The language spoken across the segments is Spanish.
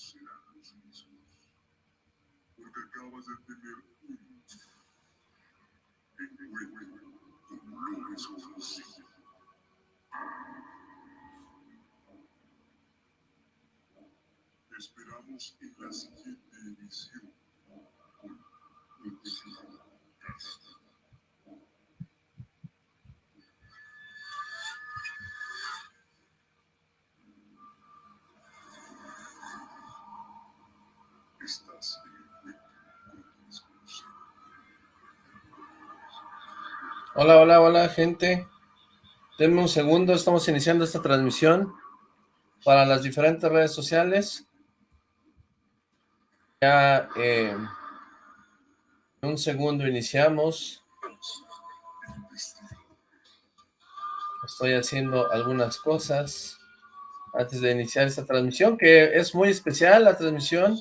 no serán los mismos. Porque acabas de tener un encuentro con lo desconocido. esperamos en la siguiente emisión con Hola, hola, hola, gente. Denme un segundo, estamos iniciando esta transmisión para las diferentes redes sociales. Ya eh, un segundo iniciamos. Estoy haciendo algunas cosas antes de iniciar esta transmisión, que es muy especial la transmisión.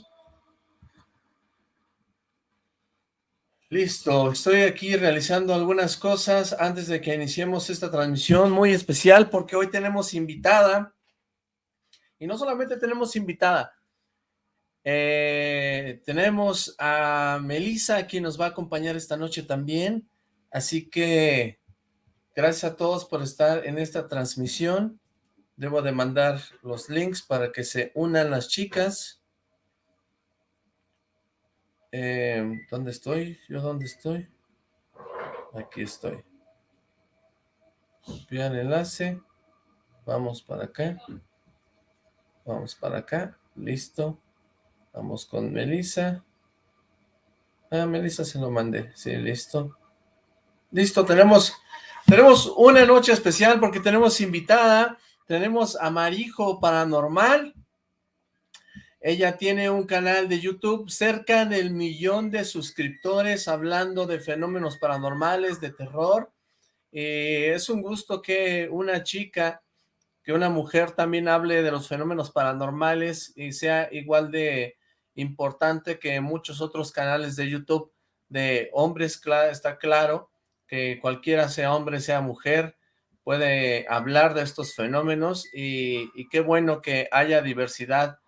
Listo, estoy aquí realizando algunas cosas antes de que iniciemos esta transmisión muy especial porque hoy tenemos invitada y no solamente tenemos invitada, eh, tenemos a Melissa, quien nos va a acompañar esta noche también. Así que gracias a todos por estar en esta transmisión. Debo de mandar los links para que se unan las chicas. Eh, ¿Dónde estoy? ¿Yo dónde estoy? Aquí estoy. Copiar enlace. Vamos para acá. Vamos para acá. Listo. Vamos con Melissa. Ah, Melissa se lo mandé. Sí, listo. Listo, tenemos, tenemos una noche especial porque tenemos invitada. Tenemos a Marijo Paranormal. Ella tiene un canal de YouTube cerca del millón de suscriptores hablando de fenómenos paranormales, de terror. Eh, es un gusto que una chica, que una mujer también hable de los fenómenos paranormales y sea igual de importante que muchos otros canales de YouTube de hombres, está claro que cualquiera sea hombre, sea mujer, puede hablar de estos fenómenos y, y qué bueno que haya diversidad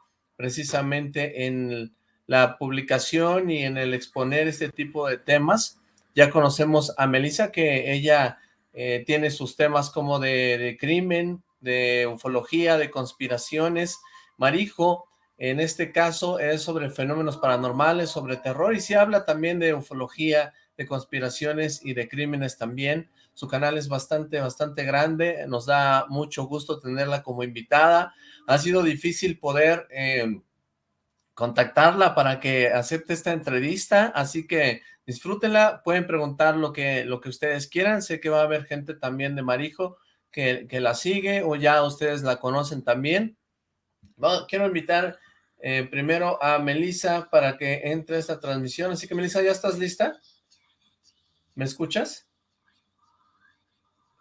precisamente en la publicación y en el exponer este tipo de temas. Ya conocemos a Melissa, que ella eh, tiene sus temas como de, de, crimen, de ufología, de conspiraciones. Marijo en este caso es sobre fenómenos paranormales, sobre terror, y se habla también de ufología, de conspiraciones y de crímenes también. Su canal es bastante, bastante grande, nos da mucho gusto tenerla como invitada. Ha sido difícil poder eh, contactarla para que acepte esta entrevista, así que disfrútenla, pueden preguntar lo que, lo que ustedes quieran, sé que va a haber gente también de Marijo que, que la sigue o ya ustedes la conocen también. Quiero invitar eh, primero a Melissa para que entre esta transmisión. Así que Melissa, ¿ya estás lista? ¿Me escuchas?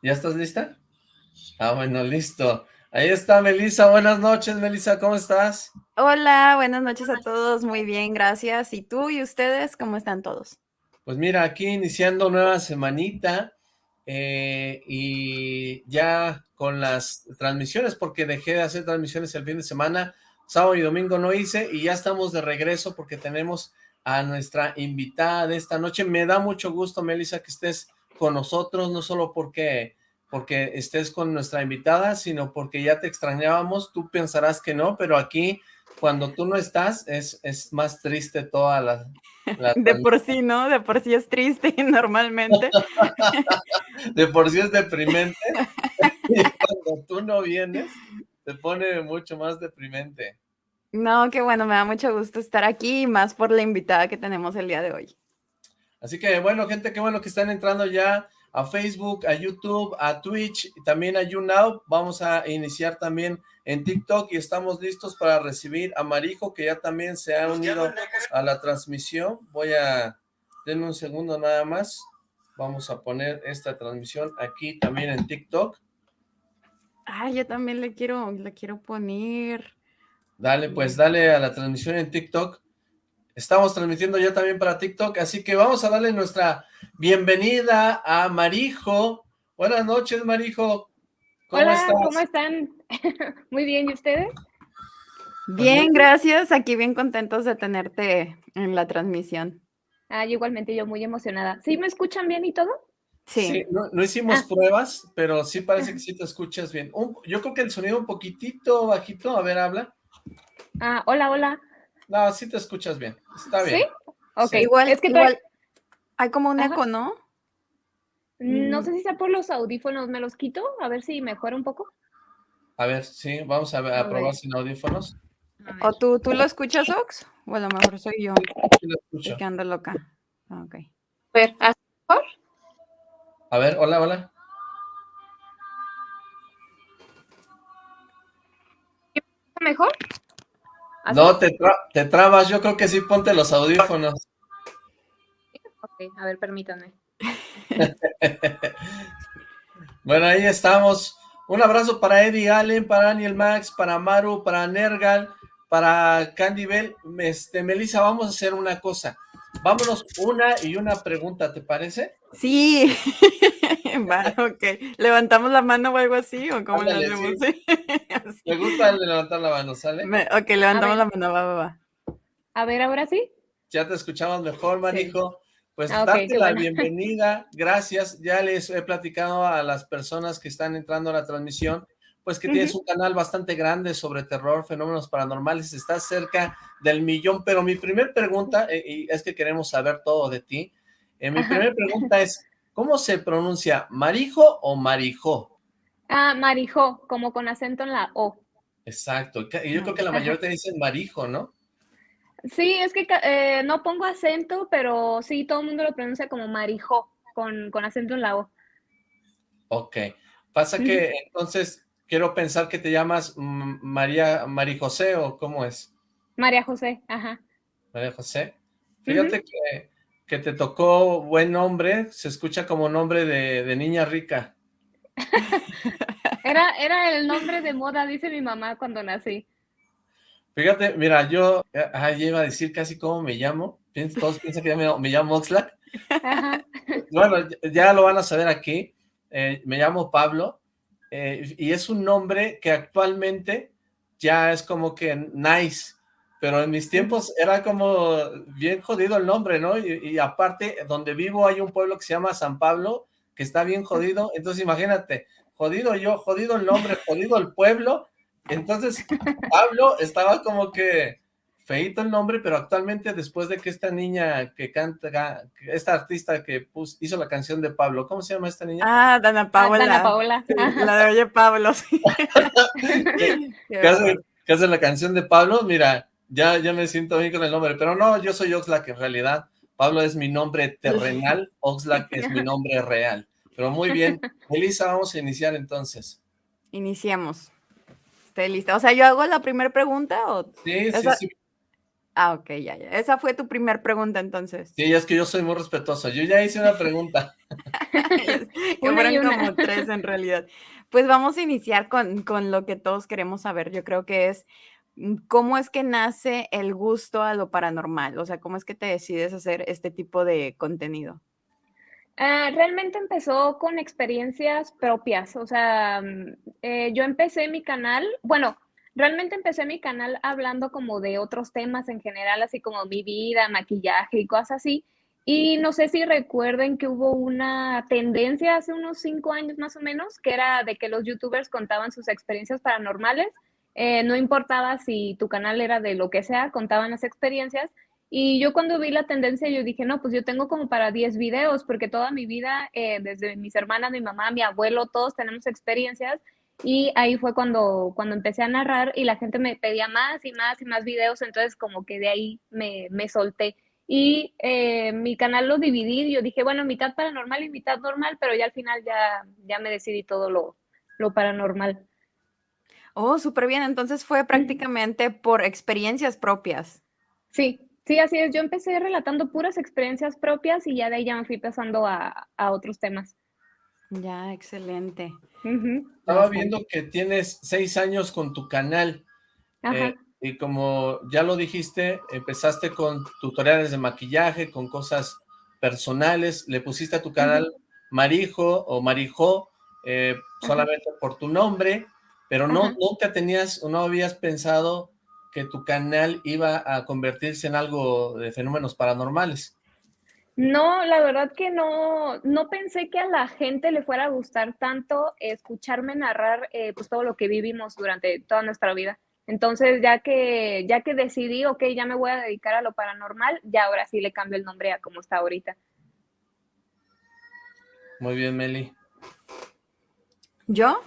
¿Ya estás lista? Ah, bueno, listo. Ahí está Melissa. Buenas noches, Melissa, ¿cómo estás? Hola, buenas noches a todos. Muy bien, gracias. ¿Y tú y ustedes cómo están todos? Pues mira, aquí iniciando nueva semanita eh, y ya con las transmisiones, porque dejé de hacer transmisiones el fin de semana, sábado y domingo no hice y ya estamos de regreso porque tenemos a nuestra invitada de esta noche. Me da mucho gusto, Melissa, que estés con nosotros, no solo porque, porque estés con nuestra invitada, sino porque ya te extrañábamos. Tú pensarás que no, pero aquí, cuando tú no estás, es, es más triste toda la... la de por sí, ¿no? De por sí es triste normalmente. de por sí es deprimente. y cuando tú no vienes, se pone mucho más deprimente. No, qué bueno, me da mucho gusto estar aquí, más por la invitada que tenemos el día de hoy. Así que bueno, gente, qué bueno que están entrando ya a Facebook, a YouTube, a Twitch y también a YouNow. Vamos a iniciar también en TikTok y estamos listos para recibir a Marijo, que ya también se ha unido a la transmisión. Voy a... Denme un segundo nada más. Vamos a poner esta transmisión aquí también en TikTok. Ah, yo también le quiero, le quiero poner. Dale, pues dale a la transmisión en TikTok. Estamos transmitiendo ya también para TikTok, así que vamos a darle nuestra bienvenida a Marijo. Buenas noches, Marijo. ¿Cómo Hola, estás? ¿cómo están? Muy bien, ¿y ustedes? Bien, gracias. Aquí bien contentos de tenerte en la transmisión. Ah, igualmente, yo muy emocionada. ¿Sí me escuchan bien y todo? Sí. Sí, no, no hicimos Ah. pruebas, pero sí parece que sí te escuchas bien. Un- yo creo que el sonido un poquitito bajito, a ver, habla. Ah, hola, hola. No, sí te escuchas bien, está bien. ¿Sí? Ok, Sí. Igual, es que igual hay como un Ajá. eco, ¿no? no Mm. sé si sea por los audífonos, ¿me los quito? A ver si mejora un poco. A ver, sí, vamos a, ver- a A probar ver. sin audífonos. ¿O tú, tú lo escuchas, Ox? O a lo mejor soy yo, Sí lo escucho. que ando loca. Ah, Ok. A ver, ¿así mejor? A ver, hola, hola. ¿Mejor? ¿Así? No, te, tra- te trabas, yo creo que sí, ponte los audífonos. Ok, a ver, permítanme. Bueno, ahí estamos. Un abrazo para Eddie Allen, para Daniel Max, para Maru, para Nergal, para Candy Bell. Este, Melissa, vamos a hacer una cosa. Vámonos una y una pregunta, ¿te parece? Sí. Va, ok. ¿Levantamos la mano o algo así? ¿O cómo le Ándale, hacemos? Así. Me gusta el de levantar la mano, ¿sale? Me- ok, levantamos la mano, va, va, va. A ver, ahora sí. Ya te escuchamos mejor, manijo. Pues Ah, darte la bueno. bienvenida, gracias. Ya les he platicado a las personas que están entrando a la transmisión, pues que tienes un canal bastante grande sobre terror, fenómenos paranormales, estás cerca del millón, pero mi primer pregunta, eh, y es que queremos saber todo de ti, eh, mi primera pregunta es, ¿cómo se pronuncia, marijo o marijó? Ah, Marijó, como con acento en la O. Exacto, y yo creo que la mayoría te dicen marijo, ¿no? Sí, es que eh, no pongo acento, pero sí, todo el mundo lo pronuncia como Marijó, con, con acento en la O. Ok, pasa que entonces quiero pensar que te llamas mm, María, María José o cómo es, María José, ajá. María José. Fíjate que, que te tocó buen nombre, se escucha como nombre de, de niña rica. Era, era el nombre de moda, dice mi mamá cuando nací. Fíjate, mira, yo ah, iba a decir casi cómo me llamo, todos piensan que ya me, me llamo Oxlack. Ajá. Bueno, ya- ya lo van a saber aquí, eh, me llamo Pablo, eh, y es un nombre que actualmente ya es como que nice, pero en mis tiempos era como bien jodido el nombre, ¿no? Y, y aparte, donde vivo hay un pueblo que se llama San Pablo, que está bien jodido, entonces imagínate, jodido yo, jodido el nombre, jodido el pueblo, entonces Pablo estaba como que feito el nombre, pero actualmente después de que esta niña que canta, esta artista que pus- hizo la canción de Pablo, ¿cómo se llama esta niña? Ah, Dana Ah, Paola. Dana Paola. La de Oye Pablo, sí. Qué que hace, bárbaro. que hace la canción de Pablo, mira, ya, ya me siento bien con el nombre, pero no, yo soy Oxlack en realidad, Pablo es mi nombre terrenal, Oxlack es mi nombre real, pero muy bien, Elisa, vamos a iniciar entonces. Iniciemos. Estoy lista. O sea, ¿yo hago la primera pregunta o...? Sí, sí, Esa- sí, Ah, ok, ya, ya. Esa fue tu primera pregunta, entonces. sí, es que yo soy muy respetuoso, yo ya hice una pregunta, que Una y una. como tres en realidad. Pues vamos a iniciar con, con lo que todos queremos saber. Yo creo que es cómo es que nace el gusto a lo paranormal. O sea, cómo es que te decides hacer este tipo de contenido. Ah, realmente empezó con experiencias propias, o sea, mm, eh, yo empecé mi canal, bueno, realmente empecé mi canal hablando como de otros temas en general, así como mi vida, maquillaje y cosas así, y no sé si recuerden que hubo una tendencia hace unos cinco años más o menos, que era de que los youtubers contaban sus experiencias paranormales, eh, no importaba si tu canal era de lo que sea, contaban las experiencias, y yo cuando vi la tendencia, yo dije, no, pues yo tengo como para 10 videos, porque toda mi vida, eh, desde mis hermanas, mi mamá, mi abuelo, todos tenemos experiencias. Y ahí fue cuando, cuando empecé a narrar y la gente me pedía más y más y más videos, entonces como que de ahí me, me solté. Y eh, mi canal lo dividí, yo dije, bueno, mitad paranormal y mitad normal, pero ya al final ya, ya me decidí todo lo, lo paranormal. Oh, súper bien. Entonces fue prácticamente por experiencias propias. Sí, sí, así es. Yo empecé relatando puras experiencias propias y ya de ahí ya me fui pasando a, a otros temas. Ya, excelente. Estaba viendo que tienes seis años con tu canal, Ajá. eh, y como ya lo dijiste, empezaste con tutoriales de maquillaje, con cosas personales, le pusiste a tu canal Marijo o Marijo eh, solamente por tu nombre, pero no, Ajá. nunca tenías o no habías pensado que tu canal iba a convertirse en algo de fenómenos paranormales. No, la verdad que no, no pensé que a la gente le fuera a gustar tanto escucharme narrar eh, pues todo lo que vivimos durante toda nuestra vida. Entonces, ya que, ya que decidí, ok, ya me voy a dedicar a lo paranormal, ya ahora sí le cambio el nombre a como está ahorita. Muy bien, Meli. ¿Yo?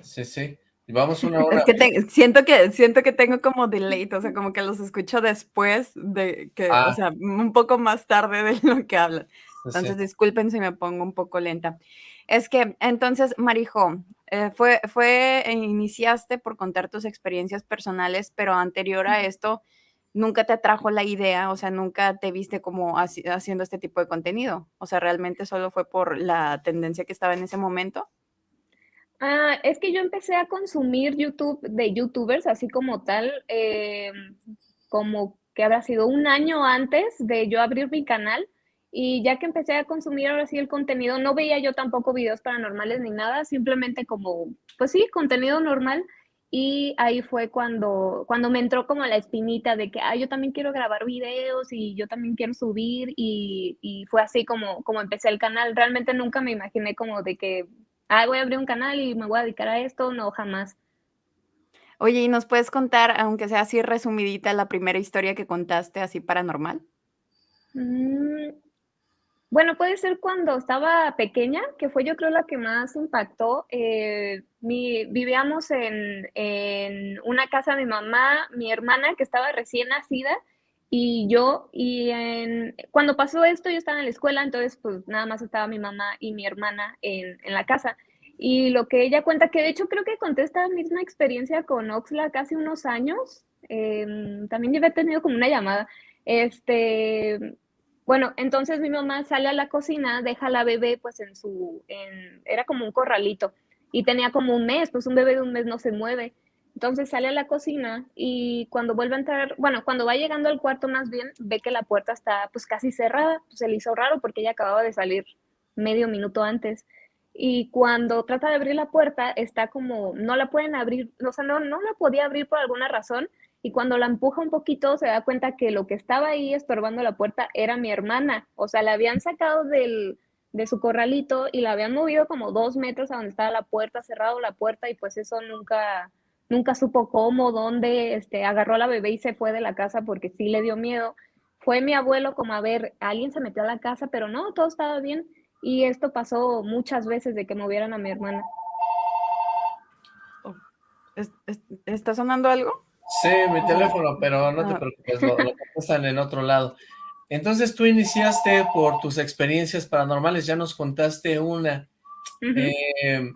Sí, sí. Y vamos una hora. Es que te- siento que siento que tengo como delay, o sea, como que los escucho después de que, Ah. o sea, un poco más tarde de lo que hablan. Sí, sí. Entonces, disculpen si me pongo un poco lenta. Es que, entonces, Marijo, eh, fue, fue, eh, iniciaste por contar tus experiencias personales, pero anterior a esto, nunca te atrajo la idea, o sea, nunca te viste como haci- haciendo este tipo de contenido. O sea, realmente solo fue por la tendencia que estaba en ese momento. Ah, es que yo empecé a consumir YouTube de YouTubers, así como tal, eh, como que habrá sido un año antes de yo abrir mi canal. Y ya que empecé a consumir ahora sí el contenido, no veía yo tampoco videos paranormales ni nada, simplemente como, pues sí, contenido normal. Y ahí fue cuando, cuando me entró como la espinita de que, ah, yo también quiero grabar videos y yo también quiero subir. Y, y fue así como, como empecé el canal. Realmente nunca me imaginé como de que ah, voy a abrir un canal y me voy a dedicar a esto, no, jamás. Oye, ¿y nos puedes contar, aunque sea así resumidita, la primera historia que contaste así paranormal? Mm, bueno, puede ser cuando estaba pequeña, que fue yo creo la que más impactó. Eh, mi, vivíamos en, en una casa de mi mamá, mi hermana que estaba recién nacida y yo, y cuando pasó esto yo estaba en la escuela, entonces pues nada más estaba mi mamá y mi hermana en, en la casa. Y lo que ella cuenta, que de hecho creo que conté esta misma experiencia con Oxla casi unos años, em, también había tenido como una llamada, este, bueno, entonces mi mamá sale a la cocina, deja a la bebé pues en su, era como un corralito y tenía como un mes, pues un bebé de un mes no se mueve. Entonces sale a la cocina y cuando vuelve a entrar, bueno, cuando va llegando al cuarto más bien, ve que la puerta está pues casi cerrada, pues se le hizo raro porque ella acababa de salir medio minuto antes. Y cuando trata de abrir la puerta, está como, no la pueden abrir, o sea, no, no la podía abrir por alguna razón. Y cuando la empuja un poquito, se da cuenta que lo que estaba ahí estorbando la puerta era mi hermana. O sea, la habían sacado del, de su corralito y la habían movido como dos metros a donde estaba la puerta, cerrado la puerta y pues eso nunca, nunca supo cómo, dónde, este, agarró a la bebé y se fue de la casa porque sí le dio miedo. Fue mi abuelo como a ver, alguien se metió a la casa, pero no, todo estaba bien. Y esto pasó muchas veces de que movieran a mi hermana. ¿Es- es- ¿Está sonando algo? Sí, mi teléfono, pero no te Ah. preocupes, lo, lo contestan en otro lado. Entonces tú iniciaste por tus experiencias paranormales, ya nos contaste una. Eh,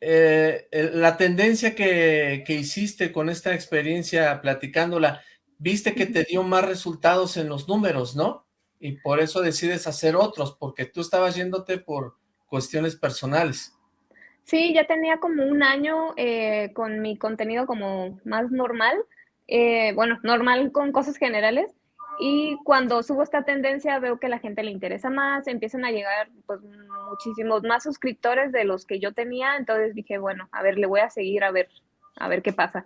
eh, la tendencia que, que hiciste con esta experiencia platicándola, viste que te dio más resultados en los números, ¿no? Y por eso decides hacer otros, porque tú estabas yéndote por cuestiones personales. Sí, ya tenía como un año eh, con mi contenido como más normal, eh, bueno, normal con cosas generales. Y cuando subo esta tendencia veo que la gente le interesa más, empiezan a llegar pues muchísimos más suscriptores de los que yo tenía, entonces dije, bueno, a ver, le voy a seguir a ver, a ver qué pasa.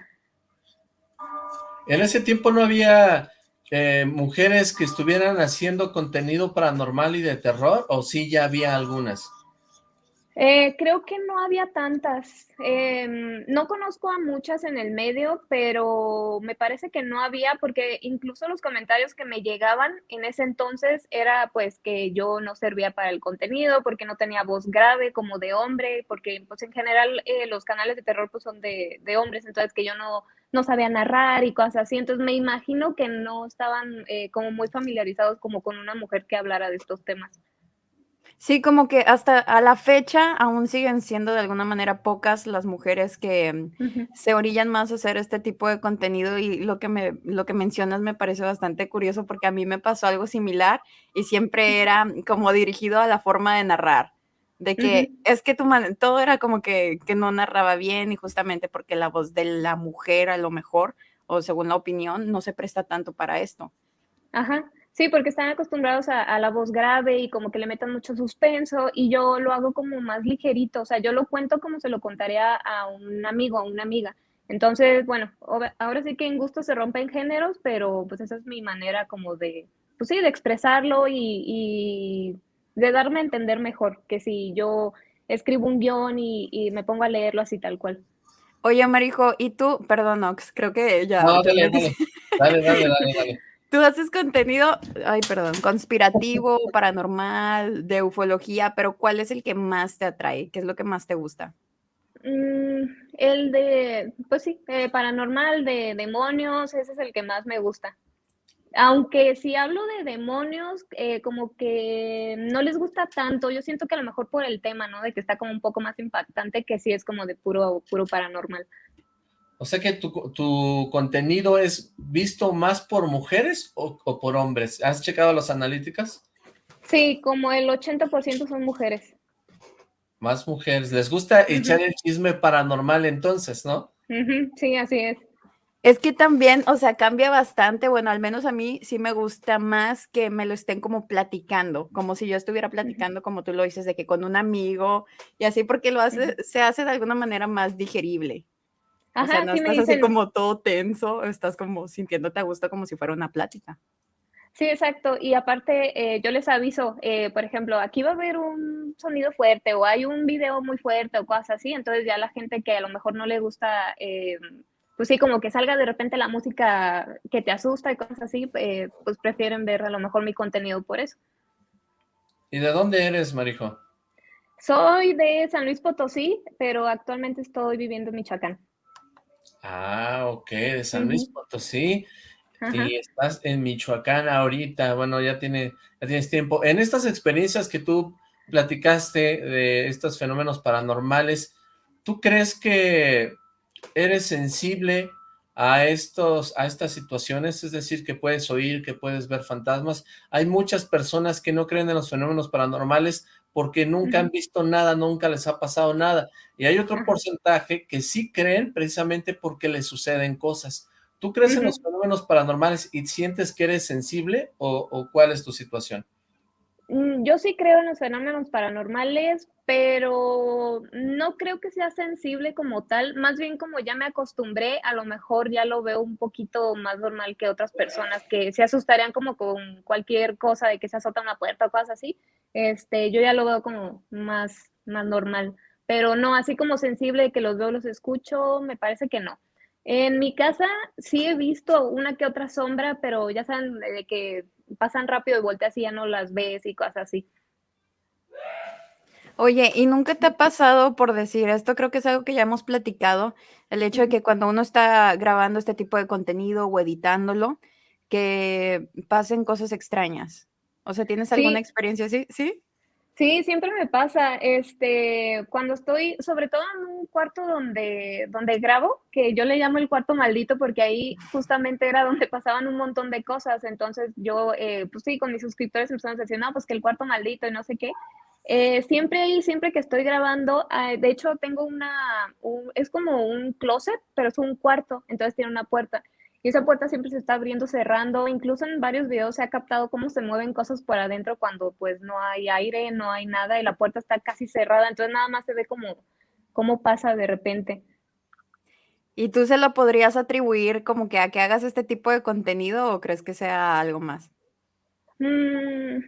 En ese tiempo no había eh, mujeres que estuvieran haciendo contenido paranormal y de terror, o sí ya había algunas. Eh, creo que no había tantas. Em, no conozco a muchas en el medio, pero me parece que no había, porque incluso los comentarios que me llegaban en ese entonces era pues que yo no servía para el contenido, porque no tenía voz grave como de hombre, porque pues en general eh, los canales de terror pues son de, de hombres, entonces que yo no, no sabía narrar y cosas así. Entonces me imagino que no estaban eh, como muy familiarizados como con una mujer que hablara de estos temas. Sí, como que hasta a la fecha aún siguen siendo de alguna manera pocas las mujeres que mm, se orillan más a hacer este tipo de contenido y lo que me lo que mencionas me parece bastante curioso porque a mí me pasó algo similar y siempre era como dirigido a la forma de narrar, de que es que tu man todo era como que que no narraba bien y justamente porque la voz de la mujer a lo mejor, o según la opinión, no se presta tanto para esto. Ajá. Sí, porque están acostumbrados a, a la voz grave y como que le metan mucho suspenso y yo lo hago como más ligerito, o sea, yo lo cuento como se lo contaría a un amigo, a una amiga. Entonces, bueno, ahora sí que en gusto se rompen géneros, pero pues esa es mi manera como de, pues sí, de expresarlo y, y de darme a entender mejor que si yo escribo un guion y, y me pongo a leerlo así tal cual. Oye, Marijo, y tú, perdón, Ox, creo que ya. No, dale, dale, dale, dale, dale. Tú haces contenido, ay, perdón, conspirativo, paranormal, de ufología, pero ¿cuál es el que más te atrae? ¿Qué es lo que más te gusta? Mm, el de, pues sí, eh, paranormal, de demonios, ese es el que más me gusta. Aunque si hablo de demonios, eh, como que no les gusta tanto, yo siento que a lo mejor por el tema, ¿no? De que está como un poco más impactante, que sí es como de puro, puro paranormal. O sea que tu, tu contenido es visto más por mujeres o, o por hombres. ¿Has checado las analíticas? Sí, como el 80% son mujeres. Más mujeres. Les gusta echar el chisme paranormal entonces, ¿no? Sí, así es. Es que también, o sea, cambia bastante, bueno, al menos a mí sí me gusta más que me lo estén como platicando, como si yo estuviera platicando, como tú lo dices, de que con un amigo y así, porque lo hace, se hace de alguna manera más digerible. O sea, Ajá, no sí me estás así como todo tenso, estás como sintiéndote a gusto como si fuera una plática. Sí, exacto. Y aparte, eh, yo les aviso, eh, por ejemplo, aquí va a haber un sonido fuerte o hay un video muy fuerte o cosas así. Entonces ya la gente que a lo mejor no le gusta, eh, pues sí, como que salga de repente la música que te asusta y cosas así, eh, pues prefieren ver a lo mejor mi contenido por eso. ¿Y de dónde eres, Marijo? Soy de San Luis Potosí, pero actualmente estoy viviendo en Michoacán. Ah, ok, de San Luis. Potosí. Ajá. Y estás en Michoacán ahorita, bueno, ya, tiene, ya tienes tiempo. En estas experiencias que tú platicaste de estos fenómenos paranormales, ¿tú crees que eres sensible a estos, a estas situaciones? Es decir, que puedes oír, que puedes ver fantasmas. Hay muchas personas que no creen en los fenómenos paranormales porque nunca han visto nada, nunca les ha pasado nada. Y hay otro porcentaje que sí creen precisamente porque les suceden cosas. ¿Tú crees en los fenómenos paranormales y sientes que eres sensible o, o cuál es tu situación? Mm, Yo sí creo en los fenómenos paranormales, pero no creo que sea sensible como tal, más bien como ya me acostumbré, a lo mejor ya lo veo un poquito más normal que otras personas que se asustarían como con cualquier cosa de que se azota una puerta o cosas así. Este, yo ya lo veo como más, más normal, pero no así como sensible de que los veo, los escucho, me parece que no. En mi casa sí he visto una que otra sombra, pero ya saben de que pasan rápido y volteas y ya no las ves y cosas así. Oye, ¿y nunca te ha pasado por decir esto? Creo que es algo que ya hemos platicado, el hecho de que cuando uno está grabando este tipo de contenido o editándolo, que pasen cosas extrañas. O sea, ¿tienes alguna Sí, experiencia así? ¿Sí? sí, siempre me pasa, este, cuando estoy, sobre todo en un cuarto donde, donde grabo, que yo le llamo el cuarto maldito porque ahí justamente era donde pasaban un montón de cosas. Entonces yo, eh, pues sí, con mis suscriptores empezamos a decir, no, pues que el cuarto maldito y no sé qué. Eh, siempre ahí, siempre que estoy grabando, ah, de hecho tengo una, un- es como un closet, pero es un cuarto, entonces tiene una puerta. Y esa puerta siempre se está abriendo, cerrando, incluso en varios videos se ha captado cómo se mueven cosas por adentro cuando pues no hay aire, no hay nada y la puerta está casi cerrada, entonces nada más se ve como cómo pasa de repente. ¿Y tú se lo podrías atribuir como que a que hagas este tipo de contenido o crees que sea algo más? Mm,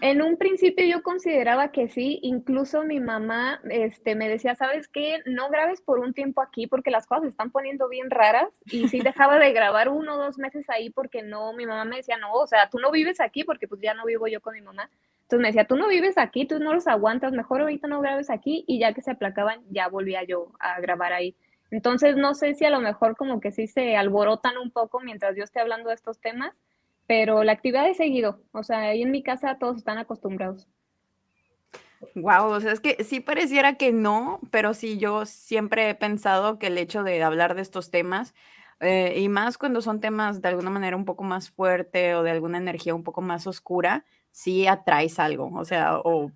En un principio yo consideraba que sí, incluso mi mamá, este, me decía, ¿sabes qué? No grabes por un tiempo aquí porque las cosas se están poniendo bien raras y sí dejaba de grabar uno o dos meses ahí porque no, mi mamá me decía, no, o sea, tú no vives aquí porque pues ya no vivo yo con mi mamá. Entonces me decía, tú no vives aquí, tú no los aguantas, mejor ahorita no grabes aquí y ya que se aplacaban, ya volvía yo a grabar ahí. Entonces no sé si a lo mejor como que sí se alborotan un poco mientras yo esté hablando de estos temas pero la actividad es seguido, o sea, ahí en mi casa todos están acostumbrados. Guau, o sea, es que sí pareciera que no, pero sí, yo siempre he pensado que el hecho de hablar de estos temas, eh, y más cuando son temas de alguna manera un poco más fuerte o de alguna energía un poco más oscura, sí atraes algo, o sea, o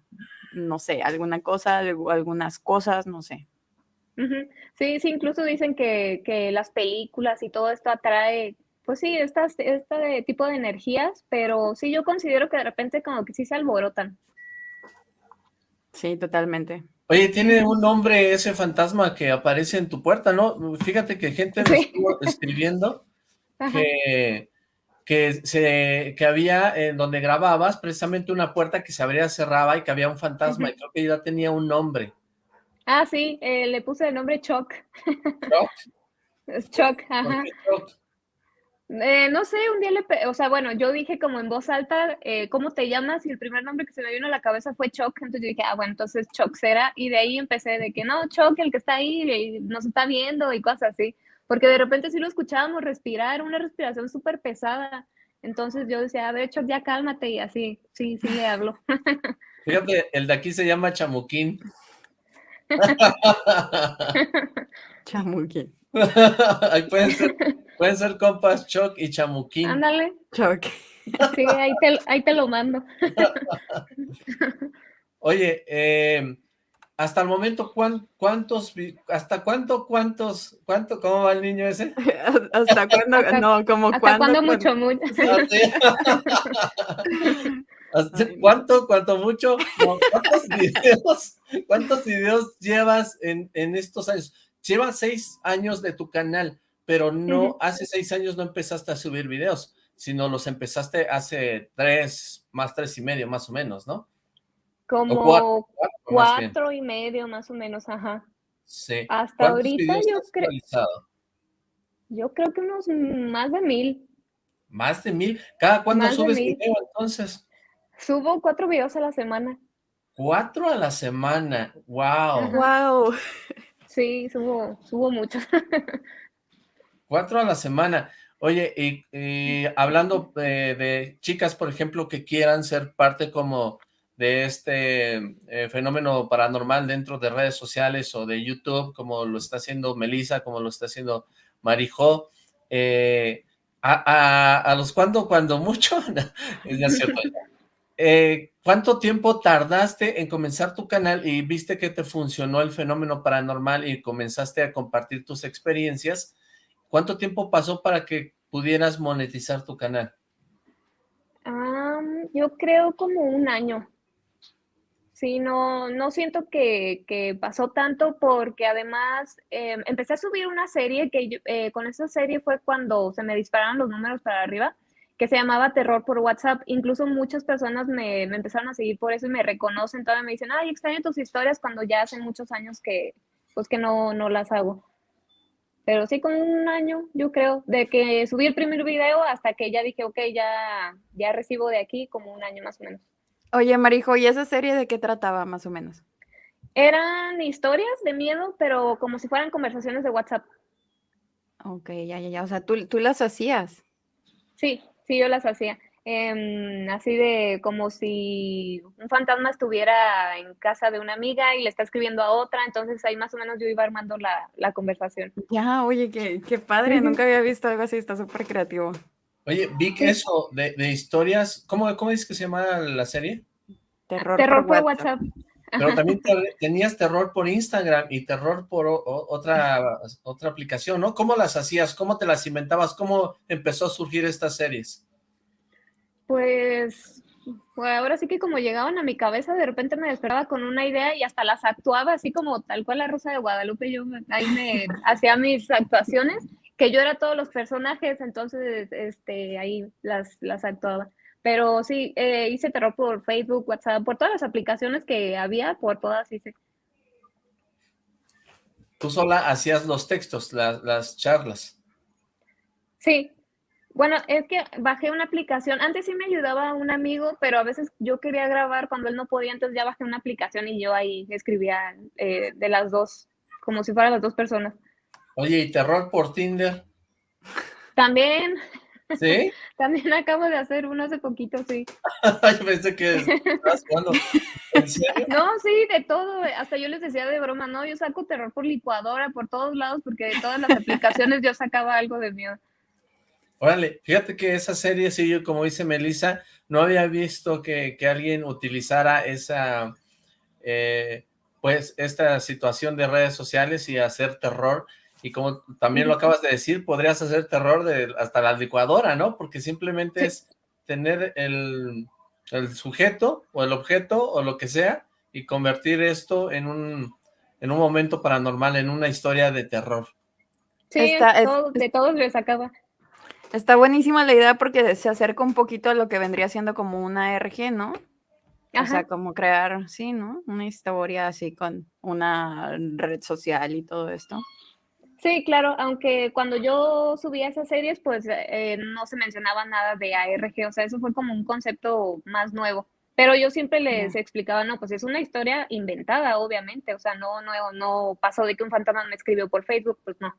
no sé, alguna cosa, algu- algunas cosas, no sé. Sí, sí, incluso dicen que, que las películas y todo esto atrae, pues sí, estas, este tipo de energías, pero sí, yo considero que de repente como que sí se alborotan. Sí, totalmente. Oye, tiene un nombre ese fantasma que aparece en tu puerta, ¿no? Fíjate que gente me Sí. estuvo escribiendo que, que, se, que había en donde grababas precisamente una puerta que se abría, cerraba y que había un fantasma y creo que ya tenía un nombre. Ah, sí, eh, le puse el nombre Choc. ¿Choc? Choc, ¿Por ajá. qué Choc? Eh, no sé, un día le, o sea, bueno, yo dije como en voz alta, eh, ¿cómo te llamas? Y el primer nombre que se me vino a la cabeza fue Choc, entonces yo dije, ah, bueno, entonces Choc será, y de ahí empecé de que no, Choc, el que está ahí, y nos está viendo y cosas así, porque de repente sí lo escuchábamos respirar, una respiración súper pesada, entonces yo decía, a ver, Choc, ya cálmate, y así, sí, sí le hablo. Fíjate, el de aquí se llama Chamuquín. Chamuquín. Ahí pueden ser, pueden ser compas Choc y Chamuquín. Ándale, Choc. sí, ahí te, ahí te lo mando. Oye, eh, hasta el momento, ¿cuán- ¿cuántos, hasta cuánto, cuántos, cuánto, cómo va el niño ese? ¿Hasta cuándo? No, como ¿Hasta cuándo. cuándo cuándo? mucho, mucho? Ah. ¿Cuánto, cuánto mucho? No, ¿Cuántos videos, cuántos videos llevas en, en estos años? Llevas seis años de tu canal, pero no, hace seis años no empezaste a subir videos, sino los empezaste hace tres, más tres y medio, más o menos, ¿no? Como cuatro, y medio más o menos, ajá. Sí. Hasta ¿Cuántos ahorita yo creo, yo creo que unos más de mil. Más de mil. ¿Cada cuándo Más subes video entonces? Subo cuatro videos a la semana. Cuatro a la semana. Wow. Wow. Sí, subo, subo muchos. Cuatro a la semana. Oye, y, y hablando de, de chicas, por ejemplo, que quieran ser parte como de este eh, fenómeno paranormal dentro de redes sociales o de YouTube, como lo está haciendo Melissa, como lo está haciendo Marijo, eh, a, a, a los cuando, cuando mucho, es cierto. Eh, ¿Cuánto tiempo tardaste en comenzar tu canal y viste que te funcionó el fenómeno paranormal y comenzaste a compartir tus experiencias? ¿Cuánto tiempo pasó para que pudieras monetizar tu canal? Am, yo creo como un año. Sí, no, no siento que, pasó tanto porque además eh, empecé a subir una serie que yo- eh, con esa serie fue cuando se me dispararon los números para arriba, que se llamaba Terror por WhatsApp. Incluso muchas personas me, me empezaron a seguir por eso y me reconocen, todavía me dicen, ay, extraño tus historias cuando ya hace muchos años que, pues que no, no las hago. Pero sí, como un año, yo creo, de que subí el primer video hasta que ya dije, ok, ya, ya recibo de aquí, como un año más o menos. Oye, Marijo, ¿y esa serie de qué trataba más o menos? Eran historias de miedo, pero como si fueran conversaciones de WhatsApp. Ok, ya, ya, ya. O sea, tú, tú las hacías. Sí, sí, yo las hacía. Em, así de como si un fantasma estuviera en casa de una amiga y le está escribiendo a otra, entonces ahí más o menos yo iba armando la, la conversación. Ya, oye, qué, qué padre. Nunca había visto algo así. Está súper creativo. Oye, vi que eso de, de historias, ¿cómo, ¿cómo dices que se llama la serie? Terror, Terror por WhatsApp. WhatsApp. Pero también te- tenías terror por Instagram y terror por o- o- otra, otra aplicación, ¿no? ¿Cómo las hacías? ¿Cómo te las inventabas? ¿Cómo empezó a surgir estas series? Pues, pues ahora sí que como llegaban a mi cabeza, de repente me despertaba con una idea y hasta las actuaba así como tal cual la Rosa de Guadalupe. Yo ahí me hacía mis actuaciones, que yo era todos los personajes, entonces este, ahí las, las actuaba. Pero sí, eh, hice terror por Facebook, WhatsApp, por todas las aplicaciones que había, por todas hice. Tú sola hacías los textos, las, las charlas. Sí. Bueno, es que bajé una aplicación. Antes sí me ayudaba un amigo, pero a veces yo quería grabar cuando él no podía, entonces ya bajé una aplicación y yo ahí escribía eh, de las dos, como si fueran las dos personas. Oye, ¿y terror por Tinder? También, ¿Sí? también acabo de hacer uno hace poquito, sí. Yo pensé que. No, sí, de todo. Hasta yo les decía de broma, no, yo saco terror por licuadora, por todos lados, porque de todas las aplicaciones yo sacaba algo de miedo. Órale, fíjate que esa serie, sí, yo como dice Melissa, no había visto que, que alguien utilizara esa, eh, pues, esta situación de redes sociales y hacer terror, y como también lo acabas de decir, podrías hacer terror de hasta la licuadora, ¿no? Porque simplemente Sí. es tener el, el sujeto o el objeto o lo que sea y convertir esto en un, en un momento paranormal, en una historia de terror. Sí, Está- es- todo- de todos les sacaba. Está buenísima la idea porque se acerca un poquito a lo que vendría siendo como una RG, ¿no? O sea, como crear, sí, ¿no? Una historia así con una red social y todo esto. Sí, claro, aunque cuando yo subía esas series, pues eh, no se mencionaba nada de ARG, o sea, eso fue como un concepto más nuevo. Pero yo siempre les explicaba, no, pues es una historia inventada, obviamente, o sea, no, no, no pasó de que un fantasma me escribió por Facebook, pues no.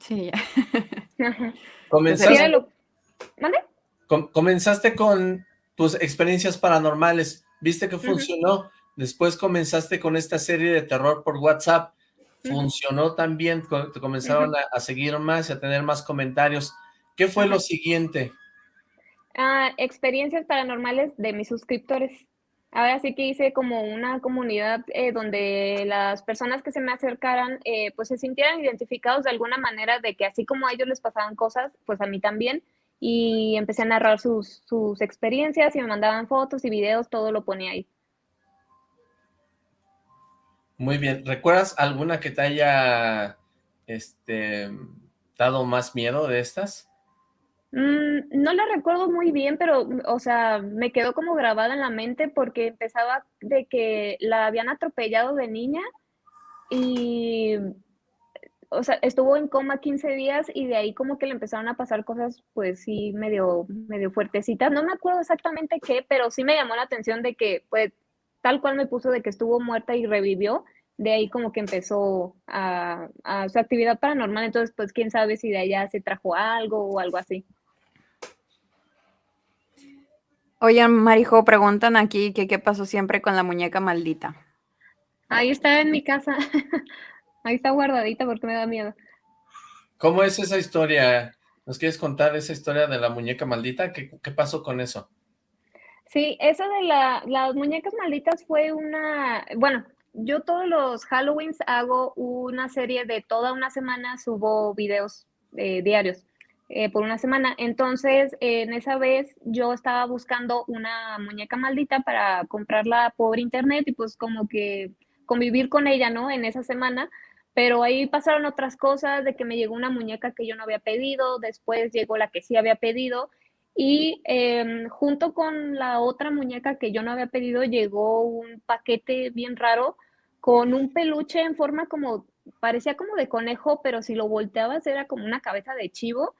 Sí, ya. Ajá. Sí, Comenzaste, comenzaste con tus experiencias paranormales, viste que funcionó, después comenzaste con esta serie de terror por WhatsApp, funcionó también, te comenzaron a, a seguir más y a tener más comentarios. ¿Qué fue lo siguiente? Ah, experiencias paranormales de mis suscriptores. Ahora sí que hice como una comunidad eh, donde las personas que se me acercaran eh, pues se sintieran identificados de alguna manera de que así como a ellos les pasaban cosas, pues a mí también. Y empecé a narrar sus, sus experiencias y me mandaban fotos y videos, todo lo ponía ahí. Muy bien, ¿recuerdas alguna que te haya este, dado más miedo de estas? Mm, no la recuerdo muy bien, pero, o sea, me quedó como grabada en la mente porque empezaba de que la habían atropellado de niña y, o sea, estuvo en coma 15 días y de ahí como que le empezaron a pasar cosas, pues sí, medio, medio fuertecitas. No me acuerdo exactamente qué, pero sí me llamó la atención de que, pues, tal cual me puso de que estuvo muerta y revivió. De ahí como que empezó a, a su actividad paranormal, entonces pues quién sabe si de allá se trajo algo o algo así. Oye, Marijo, preguntan aquí que qué pasó siempre con la muñeca maldita. Ahí está en mi casa. Ahí está guardadita porque me da miedo. ¿Cómo es esa historia? ¿Nos quieres contar esa historia de la muñeca maldita? ¿Qué, qué pasó con eso? Sí, eso de la, las muñecas malditas fue una, bueno, yo todos los Halloweens hago una serie de toda una semana, subo videos eh, diarios eh, por una semana. Entonces, en esa vez yo estaba buscando una muñeca maldita para comprarla por internet y pues como que convivir con ella, ¿no? En esa semana. Pero ahí pasaron otras cosas, de que me llegó una muñeca que yo no había pedido, después llegó la que sí había pedido y em, junto con la otra muñeca que yo no había pedido, llegó un paquete bien raro con un peluche en forma como, parecía como de conejo, pero si lo volteabas era como una cabeza de chivo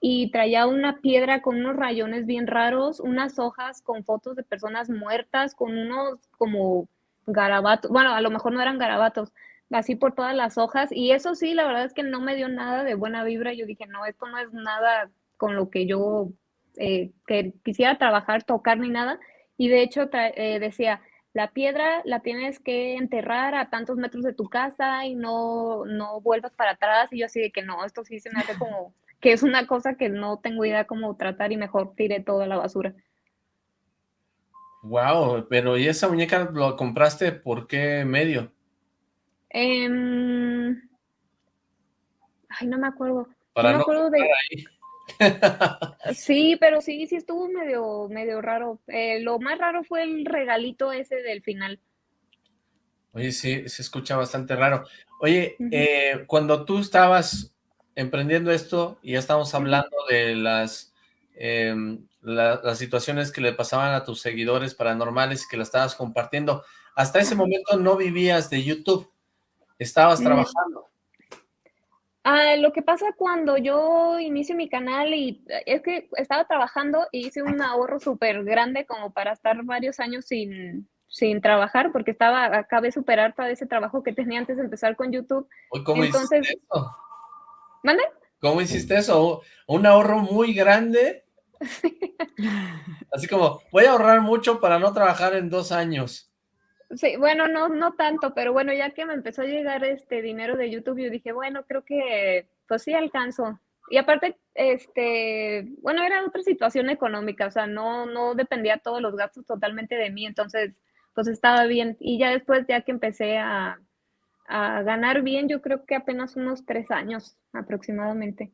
y traía una piedra con unos rayones bien raros, unas hojas con fotos de personas muertas, con unos como garabatos, bueno, a lo mejor no eran garabatos, así por todas las hojas y eso sí, la verdad es que no me dio nada de buena vibra, yo dije, no, esto no es nada con lo que yo eh, que quisiera trabajar, tocar ni nada. Y de hecho eh, decía, la piedra la tienes que enterrar a tantos metros de tu casa y no, no vuelvas para atrás. Y yo así de que no, esto sí se me hace como que es una cosa que no tengo idea cómo tratar y mejor tiré toda la basura. Wow, pero ¿y esa muñeca lo compraste por qué medio? Eh, ay, no me acuerdo. Para no me no acuerdo de... ahí. Sí, pero sí, sí estuvo medio, medio raro. Eh, lo más raro fue el regalito ese del final. Oye, sí, se escucha bastante raro. Oye, eh, cuando tú estabas emprendiendo esto, y ya estamos hablando de las, em, la- las situaciones que le pasaban a tus seguidores paranormales y que las estabas compartiendo, hasta ese momento no vivías de YouTube, estabas Mm. trabajando. Ah, lo que pasa cuando yo inicio mi canal y es que estaba trabajando y hice un ahorro súper grande como para estar varios años sin, sin trabajar porque estaba, acabé de superar todo ese trabajo que tenía antes de empezar con YouTube. ¿Cómo Entonces- eso? ¿Mande? ¿Cómo hiciste eso? ¿Un ahorro muy grande? Así como, voy a ahorrar mucho para no trabajar en dos años. Sí, bueno, no, no tanto, pero bueno, ya que me empezó a llegar este dinero de YouTube, yo dije, bueno, creo que pues sí alcanzo. Y aparte, este, bueno, era otra situación económica, o sea, no, no dependía todos los gastos totalmente de mí, entonces, pues estaba bien. Y ya después, ya que empecé a, a ganar bien, yo creo que apenas unos tres años aproximadamente.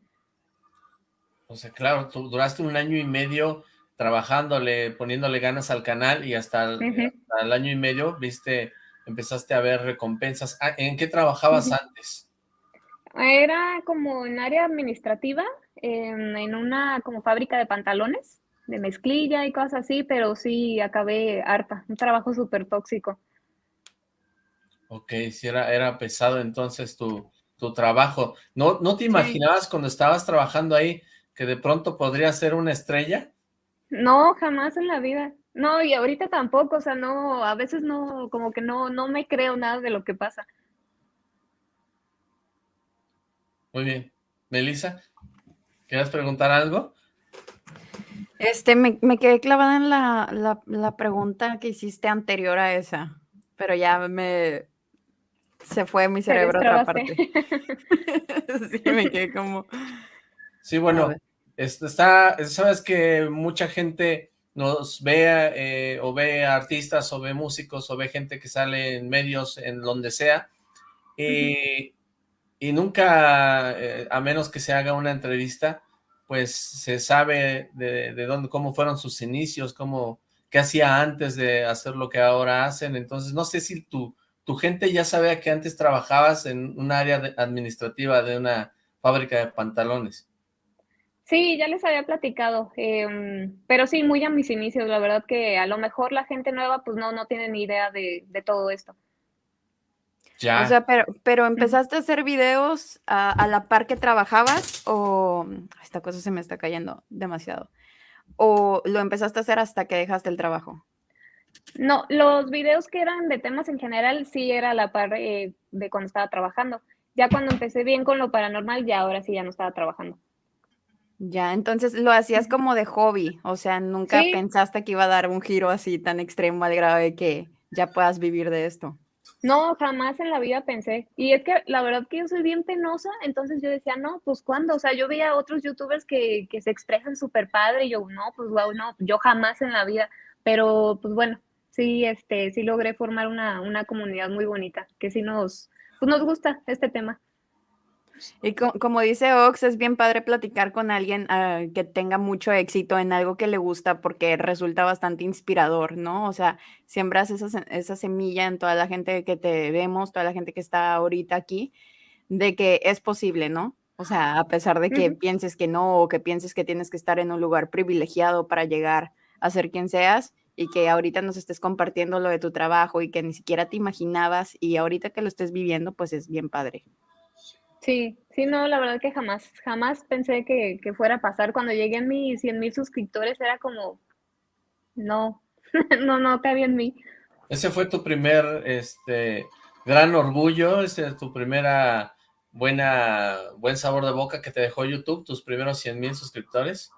O sea, claro, tú duraste un año y medio trabajándole, poniéndole ganas al canal y hasta el, Ujú. hasta el año y medio, viste, empezaste a ver recompensas. Ah, ¿En qué trabajabas antes? Era como en área administrativa, en, en una como fábrica de pantalones, de mezclilla y cosas así, pero sí acabé harta, un trabajo súper tóxico. Ok, si era, era pesado entonces tu, tu trabajo. ¿No, ¿No te imaginabas cuando estabas trabajando ahí que de pronto podrías ser una estrella? No, jamás en la vida. No, y ahorita tampoco, o sea, no, a veces no, como que no, no me creo nada de lo que pasa. Muy bien. Melissa, ¿quieres preguntar algo? Este, me, me quedé clavada en la, la, la pregunta que hiciste anterior a esa, pero ya me se fue mi cerebro a otra parte. Sí, me quedé como. Sí, bueno, está, sabes que mucha gente nos ve eh, o ve artistas o ve músicos o ve gente que sale en medios en donde sea y, y nunca, eh, a menos que se haga una entrevista, pues se sabe de, de dónde, cómo fueron sus inicios, cómo, qué hacía antes de hacer lo que ahora hacen. Entonces, no sé si tu, tu gente ya sabía que antes trabajabas en un área de- administrativa de una fábrica de pantalones. Sí, ya les había platicado, em, pero sí, muy a mis inicios, la verdad que a lo mejor la gente nueva pues no, no tiene ni idea de, de todo esto. Ya. O sea, pero, pero empezaste a hacer videos a, a la par que trabajabas o esta cosa se me está cayendo demasiado. O lo empezaste a hacer hasta que dejaste el trabajo. No, los videos que eran de temas en general sí era a la par eh, de cuando estaba trabajando. Ya cuando empecé bien con lo paranormal, ya ahora sí ya no estaba trabajando. Ya, entonces lo hacías como de hobby, o sea, nunca Sí. pensaste que iba a dar un giro así tan extremo al grado de que ya puedas vivir de esto. No, jamás en la vida pensé. Y es que la verdad que yo soy bien penosa, entonces yo decía, no, pues ¿cuándo? O sea, yo veía a otros youtubers que, que se expresan súper padre y yo, no, pues wow, no, yo jamás en la vida. Pero pues bueno, sí, este, sí logré formar una, una comunidad muy bonita, que sí nos, pues nos gusta este tema. Y co- como dice Ox, es bien padre platicar con alguien ah, que tenga mucho éxito en algo que le gusta porque resulta bastante inspirador, ¿no? O sea, siembras esa, esa semilla en toda la gente que te vemos, toda la gente que está ahorita aquí, de que es posible, ¿no? O sea, a pesar de que pienses que no o que pienses que tienes que estar en un lugar privilegiado para llegar a ser quien seas y que ahorita nos estés compartiendo lo de tu trabajo y que ni siquiera te imaginabas y ahorita que lo estés viviendo, pues es bien padre. Sí, sí, no, la verdad que jamás, jamás pensé que, que fuera a pasar. Cuando llegué a mis 100 mil suscriptores era como, no, no, no cabía en mí. Ese fue tu primer, este, gran orgullo, ese es tu primera buena, buen sabor de boca que te dejó YouTube, tus primeros 100 mil suscriptores.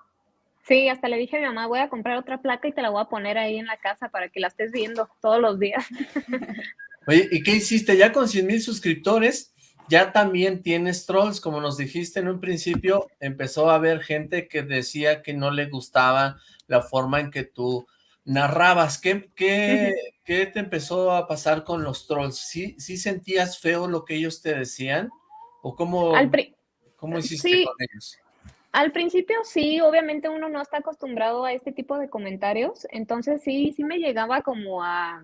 Sí, hasta le dije a mi mamá, voy a comprar otra placa y te la voy a poner ahí en la casa para que la estés viendo todos los días. Oye, ¿y qué hiciste? Ya con 100 mil suscriptores, ya también tienes trolls, como nos dijiste en un principio, empezó a haber gente que decía que no le gustaba la forma en que tú narrabas. ¿Qué, qué, qué te empezó a pasar con los trolls? ¿Sí, sí sentías feo lo que ellos te decían? ¿O cómo, cómo hiciste sí. con ellos? Al principio sí, obviamente uno no está acostumbrado a este tipo de comentarios, entonces sí, sí me llegaba como a,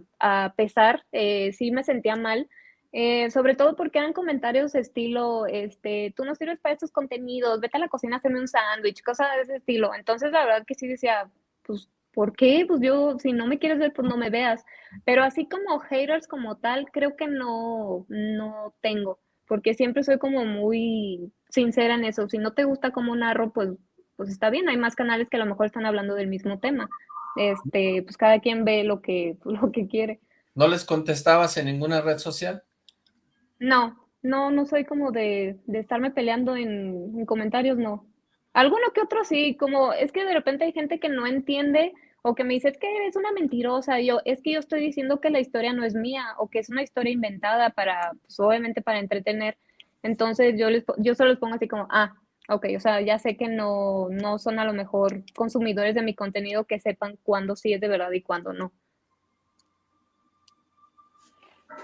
pesar, eh, sí me sentía mal, eh, sobre todo porque eran comentarios estilo, este, tú no sirves para estos contenidos, vete a la cocina a un sándwich, cosas de ese estilo. Entonces la verdad que sí decía, pues, ¿por qué? Pues yo, si no me quieres ver, pues no me veas. Pero así como haters como tal, creo que no, no tengo, porque siempre soy como muy sincera en eso. Si no te gusta cómo narro, pues, pues está bien, hay más canales que a lo mejor están hablando del mismo tema. Este, pues cada quien ve lo que, lo que quiere. ¿No les contestabas en ninguna red social? No, no, no soy como de, de estarme peleando en, en comentarios, no. Alguno que otro sí, como es que de repente hay gente que no entiende o que me dice, es que eres una mentirosa, yo, es que yo estoy diciendo que la historia no es mía o que es una historia inventada para, pues obviamente para entretener. Entonces yo les, yo solo les pongo así como, ah, ok, o sea, ya sé que no, no son a lo mejor consumidores de mi contenido que sepan cuándo sí es de verdad y cuándo no.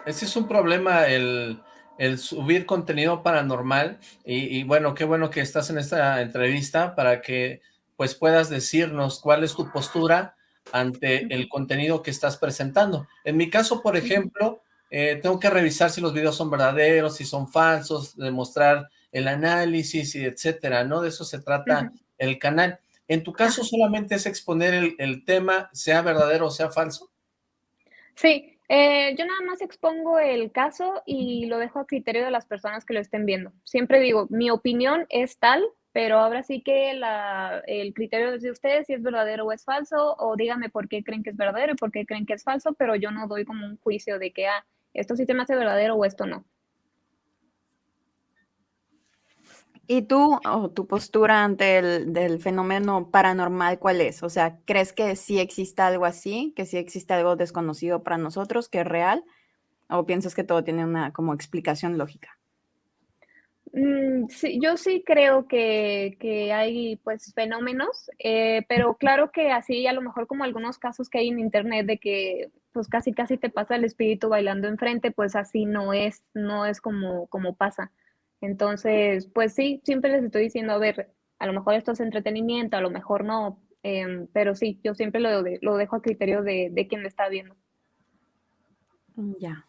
Ese es un problema, el, el subir contenido paranormal, y bueno, qué bueno que estás en esta entrevista para que pues puedas decirnos cuál es tu postura ante el contenido que estás presentando. En mi caso, por ejemplo, eh, tengo que revisar si los videos son verdaderos, si son falsos, demostrar el análisis y etcétera, ¿no? De eso se trata el canal. ¿En tu caso solamente es exponer el, el tema, sea verdadero o sea falso? Sí, eh, yo nada más expongo el caso y lo dejo a criterio de las personas que lo estén viendo. Siempre digo, mi opinión es tal, pero ahora sí que el criterio de ustedes si es verdadero o es falso, o díganme por qué creen que es verdadero y por qué creen que es falso, pero yo no doy como un juicio de que, ah, esto sí se me hace verdadero o esto no. ¿Y tú, o tu postura ante el fenómeno paranormal, cuál es? O sea, ¿crees que sí existe algo así? ¿Que sí existe algo desconocido para nosotros, que es real? ¿O piensas que todo tiene una como explicación lógica? Mm, yo sí creo que, que hay pues fenómenos, eh, pero claro que así a lo mejor como algunos casos que hay en internet de que pues casi casi te pasa el espíritu bailando enfrente, pues así no es, no es como, como pasa. Entonces, pues sí, siempre les estoy diciendo, a ver, a lo mejor esto es entretenimiento, a lo mejor no, em, pero sí, yo siempre lo, lo dejo a criterio de, de quien lo está viendo. Mm, Ya.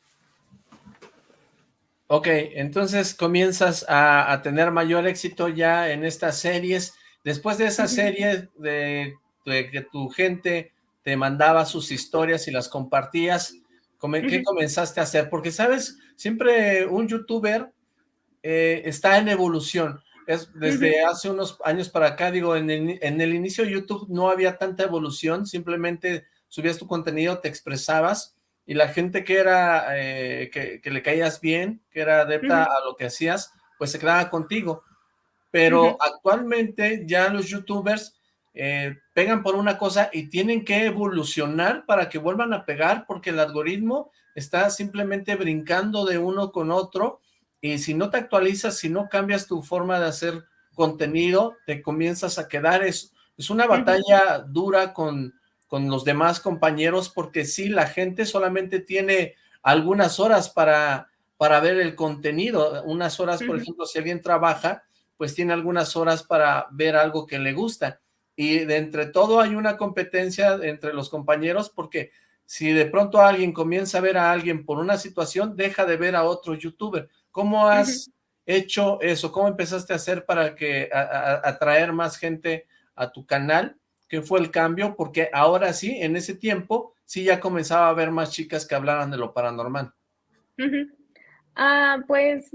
Ok, entonces comienzas a, a tener mayor éxito ya en estas series. Después de esa serie de, de que tu gente te mandaba sus historias y las compartías, ¿qué comenzaste a hacer? Porque, ¿sabes? Siempre un youtuber eh, está en evolución. Es, desde hace unos años para acá, digo, en el, en el inicio de YouTube no había tanta evolución, simplemente subías tu contenido, te expresabas, y la gente que era, eh, que, que le caías bien, que era adepta a lo que hacías, pues se quedaba contigo. Pero actualmente ya los youtubers eh, pegan por una cosa y tienen que evolucionar para que vuelvan a pegar, porque el algoritmo está simplemente brincando de uno con otro, y si no te actualizas, si no cambias tu forma de hacer contenido, te comienzas a quedar, es, es una batalla dura con, con los demás compañeros, porque sí, la gente solamente tiene algunas horas para, para ver el contenido, unas horas, por ejemplo, si alguien trabaja, pues tiene algunas horas para ver algo que le gusta, y de entre todo hay una competencia entre los compañeros, porque si de pronto alguien comienza a ver a alguien por una situación, deja de ver a otro youtuber. ¿Cómo has hecho eso? ¿Cómo empezaste a hacer para que atraer más gente a tu canal? ¿Qué fue el cambio? Porque ahora sí, en ese tiempo, sí ya comenzaba a haber más chicas que hablaran de lo paranormal. Ah, pues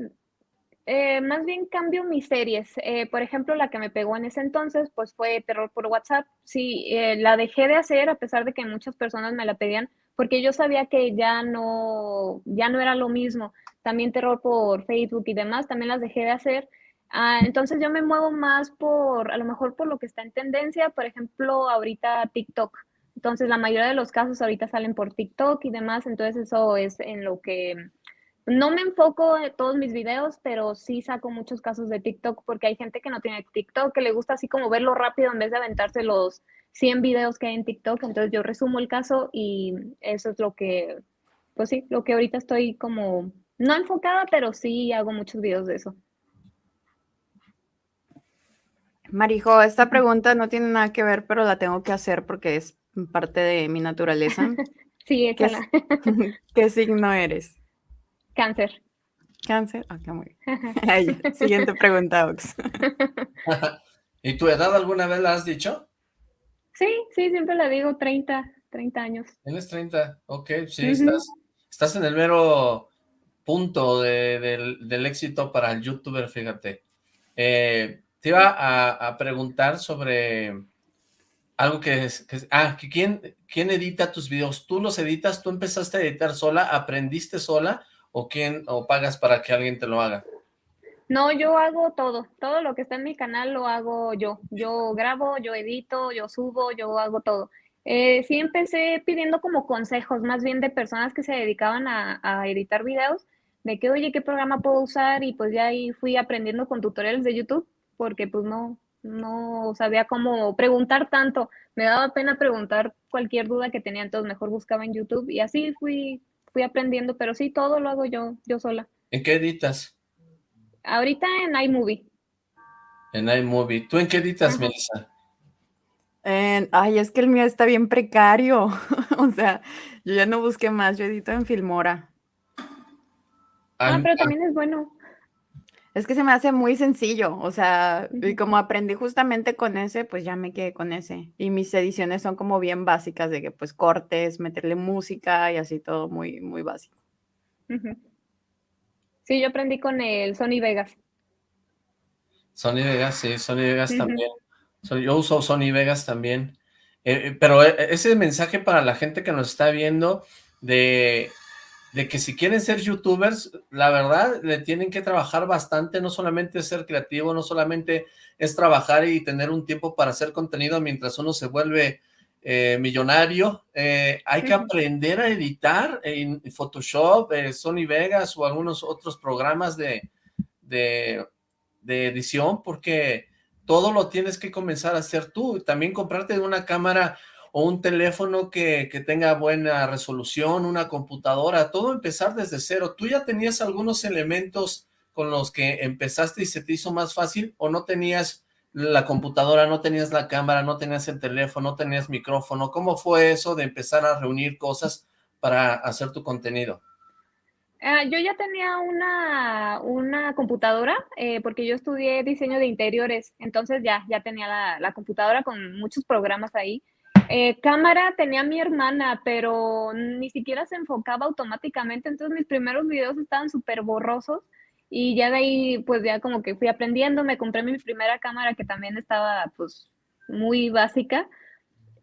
eh, más bien cambio mis series. Eh, por ejemplo, la que me pegó en ese entonces, pues fue Terror por WhatsApp. Sí, eh, la dejé de hacer a pesar de que muchas personas me la pedían, porque yo sabía que ya no, ya no era lo mismo. También Terror por Facebook y demás, también las dejé de hacer. Ah, entonces yo me muevo más por, a lo mejor por lo que está en tendencia, por ejemplo, ahorita TikTok. Entonces la mayoría de los casos ahorita salen por TikTok y demás, entonces eso es en lo que no me enfoco en todos mis videos, pero sí saco muchos casos de TikTok porque hay gente que no tiene TikTok, que le gusta así como verlo rápido en vez de aventarse los 100 videos que hay en TikTok. Entonces yo resumo el caso y eso es lo que, pues sí, lo que ahorita estoy como, no enfocada, pero sí hago muchos videos de eso. Marijo, esta pregunta no tiene nada que ver, pero la tengo que hacer porque es parte de mi naturaleza. Sí, ¿Qué, échala. qué signo eres? Cáncer. ¿Cáncer? Ok, muy bien. Siguiente pregunta, Ox. ¿Y tu edad alguna vez la has dicho? Sí, sí, siempre la digo 30, 30 años. Tienes 30, ok, sí, estás, estás en el mero punto de- del, del éxito para el youtuber, fíjate. Eh, te iba a, preguntar sobre algo que es, ah, quién, quién edita tus videos, ¿tú los editas, tú empezaste a editar sola, aprendiste sola, o quién, o pagas para que alguien te lo haga? No, yo hago todo, todo lo que está en mi canal lo hago yo. Yo grabo, yo edito, yo subo, yo hago todo. Eh, sí empecé pidiendo como consejos, más bien de personas que se dedicaban a, a editar videos, de que, oye, ¿qué programa puedo usar? Y pues ya ahí fui aprendiendo con tutoriales de YouTube, porque pues no, no sabía cómo preguntar tanto. Me daba pena preguntar cualquier duda que tenía, entonces mejor buscaba en YouTube y así fui, fui aprendiendo, pero sí, todo lo hago yo, yo sola. ¿En qué editas? Ahorita en iMovie. En iMovie. ¿Tú en qué editas, Ajá. Melissa? En- ay, es que el mío está bien precario. O sea, yo ya no busqué más, yo edito en Filmora. Ah, pero también es bueno. Es que se me hace muy sencillo, o sea, y como aprendí justamente con ese, pues ya me quedé con ese. Y mis ediciones son como bien básicas de que pues cortes, meterle música y así todo muy, muy básico. Sí, yo aprendí con el Sony Vegas. Sony Vegas, sí, Sony Vegas también. Yo uso Sony Vegas también. Eh, eh, pero eh, ese mensaje para la gente que nos está viendo de, de que si quieren ser youtubers, la verdad, le tienen que trabajar bastante, no solamente ser creativo, no solamente es trabajar y tener un tiempo para hacer contenido mientras uno se vuelve eh, millonario, eh, hay que aprender a editar en Photoshop, eh, Sony Vegas o algunos otros programas de, de, de edición, porque todo lo tienes que comenzar a hacer tú, también comprarte una cámara o un teléfono que, que tenga buena resolución, una computadora, todo empezar desde cero. ¿Tú ya tenías algunos elementos con los que empezaste y se te hizo más fácil o no tenías la computadora, no tenías la cámara, no tenías el teléfono, no tenías micrófono? ¿Cómo fue eso de empezar a reunir cosas para hacer tu contenido? Ah, yo ya tenía una, una computadora, eh, porque yo estudié diseño de interiores, entonces ya, ya tenía la, la computadora con muchos programas ahí. Eh, cámara tenía mi hermana, pero ni siquiera se enfocaba automáticamente, entonces mis primeros videos estaban súper borrosos y ya de ahí pues ya como que fui aprendiendo, me compré mi primera cámara que también estaba pues muy básica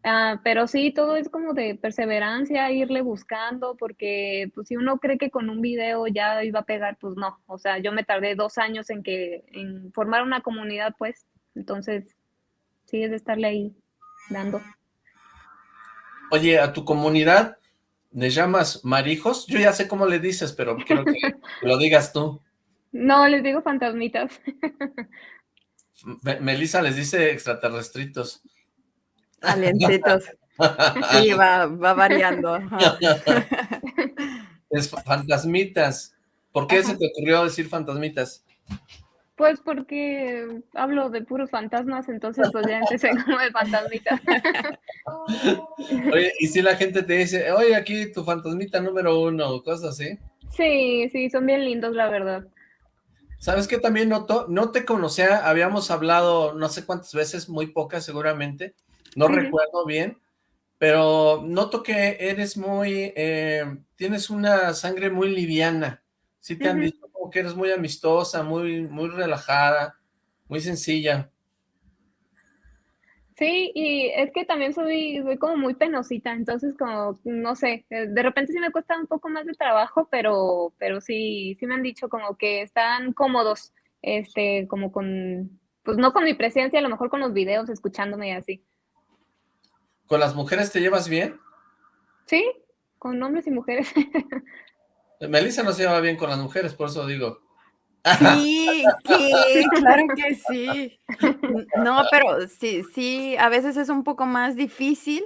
Ah, pero sí, todo es como de perseverancia, irle buscando, porque pues si uno cree que con un video ya iba a pegar, pues no. O sea, yo me tardé dos años en que, en formar una comunidad, pues. Entonces, sí es de estarle ahí dando. Oye, a tu comunidad, ¿le llamas marijos? Yo ya sé cómo le dices, pero quiero que lo digas tú. No, les digo fantasmitas. Me- Melissa les dice extraterrestritos. Aliencitos. Sí, va, va variando. Es fa- fantasmitas. ¿Por qué se te ocurrió decir fantasmitas? Pues porque hablo de puros fantasmas, entonces pues ya empecé como de fantasmitas. Oye, y si la gente te dice, oye, aquí tu fantasmita número uno, cosas así. Sí, sí, son bien lindos, la verdad. ¿Sabes qué también noto? No te conocía, habíamos hablado no sé cuántas veces, muy pocas seguramente, no recuerdo bien, pero noto que eres muy, eh, tienes una sangre muy liviana. Sí te han Ujú. Que eres muy amistosa, muy, muy relajada, muy sencilla. Sí, y es que también soy, soy como muy penosita, entonces como, no sé, eh, de repente sí me cuesta un poco más de trabajo, pero, pero sí, sí me han dicho como que están cómodos, este, como con, pues no con mi presencia, a lo mejor con los videos, escuchándome y así. ¿Con las mujeres te llevas bien? Sí, con hombres y mujeres. Melissa no se lleva bien con las mujeres, por eso digo. Sí, ¿qué? Claro que sí. No, pero sí, sí, a veces es un poco más difícil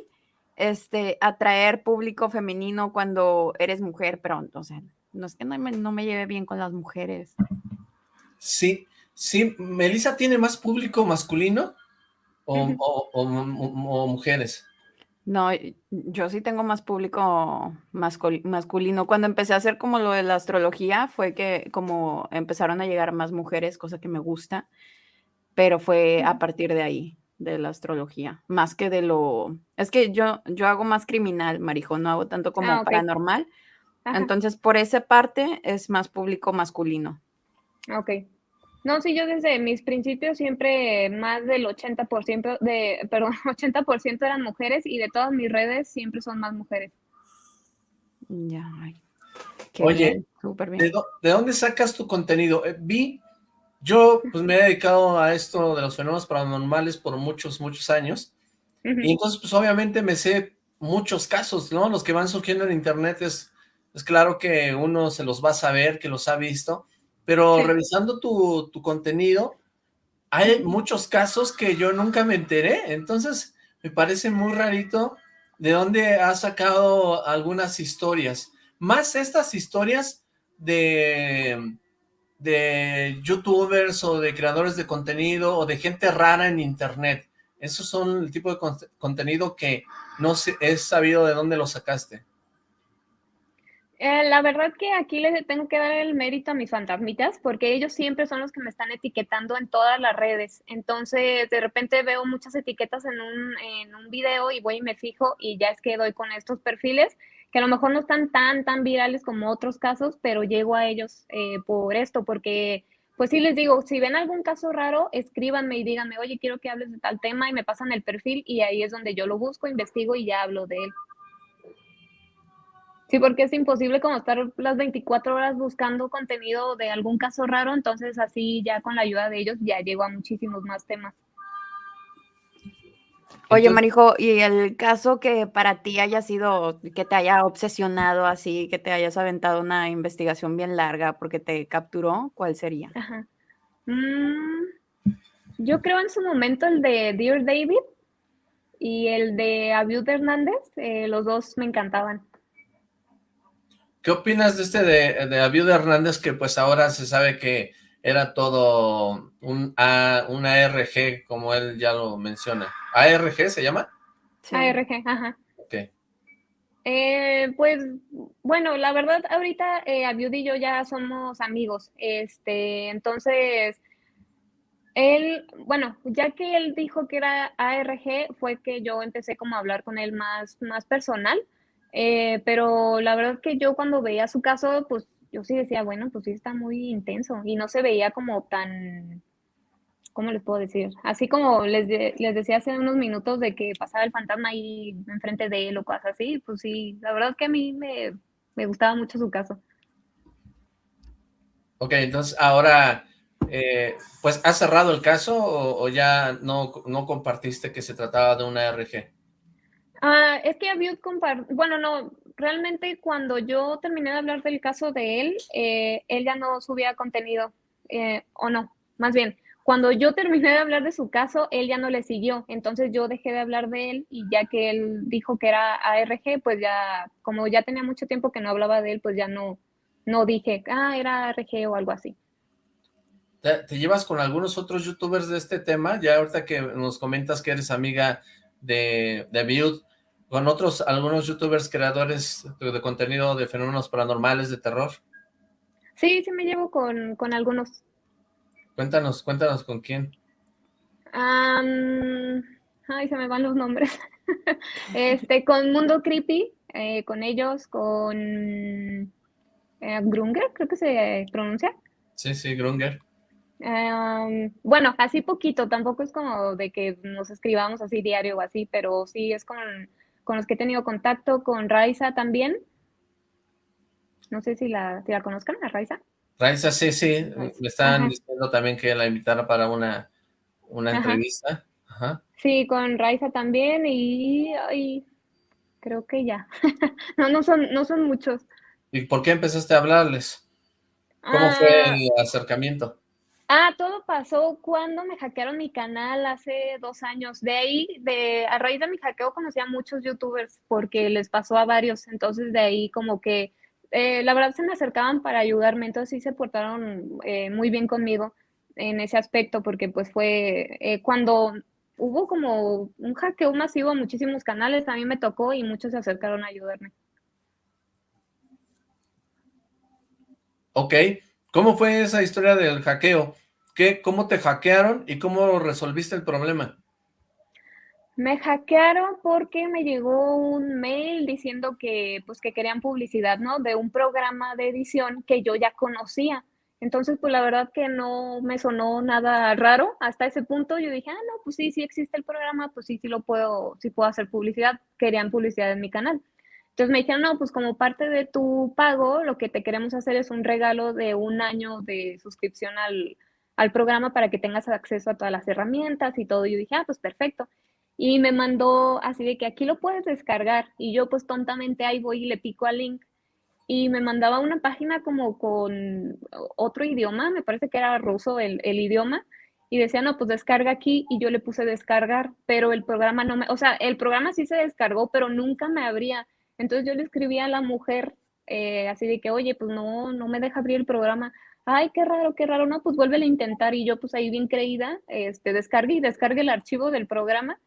este, atraer público femenino cuando eres mujer, pero, o sea, no es que no me, no me lleve bien con las mujeres. Sí, sí, Melissa tiene más público masculino o- o- o- o mujeres. No, y- yo sí tengo más público mascul- masculino. Cuando empecé a hacer como lo de la astrología, fue que como empezaron a llegar más mujeres, cosa que me gusta, pero fue a partir de ahí, de la astrología, más que de lo... Es que yo, yo hago más criminal, Marijo, no hago tanto Ah, como paranormal, Ajá, entonces por esa parte es más público masculino. ok. No, sí, yo desde mis principios siempre más del 80% de, perdón, 80% eran mujeres y de todas mis redes siempre son más mujeres. Ya, ay, qué Oye, bien, súper ¿De, bien. de dónde sacas tu contenido? Eh, vi, yo pues me he dedicado a esto de los fenómenos paranormales por muchos, muchos años, y entonces pues obviamente me sé muchos casos, ¿no? Los que van surgiendo en internet es, es claro que uno se los va a saber, que los ha visto, pero Sí. revisando tu, tu contenido, hay muchos casos que yo nunca me enteré, entonces me parece muy rarito de dónde has sacado algunas historias, más estas historias de, de youtubers o de creadores de contenido o de gente rara en internet. Esos son el tipo de con contenido que no sé, es sabido de dónde lo sacaste. Eh, la verdad que aquí les tengo que dar el mérito a mis fantasmitas porque ellos siempre son los que me están etiquetando en todas las redes. Entonces, de repente veo muchas etiquetas en un, en un video y voy y me fijo y ya es que doy con estos perfiles que a lo mejor no están tan, tan virales como otros casos, pero llego a ellos eh, por esto, porque pues sí les digo, si ven algún caso raro, escríbanme y díganme, oye, quiero que hables de tal tema y me pasan el perfil y ahí es donde yo lo busco, investigo y ya hablo de él. Sí, porque es imposible como estar las 24 horas buscando contenido de algún caso raro, entonces así ya con la ayuda de ellos ya llego a muchísimos más temas. Oye, Marijo, ¿y el caso que para ti haya sido, que te haya obsesionado así, que te hayas aventado una investigación bien larga porque te capturó, cuál sería? Ajá. Mm, yo creo en su momento el de Dear David y el de Abiud Hernández, eh, los dos me encantaban. ¿Qué opinas de este de, de Abiud Hernández que pues ahora se sabe que era todo un A, una ARG, como él ya lo menciona? ¿ARG se llama? Sí. ARG, ajá. Ok. Eh, pues, bueno, la verdad, ahorita eh, Abiud y yo ya somos amigos, este, entonces, él, bueno, ya que él dijo que era ARG, fue que yo empecé como a hablar con él más, más personal, eh, pero la verdad que yo cuando veía su caso, pues yo sí decía, bueno, pues sí está muy intenso y no se veía como tan, ¿cómo les puedo decir? Así como les, les decía hace unos minutos de que pasaba el fantasma ahí enfrente de él o cosas así, pues sí, la verdad que a mí me, me gustaba mucho su caso. Ok, entonces ahora, eh, pues, ¿has cerrado el caso o, o ya no, no compartiste que se trataba de una RG? Ah, es que Abiud compartió, bueno, no, realmente cuando yo terminé de hablar del caso de él, eh, él ya no subía contenido, eh, o no, más bien, cuando yo terminé de hablar de su caso, él ya no le siguió, entonces yo dejé de hablar de él y ya que él dijo que era ARG, pues ya, como ya tenía mucho tiempo que no hablaba de él, pues ya no, no dije, ah, era ARG o algo así. ¿Te, ¿Te, llevas con algunos otros youtubers de este tema? Ya ahorita que nos comentas que eres amiga de, de Build, con otros, algunos youtubers creadores de contenido de fenómenos paranormales, de terror. Sí, sí me llevo con, con algunos. Cuéntanos, cuéntanos con quién. Um, ay, se me van los nombres. este, con Mundo Creepy, eh, con ellos, con eh, Grunger, creo que se pronuncia. Sí, sí, Grunger. Um, bueno, así poquito, tampoco es como de que nos escribamos así diario o así, pero sí es con, con los que he tenido contacto, con Raiza también. No sé si la, si la conozcan, a Raiza. Raiza, sí, sí, me estaban Ajá. diciendo también que la invitara para una, una Ajá. entrevista. Ajá. Sí, con Raiza también y, y creo que ya. no, no son, no son muchos. ¿Y por qué empezaste a hablarles? ¿Cómo ah, fue el acercamiento? Ah, todo pasó cuando me hackearon mi canal hace dos años. De ahí, de, a raíz de mi hackeo conocí a muchos youtubers porque les pasó a varios. Entonces de ahí como que eh, la verdad se me acercaban para ayudarme, entonces sí se portaron eh, muy bien conmigo en ese aspecto, porque pues fue eh, cuando hubo como un hackeo masivo a muchísimos canales, a mí me tocó y muchos se acercaron a ayudarme. Ok, ¿cómo fue esa historia del hackeo? ¿Qué, ¿Cómo te hackearon y cómo resolviste el problema? Me hackearon porque me llegó un mail diciendo que, pues, que querían publicidad, ¿no? De un programa de edición que yo ya conocía. Entonces, pues la verdad que no me sonó nada raro. Hasta ese punto yo dije, ah, no, pues sí, sí existe el programa, pues sí, sí lo puedo, sí puedo hacer publicidad. Querían publicidad en mi canal. Entonces me dijeron, no, pues como parte de tu pago, lo que te queremos hacer es un regalo de un año de suscripción al, al programa para que tengas acceso a todas las herramientas y todo. Y yo dije, ah, pues perfecto y me mandó así de que aquí lo puedes descargar y yo pues tontamente ahí voy y le pico al link. Y me mandaba una página como con otro idioma, me parece que era ruso el, el, idioma y decía no pues descarga aquí y yo le puse descargar pero el programa no me, o sea el programa sí se descargó pero nunca me abría entonces yo le escribí a la mujer eh, así de que oye pues no, no me deja abrir el programa ay, qué raro, qué raro, no, pues vuelve a intentar y yo pues ahí bien creída, este, descargué y descargué el archivo del programa.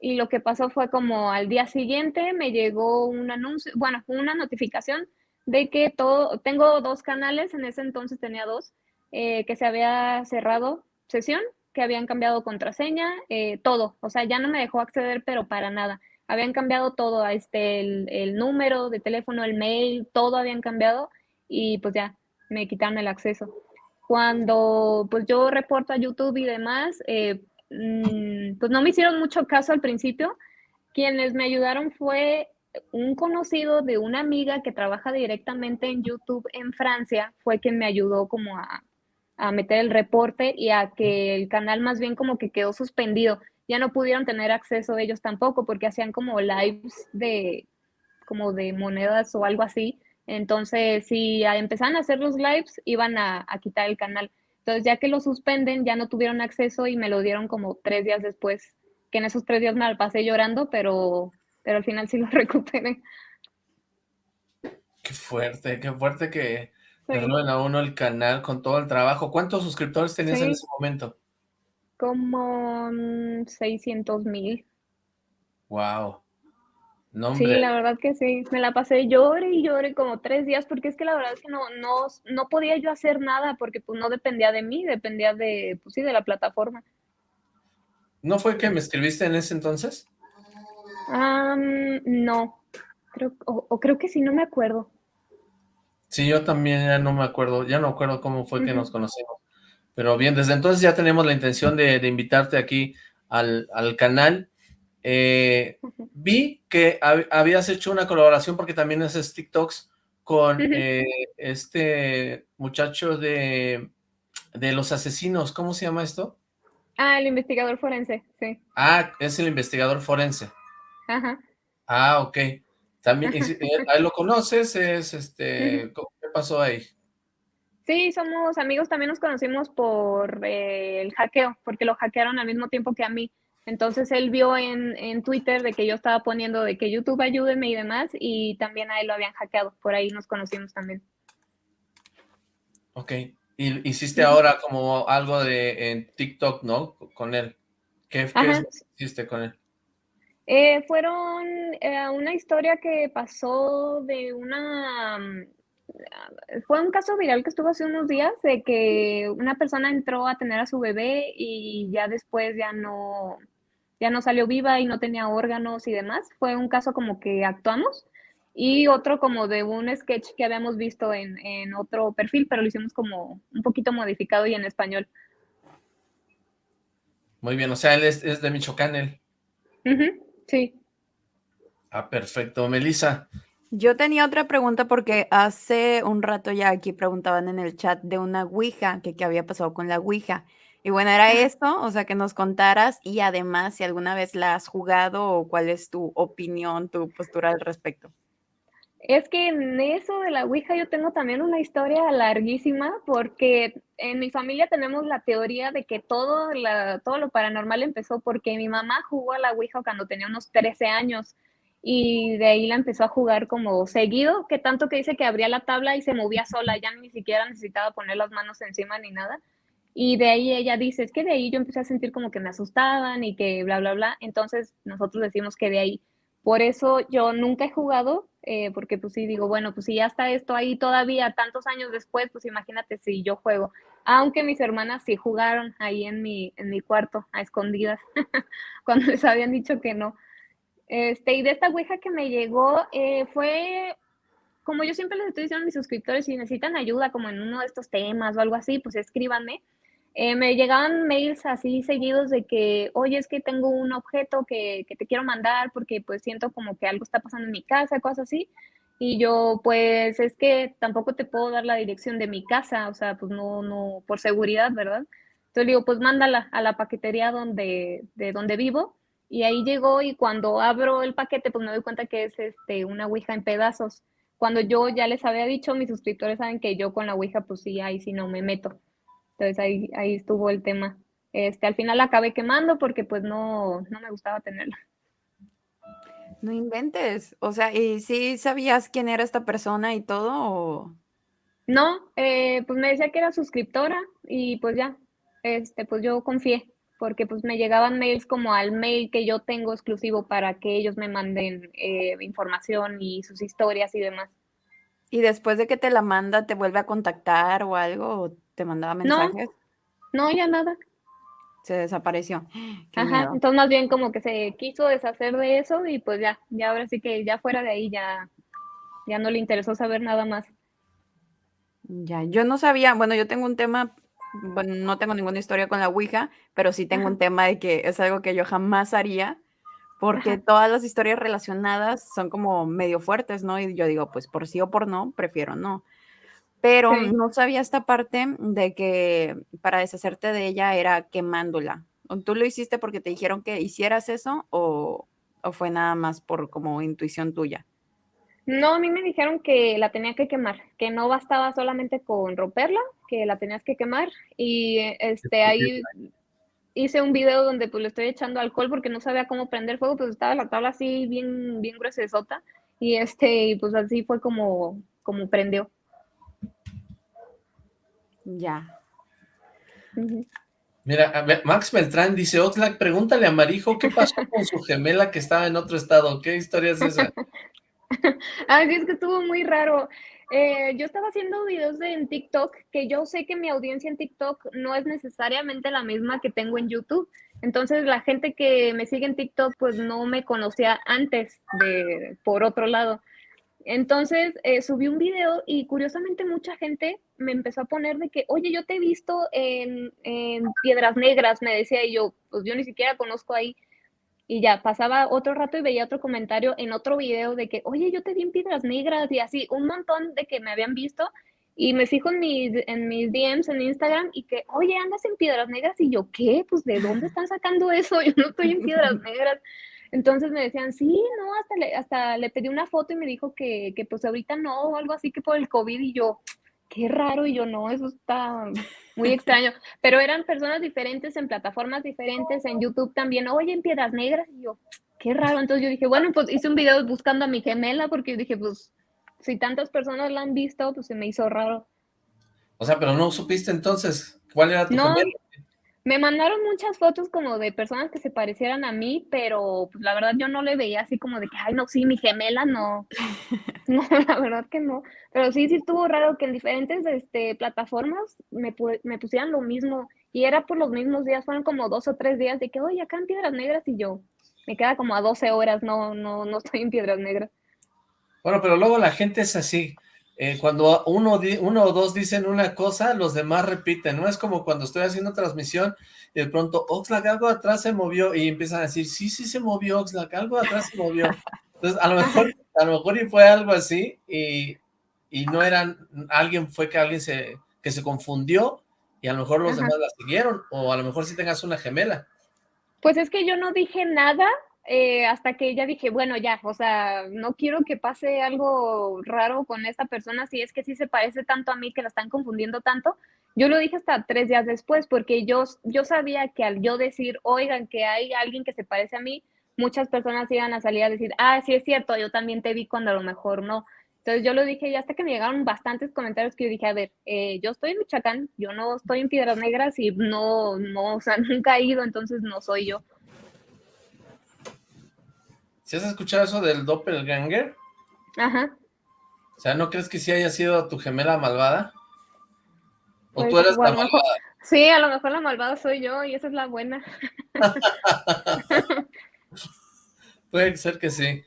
Y lo que pasó fue como al día siguiente me llegó un anuncio, bueno, una notificación de que todo, tengo dos canales, en ese entonces tenía dos, eh, que se había cerrado sesión, que habían cambiado contraseña, eh, todo, o sea, ya no me dejó acceder, pero para nada. Habían cambiado todo, este, el, el número de teléfono, el mail, todo habían cambiado y pues ya, me quitaron el acceso. Cuando pues yo reporto a YouTube y demás, eh, mm, pues no me hicieron mucho caso al principio. Quienes me ayudaron fue un conocido de una amiga que trabaja directamente en YouTube en Francia, fue quien me ayudó como a, a meter el reporte y a que el canal más bien como que quedó suspendido. Ya no pudieron tener acceso ellos tampoco porque hacían como lives de como de monedas o algo así entonces, si empezaban a hacer los lives, iban a, quitar el canal. Entonces, ya que lo suspenden, ya no tuvieron acceso y me lo dieron como tres días después, que en esos tres días me la pasé llorando, pero, pero al final sí lo recuperé. Qué fuerte, qué fuerte que sí. a uno el canal con todo el trabajo. ¿Cuántos suscriptores tenías en ese momento? Como 600 mil. Wow. sí, la verdad que sí, me la pasé llore y llore como tres días porque es que la verdad es que no, no, no podía yo hacer nada porque pues no dependía de mí, dependía de, pues sí, de la plataforma. ¿No fue que me escribiste en ese entonces? Um, no, creo, o, o, creo que sí, no me acuerdo. Sí, yo también ya no me acuerdo, ya no acuerdo cómo fue uh -huh. que nos conocimos. Pero bien, desde entonces ya tenemos la intención de, de invitarte aquí al, al canal. Eh, vi que hab habías hecho una colaboración porque también haces TikToks con eh, este muchacho de, de los asesinos, ¿cómo se llama esto? Ah, el investigador forense, sí. Ah, es el investigador forense. Ajá. Ah, ok. También, ahí lo conoces, es este, ¿qué pasó ahí? Sí, somos amigos, también nos conocimos por eh, el hackeo, porque lo hackearon al mismo tiempo que a mí. Entonces él vio en, en, Twitter de que yo estaba poniendo de que YouTube ayúdeme y demás, y también a él lo habían hackeado, por ahí nos conocimos también. Ok, y hiciste sí. ahora como algo de en TikTok, ¿no? Con él. ¿Qué, qué hiciste con él? Eh, fueron eh, una historia que pasó de una... Fue un caso viral que estuvo hace unos días de que una persona entró a tener a su bebé y ya después ya no, ya no salió viva y no tenía órganos y demás. Fue un caso como que actuamos y otro como de un sketch que habíamos visto en, en otro perfil, pero lo hicimos como un poquito modificado y en español. Muy bien, o sea, él es, es de Michoacán, él. Uh -huh, sí. Ah, perfecto. Melissa. Yo tenía otra pregunta porque hace un rato ya aquí preguntaban en el chat de una Ouija, que qué había pasado con la Ouija. Y bueno, era esto, o sea, que nos contaras y además si alguna vez la has jugado o cuál es tu opinión, tu postura al respecto. Es que en eso de la Ouija yo tengo también una historia larguísima porque en mi familia tenemos la teoría de que todo, la, todo lo paranormal empezó porque mi mamá jugó a la Ouija cuando tenía unos 13 años y de ahí la empezó a jugar como seguido, que tanto que dice que abría la tabla y se movía sola, ya ni siquiera necesitaba poner las manos encima ni nada. Y de ahí ella dice, es que de ahí yo empecé a sentir como que me asustaban y que bla, bla, bla. Entonces nosotros decimos que de ahí. Por eso yo nunca he jugado, eh, porque pues sí digo, bueno, pues si ya está esto ahí todavía tantos años después, pues imagínate si yo juego. Aunque mis hermanas sí jugaron ahí en mi, en mi cuarto, a escondidas, cuando les habían dicho que no. Este, y de esta Ouija que me llegó, eh, fue, como yo siempre les estoy diciendo a mis suscriptores, si necesitan ayuda como en uno de estos temas o algo así, pues escríbanme. Eh, me llegaban mails así seguidos de que, oye, es que tengo un objeto que, que, te quiero mandar porque pues siento como que algo está pasando en mi casa, cosas así. Y yo, pues es que tampoco te puedo dar la dirección de mi casa, o sea, pues no, no, por seguridad, ¿verdad? Entonces digo, pues mándala a la paquetería donde, de donde vivo. Y ahí llegó y cuando abro el paquete, pues me doy cuenta que es este, una Ouija en pedazos. Cuando yo ya les había dicho, mis suscriptores saben que yo con la Ouija, pues sí, ahí sí no me meto. Entonces ahí, ahí estuvo el tema. Este, al final la acabé quemando porque pues no, no me gustaba tenerla. No inventes. O sea, ¿y sí sabías quién era esta persona y todo? O... No, eh, pues me decía que era suscriptora y pues ya, este, pues yo confié, porque pues me llegaban mails como al mail que yo tengo exclusivo para que ellos me manden eh, información y sus historias y demás. Y después de que te la manda, ¿te vuelve a contactar o algo? ¿O te mandaba No. mensajes? No, ya nada. Se desapareció. Qué Ajá, miedo. entonces más bien como que se quiso deshacer de eso y pues ya, ya ahora sí que ya fuera de ahí ya, ya no le interesó saber nada más. Ya, yo no sabía, bueno, yo tengo un tema, bueno, no tengo ninguna historia con la Ouija, pero sí tengo un tema de que es algo que yo jamás haría, porque Ajá. todas las historias relacionadas son como medio fuertes, ¿no? Y yo digo, pues por sí o por no, prefiero no. Pero Sí. no sabía esta parte de que para deshacerte de ella era quemándola. ¿O ¿Tú lo hiciste porque te dijeron que hicieras eso o, o fue nada más por como intuición tuya? No, a mí me dijeron que la tenía que quemar, que no bastaba solamente con romperla, que la tenías que quemar y eh, este ahí hice un video donde pues le estoy echando alcohol porque no sabía cómo prender fuego, pues estaba la tabla así bien bien gruesesota y este y pues así fue como como prendió. Ya. Mira, a ver, Max Beltrán dice, Oxlack, pregúntale a Marijo qué pasó con su gemela que estaba en otro estado. ¿Qué historia es esa? Ay, sí, es que estuvo muy raro. Eh, yo estaba haciendo videos de- en TikTok, que yo sé que mi audiencia en TikTok no es necesariamente la misma que tengo en YouTube. Entonces, la gente que me sigue en TikTok, pues no me conocía antes de por otro lado. Entonces, eh, subí un video y curiosamente mucha gente me empezó a poner de que, oye, yo te he visto en Piedras Negras, me decía, y yo, pues yo ni siquiera conozco ahí. Y ya pasaba otro rato y veía otro comentario en otro video de que, oye, yo te vi en Piedras Negras y así, un montón de que me habían visto. Y me fijo en mis, en mis DMs en Instagram y que, oye, andas en Piedras Negras. Y yo, ¿qué? Pues, ¿de dónde están sacando eso? Yo no estoy en Piedras Negras. Entonces me decían, sí, no, hasta le, hasta le pedí una foto y me dijo que, que pues ahorita no, o algo así que por el COVID. Y yo, qué raro. Y yo, no, eso está muy extraño. Pero eran personas diferentes en plataformas diferentes, en YouTube también, oye, en Piedras Negras. Y yo, qué raro. Entonces yo dije, bueno, pues hice un video buscando a mi gemela porque yo dije, pues si tantas personas la han visto, pues se me hizo raro. O sea, pero no supiste entonces cuál era tu No, gemela. Me mandaron muchas fotos como de personas que se parecieran a mí, pero pues la verdad yo no le veía así como de que, ay, no, sí, mi gemela, no. No, la verdad que no. Pero sí, sí estuvo raro que en diferentes este, plataformas me, pu- me pusieran lo mismo y era por los mismos días, fueron como dos o tres días de que, oye, acá en Piedras Negras y yo, me queda como a 12 horas, no, no, no estoy en Piedras Negras. Bueno, pero luego la gente es así. Eh, cuando uno, di- uno o dos dicen una cosa, los demás repiten, ¿no? Es como cuando estoy haciendo transmisión y de pronto, Oxlack, algo atrás se movió y empiezan a decir, sí, sí se movió, Oxlack, algo atrás se movió. Entonces, a lo mejor, a lo mejor y fue algo así y, y no eran, alguien fue que alguien se, que se confundió y a lo mejor los Ajá. demás la siguieron o a lo mejor sí tengas una gemela. Pues es que yo no dije nada eh, hasta que ya dije, bueno, ya, o sea, no quiero que pase algo raro con esta persona, si es que sí se parece tanto a mí que la están confundiendo tanto. Yo lo dije hasta tres días después, porque yo, yo sabía que al yo decir, oigan, que hay alguien que se parece a mí, muchas personas iban a salir a decir, ah, sí es cierto, yo también te vi cuando a lo mejor no. Entonces yo lo dije y hasta que me llegaron bastantes comentarios que yo dije, a ver, eh, yo estoy en Michoacán, yo no estoy en Piedras Negras y no, no, o sea, nunca he ido, entonces no soy yo. ¿Si has escuchado eso del doppelganger? Ajá. O sea, ¿no crees que sí haya sido tu gemela malvada? ¿O Pues, tú eres la malvada? sí, a lo mejor la malvada soy yo y esa es la buena. Puede ser que sí.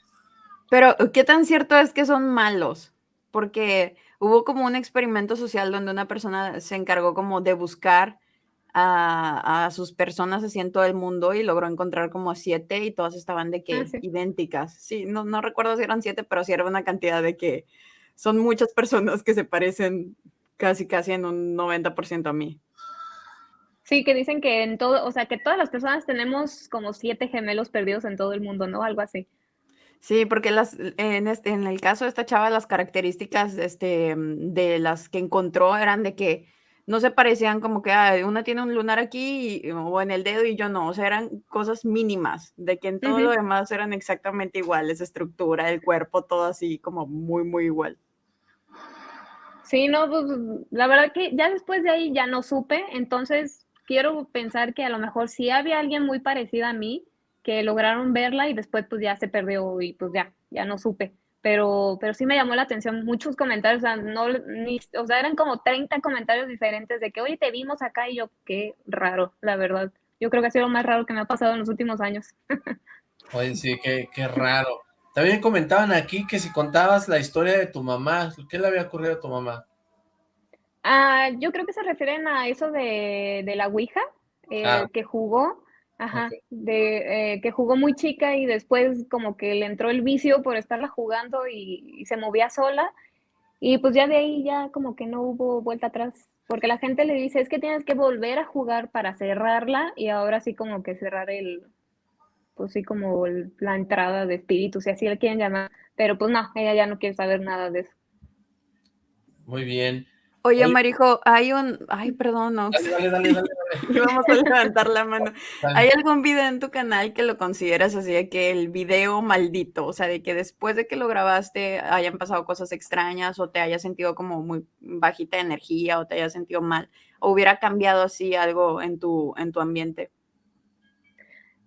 Pero, ¿qué tan cierto es que son malos? Porque hubo como un experimento social donde una persona se encargó como de buscar a, a sus personas así en todo el mundo y logró encontrar como siete y todas estaban de que Ah, sí. idénticas. Sí, no, no recuerdo si eran siete, pero sí era una cantidad de que son muchas personas que se parecen casi, casi en un 90% a mí. Sí, que dicen que en todo, o sea, que todas las personas tenemos como siete gemelos perdidos en todo el mundo, ¿no? Algo así. Sí, porque las, en, este, en el caso de esta chava, las características este, de las que encontró eran de que no se parecían como que "Ay, una tiene un lunar aquí y- o en el dedo y yo no, o sea, eran cosas mínimas, de que en todo lo demás eran exactamente iguales, estructura, el cuerpo, todo así como muy, muy igual. Sí, no, pues la verdad que ya después de ahí ya no supe, entonces quiero pensar que a lo mejor sí había alguien muy parecido a mí que lograron verla y después pues ya se perdió y pues ya, ya no supe. Pero, pero sí me llamó la atención muchos comentarios, o sea, no, ni, o sea, eran como 30 comentarios diferentes de que, oye, te vimos acá y yo, qué raro, la verdad. Yo creo que ha sido lo más raro que me ha pasado en los últimos años. Oye, sí, qué, qué raro. También comentaban aquí que si contabas la historia de tu mamá, ¿qué le había ocurrido a tu mamá? Ah, yo creo que se refieren a eso de, de la Ouija, eh, Ah. que jugó, ajá, de, eh, que jugó muy chica y después como que le entró el vicio por estarla jugando y, y se movía sola. Y pues ya de ahí ya como que no hubo vuelta atrás, porque la gente le dice, es que tienes que volver a jugar para cerrarla y ahora sí como que cerrar el, pues sí como el- la entrada de espíritus, si así le quieren llamar, pero pues no, ella ya no quiere saber nada de eso. Muy bien. Oye, Oye. Marijo, hay un... Ay, perdón, Ox. Dale, dale, dale, dale. dale. Íbamos a levantar la mano. Dale. ¿Hay algún video en tu canal que lo consideras así de que el video maldito, o sea, de que después de que lo grabaste hayan pasado cosas extrañas o te hayas sentido como muy bajita de energía o te hayas sentido mal o hubiera cambiado así algo en tu, en tu ambiente?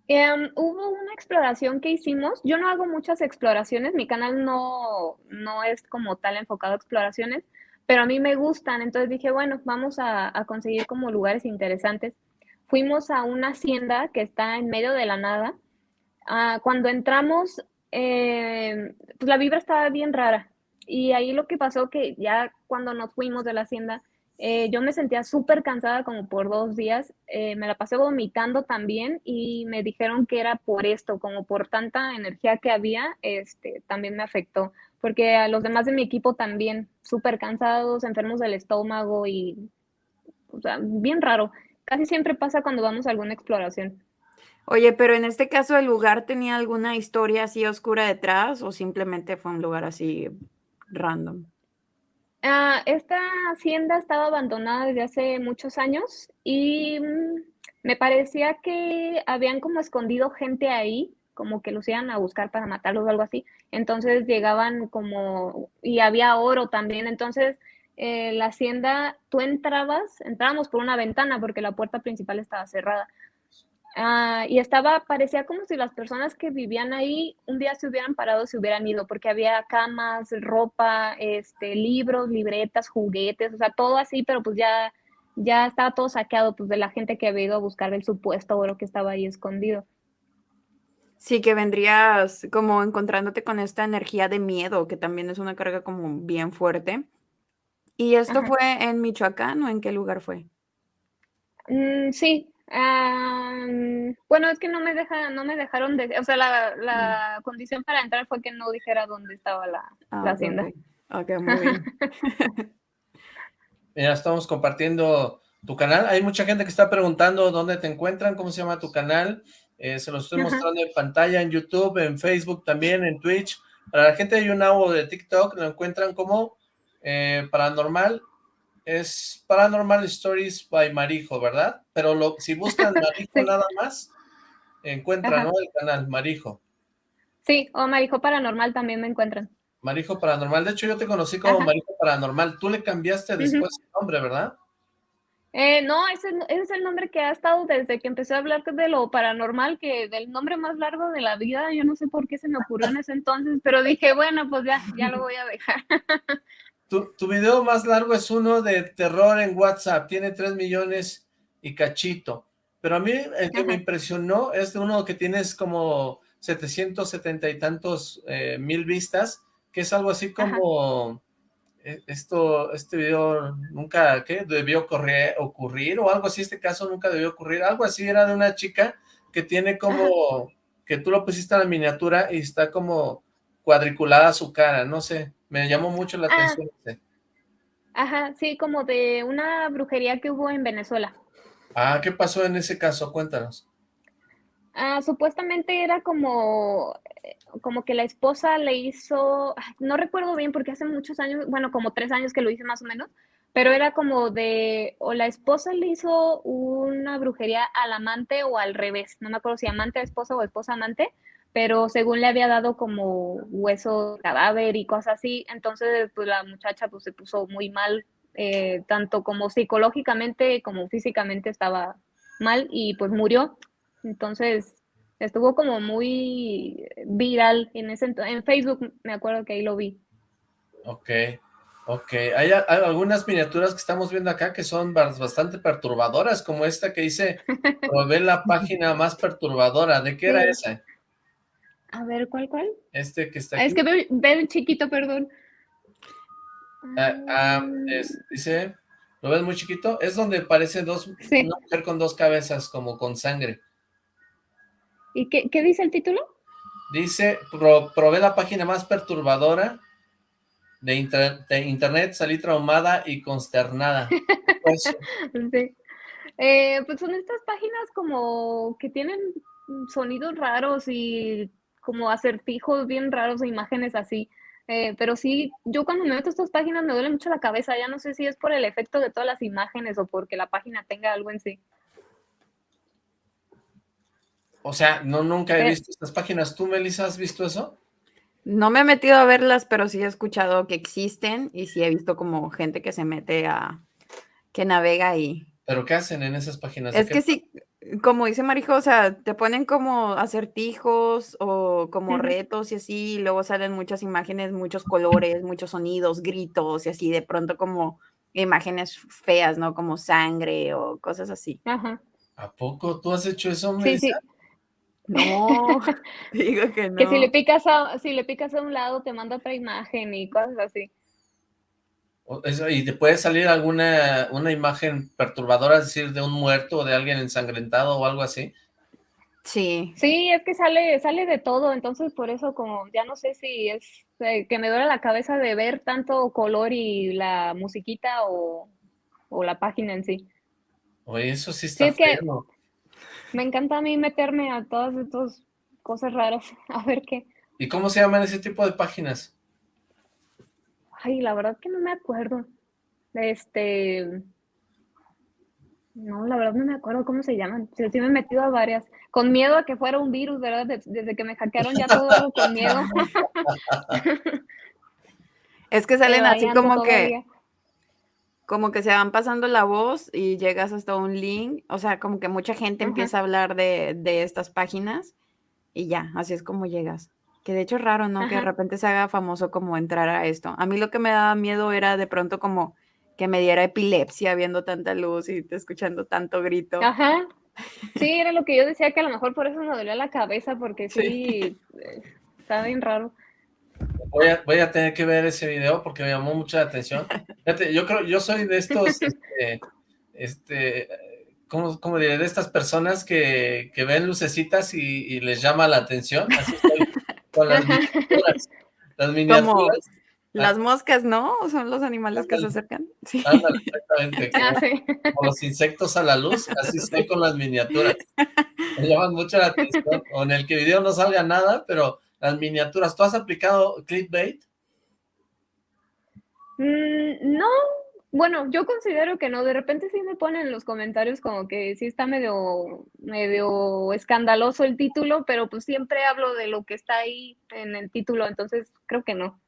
Em, hubo una exploración que hicimos. Yo no hago muchas exploraciones, mi canal no, no es como tal enfocado a exploraciones, pero a mí me gustan. Entonces dije, bueno, vamos a, conseguir como lugares interesantes. Fuimos a una hacienda que está en medio de la nada. Ah, cuando entramos, em, pues la vibra estaba bien rara. Y ahí lo que pasó que ya cuando nos fuimos de la hacienda, eh, yo me sentía súper cansada como por dos días, eh, me la pasé vomitando también y me dijeron que era por esto, como por tanta energía que había, este, también me afectó, porque a los demás de mi equipo también súper cansados, enfermos del estómago y, o sea, bien raro. Casi siempre pasa cuando vamos a alguna exploración. Oye, pero en este caso, ¿el lugar tenía alguna historia así oscura detrás o simplemente fue un lugar así random? Ah, esta hacienda estaba abandonada desde hace muchos años y mm, me parecía que habían como escondido gente ahí, como que los iban a buscar para matarlos o algo así. Entonces llegaban como, y había oro también. Entonces eh, la hacienda, tú entrabas, entrábamos por una ventana porque la puerta principal estaba cerrada. Ah, y estaba, parecía como si las personas que vivían ahí un día se hubieran parado, se hubieran ido, porque había camas, ropa, este, libros, libretas, juguetes, o sea, todo así, pero pues ya, ya estaba todo saqueado, pues de la gente que había ido a buscar el supuesto oro que estaba ahí escondido. Sí, que vendrías como encontrándote con esta energía de miedo, que también es una carga como bien fuerte. ¿Y esto Ajá. fue en Michoacán o en qué lugar fue? Mm, sí. ah, mm, bueno, es que no me deja, no me dejaron de, o sea, la, la condición para entrar fue que no dijera dónde estaba la, Ah, la hacienda. ok. Ok, muy bien. Mira, estamos compartiendo tu canal. Hay mucha gente que está preguntando dónde te encuentran, cómo se llama tu canal. Eh, se lo estoy mostrando en pantalla, en YouTube, en Facebook también, en Twitch. Para la gente de YouNow o de TikTok, lo encuentran como eh, Paranormal. Es Paranormal Stories by Marijo, ¿verdad? Pero lo, si buscan Marijo Sí. nada más, encuentran. El canal Marijo. Sí, o Marijo Paranormal también me encuentran. Marijo Paranormal. De hecho, yo te conocí como Ajá. Marijo Paranormal. Tú le cambiaste después el nombre, ¿verdad? Eh, no, ese, ese es el nombre que ha estado desde que empecé a hablar de lo paranormal, que del nombre más largo de la vida, yo no sé por qué se me ocurrió en ese entonces, pero dije, bueno, pues ya, ya lo voy a dejar. Tu, tu video más largo es uno de terror en WhatsApp, tiene 3 millones y cachito. Pero a mí el que me Ajá. impresionó es uno que tienes como 770 y tantos eh, mil vistas, que es algo así Ajá. como eh, esto, este video nunca, ¿qué? Debió correr, ocurrir o algo así, este caso nunca debió ocurrir, algo así era de una chica que tiene Ajá. como, que tú lo pusiste en la miniatura y está como cuadriculada su cara, no sé, me llamó mucho la Ah, atención ajá, sí, como de una brujería que hubo en Venezuela. Ah, ¿qué pasó en ese caso? Cuéntanos. Ah, supuestamente era como, como que la esposa le hizo, ay, no recuerdo bien porque hace muchos años, bueno, como tres años que lo hice más o menos, pero era como de, o la esposa le hizo una brujería al amante o al revés, no me acuerdo si amante a esposa o esposa amante, pero según le había dado como hueso cadáver y cosas así, entonces pues la muchacha pues se puso muy mal, eh, tanto como psicológicamente como físicamente estaba mal y pues murió. Entonces estuvo como muy viral en ese en Facebook, me acuerdo que ahí lo vi. Ok, ok. Hay, a- hay algunas miniaturas que estamos viendo acá que son bas- bastante perturbadoras, como esta que dice, probé la página más perturbadora. ¿De qué era Sí. esa? A ver, ¿cuál, cuál? Este que está Ah, aquí. Es que veo, veo chiquito, perdón. Ah, ah, es- dice, ¿lo ves muy chiquito? Es donde parece dos, Sí. una mujer con dos cabezas, como con sangre. ¿Y qué, qué dice el título? Dice, "Pro- probé la página más perturbadora de, inter- de internet, salí traumada y consternada. Pues, Sí. Eh, pues son estas páginas como que tienen sonidos raros y como acertijos bien raros o imágenes así. Eh, pero sí, yo cuando me meto a estas páginas me duele mucho la cabeza. Ya no sé si es por el efecto de todas las imágenes o porque la página tenga algo en sí. O sea, no nunca he Eh. visto estas páginas. ¿Tú, Melissa, has visto eso? No me he metido a verlas, pero sí he escuchado que existen y sí he visto como gente que se mete a, que navega ahí. ¿Pero qué hacen en esas páginas? ¿De Es qué que sí, como dice Marijo, o sea, te ponen como acertijos o como retos y así, y luego salen muchas imágenes, muchos colores, muchos sonidos, gritos y así, de pronto como imágenes feas, ¿no? Como sangre o cosas así. Ajá. ¿A poco tú has hecho eso, Sí, Melissa? sí. No, digo que no. Que si le picas a, si le picas a un lado te manda otra imagen y cosas así. Eso, ¿Y te puede salir alguna una imagen perturbadora, es decir, de un muerto o de alguien ensangrentado o algo así? Sí, Sí, es que sale, sale de todo, entonces por eso como ya no sé si es eh, que me duele la cabeza de ver tanto color y la musiquita o, o la página en sí. Oye, eso sí está es que-. Me encanta a mí meterme a todas estas cosas raras, a ver qué. ¿Y cómo se llaman ese tipo de páginas? Ay, la verdad que no me acuerdo. Este, no, la verdad no me acuerdo cómo se llaman. Sí, sí me he metido a varias. Con miedo a que fuera un virus, ¿verdad? Des- Desde que me hackearon ya todo con miedo. es que salen así como que, todavía. Como que se van pasando la voz y llegas hasta un link, o sea, como que mucha gente Ajá. empieza a hablar de, de estas páginas y ya, así es como llegas. Que de hecho es raro, ¿no? Que de repente se haga famoso como entrar a esto. A mí lo que me daba miedo era de pronto como que me diera epilepsia viendo tanta luz y escuchando tanto grito. Ajá. Sí, era lo que yo decía, que a lo mejor por eso me dolía la cabeza, porque Sí. sí, eh, está bien raro. Voy a, voy a tener que ver ese video porque me llamó mucho la atención. Fíjate, yo creo, yo soy de estos, este, este, ¿cómo, cómo diré? De estas personas que, que ven lucecitas y, y les llama la atención. Así estoy con las miniaturas. Las miniaturas, Las moscas, ¿no? Son los animales que se acercan. Sí. ándale, exactamente, Ah, como, sí. como los insectos a la luz, así estoy con las miniaturas. Me llaman mucho la atención. O en el que video no salga nada, pero las miniaturas. ¿Tú has aplicado clickbait? Mm, no, bueno, yo considero que no. De repente sí me ponen en los comentarios como que sí está medio, medio escandaloso el título, pero pues siempre hablo de lo que está ahí en el título, entonces creo que no.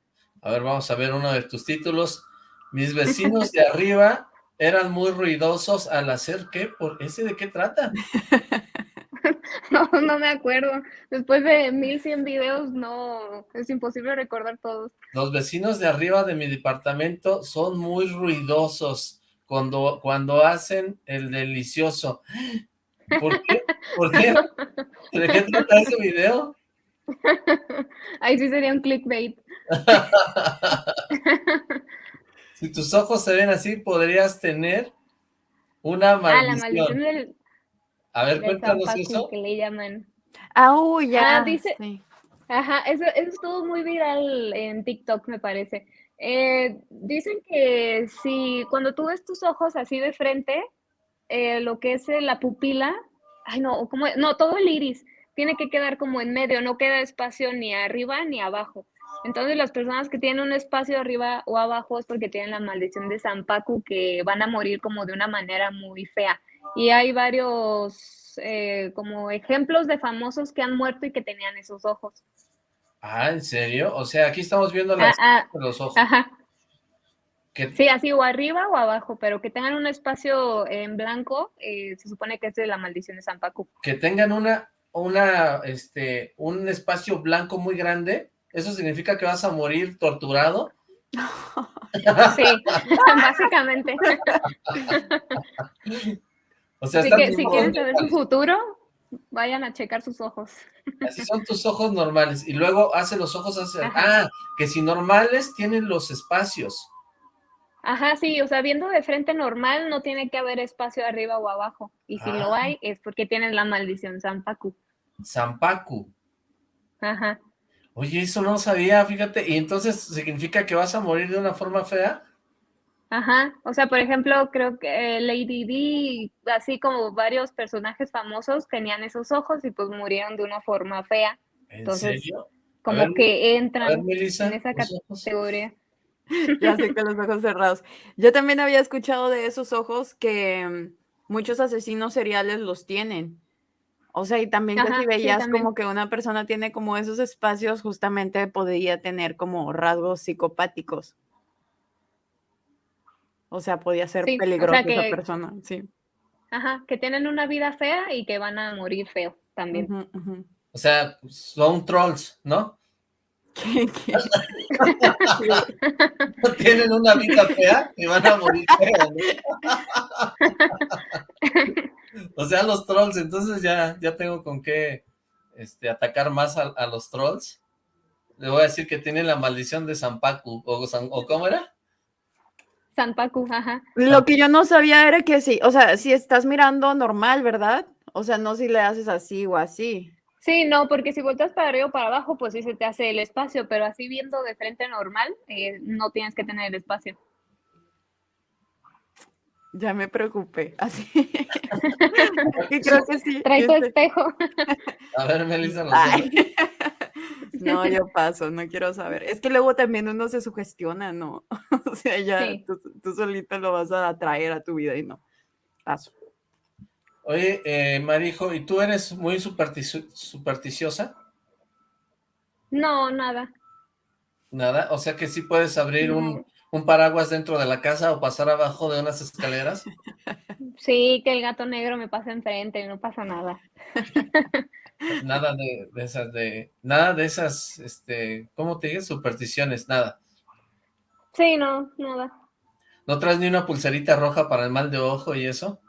A ver, vamos a ver uno de tus títulos. Mis vecinos de arriba eran muy ruidosos al hacer qué, ¿por ese de qué trata? No, no me acuerdo. Después de 1100 videos, no, es imposible recordar todos. Los vecinos de arriba de mi departamento son muy ruidosos cuando, cuando hacen el delicioso. ¿Por qué? ¿Por qué? ¿De qué trata ese video? Ahí sí sería un clickbait. Si tus ojos se ven así, podrías tener una Ah, la maldición. maldición del, A ver, cuéntanos eso. que le llaman. Ah, uy, ya. Ah, dice- sí. Ajá, eso, eso estuvo muy viral en TikTok, me parece. Eh, dicen que si cuando tú ves tus ojos así de frente, eh, lo que es eh, la pupila, ay no, como, no, todo el iris tiene que quedar como en medio, no queda espacio ni arriba ni abajo. Entonces las personas que tienen un espacio arriba o abajo es porque tienen la maldición de Zampacu que van a morir como de una manera muy fea. Y hay varios eh, como ejemplos de famosos que han muerto y que tenían esos ojos. Ah, ¿en serio? O sea, aquí estamos viendo Ah, las ah, los ojos. ajá. Sí, así o arriba o abajo, pero que tengan un espacio en blanco, eh, se supone que es de la maldición de San Paco. que tengan una, una, este, un espacio blanco muy grande, ¿eso significa que vas a morir torturado? Sí, básicamente. O sea, Así están que si quieren saber su futuro, vayan a checar sus ojos. Así son tus ojos normales, y luego hace los ojos hacia... Ajá. Ah, que si normales tienen los espacios. Ajá, sí, o sea, viendo de frente normal no tiene que haber espacio arriba o abajo. Y si lo Ah. hay, es porque tienen la maldición San Paco. Zampacu. Ajá. Oye, eso no lo sabía, fíjate, y entonces significa que vas a morir de una forma fea. Ajá, o sea, por ejemplo, creo que Lady Di, así como varios personajes famosos tenían esos ojos y pues murieron de una forma fea, ¿En Entonces, serio? como ver, que ver, entran Melissa, en esa categoría. Ya sé, con los ojos cerrados. Yo también había escuchado de esos ojos que mm, muchos asesinos seriales los tienen. O sea, y también que si sí, veías también. como que una persona tiene como esos espacios, justamente podía tener como rasgos psicopáticos. O sea, podía ser Sí, o sea peligrosa esa que- persona, sí. Ajá, que tienen una vida fea y que van a morir feo también. O sea, son trolls, ¿no? ¿Qué- qué? Tienen una vida fea y van a morir feos, ¿no? O sea, los trolls, entonces ya, ya tengo con qué este, atacar más a, a los trolls. Le voy a decir que tienen la maldición de San Pacu, o, San- ¿o ¿cómo era? San Paco, ajá. Lo que yo no sabía era que sí, o sea, si estás mirando normal, ¿verdad? O sea, no si le haces así o así. Sí, no, porque si volteas para arriba o para abajo, pues sí se te hace el espacio, pero así viendo de frente normal, eh, no tienes que tener el espacio. Ya me preocupé, así. Y creo que sí. Trae tu este- espejo. A ver, Melissa, Ay. No, yo paso, no quiero saber. Es que luego también uno se sugestiona, ¿no? O sea, ya Sí. tú, tú solito lo vas a atraer a tu vida y no. Paso. Oye, eh, Marijo, ¿y tú eres muy supersticiosa? No, nada. Nada, o sea que sí puedes abrir un, No. un paraguas dentro de la casa o pasar abajo de unas escaleras. Sí, que el gato negro me pasa enfrente, no pasa nada. Nada de, de esas, de, nada de esas, este, ¿cómo te dices? Supersticiones, nada. Sí, no, nada. ¿No traes ni una pulserita roja para el mal de ojo y eso?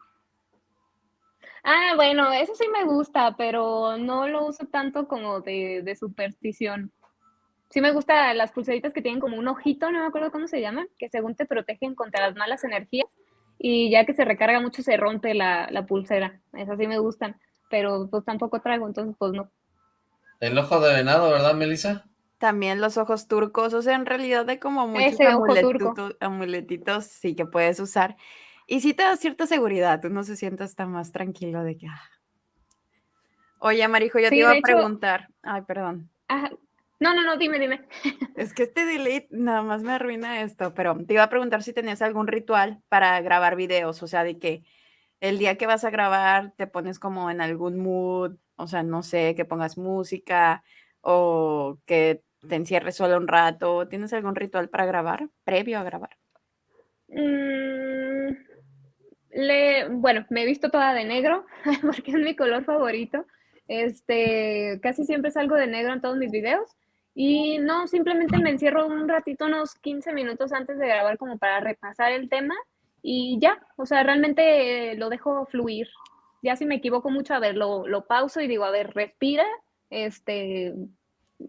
Ah, bueno, eso sí me gusta, pero no lo uso tanto como de, de superstición. Sí me gustan las pulseritas que tienen como un ojito, no me acuerdo cómo se llaman, que según te protegen contra las malas energías y ya que se recarga mucho se rompe la, la pulsera. Esas sí me gustan, pero pues tampoco traigo, entonces pues no. El ojo de venado, ¿verdad, Melissa? También los ojos turcos, o sea, en realidad hay como muchos amuletuto- amuletitos sí que puedes usar. Y sí te da cierta seguridad, uno se siente hasta más tranquilo de que... ah. Oye, Marijo, yo te iba a hecho- preguntar. Ay, perdón. Ajá. No, no, no, dime, dime. Es que este delete nada más me arruina esto, pero te iba a preguntar si tenías algún ritual para grabar videos, o sea, de que el día que vas a grabar te pones como en algún mood, o sea, no sé, que pongas música o que te encierres solo un rato. ¿Tienes algún ritual para grabar, previo a grabar? Mm, le, bueno, me he visto toda de negro porque es mi color favorito. Este, casi siempre salgo de negro en todos mis videos. Y no, simplemente me encierro un ratito, unos 15 minutos antes de grabar como para repasar el tema y ya, o sea, realmente eh, lo dejo fluir. Ya si me equivoco mucho, a ver, lo, lo pauso y digo, a ver, respira, este,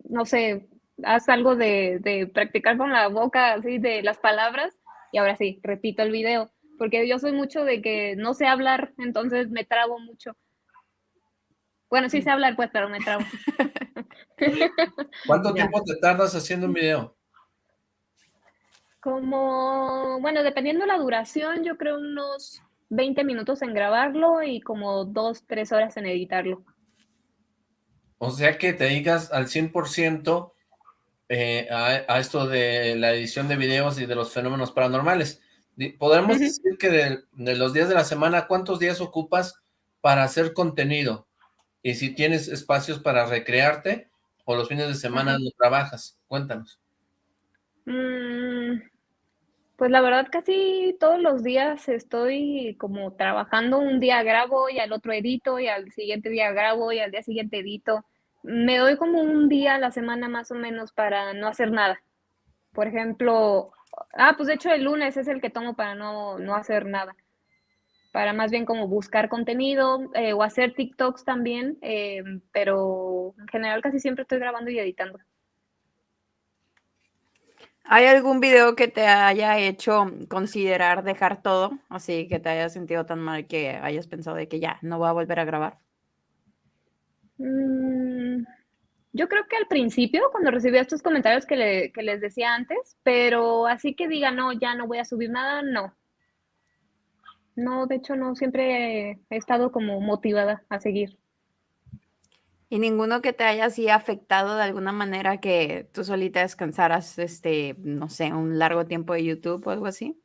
no sé, haz algo de, de practicar con la boca, así, de las palabras y ahora sí, repito el video, porque yo soy mucho de que no sé hablar, entonces me trabo mucho. Bueno, sí sé hablar, pues, pero me trabo. ¿Cuánto tiempo te tardas haciendo un video? Como, bueno, dependiendo la duración, yo creo unos 20 minutos en grabarlo y como 2, 3 horas en editarlo. O sea que te dedicas al 100% eh, a, a esto de la edición de videos y de los fenómenos paranormales. Podemos decir que de, de los días de la semana, ¿cuántos días ocupas para hacer contenido? Y si tienes espacios para recrearte, o los fines de semana no trabajas. Cuéntanos. Mm, pues la verdad casi todos los días estoy como trabajando, un día grabo y al otro edito y al siguiente día grabo y al día siguiente edito. Me doy como un día a la semana más o menos para no hacer nada. Por ejemplo, ah, pues de hecho el lunes es el que tomo para no, no hacer nada. Para más bien como buscar contenido eh, o hacer TikToks también, eh, pero en general casi siempre estoy grabando y editando. ¿Hay algún video que te haya hecho considerar dejar todo? Así que te hayas sentido tan mal que hayas pensado de que ya, no voy a volver a grabar. Mm, yo creo que al principio, cuando recibía estos comentarios que, le- que les decía antes, pero así que diga, no, ya no voy a subir nada, no. No, de hecho, no, siempre he estado como motivada a seguir. ¿Y ninguno que te haya así afectado de alguna manera que tú solita descansaras, este, no sé, un largo tiempo de YouTube o algo así?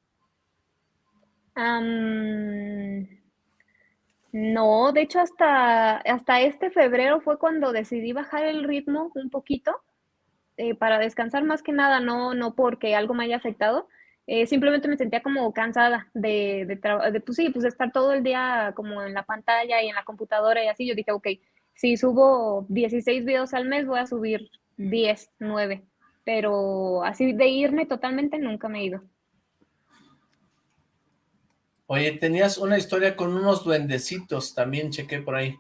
No, de hecho, hasta, hasta este febrero fue cuando decidí bajar el ritmo un poquito eh, para descansar más que nada, no, no porque algo me haya afectado, eh, simplemente me sentía como cansada de, de, de, pues sí, pues estar todo el día como en la pantalla y en la computadora y así. Yo dije, ok, si subo 16 videos al mes, voy a subir 10, 9, pero así de irme totalmente nunca me he ido. Oye, tenías una historia con unos duendecitos, también chequé por ahí.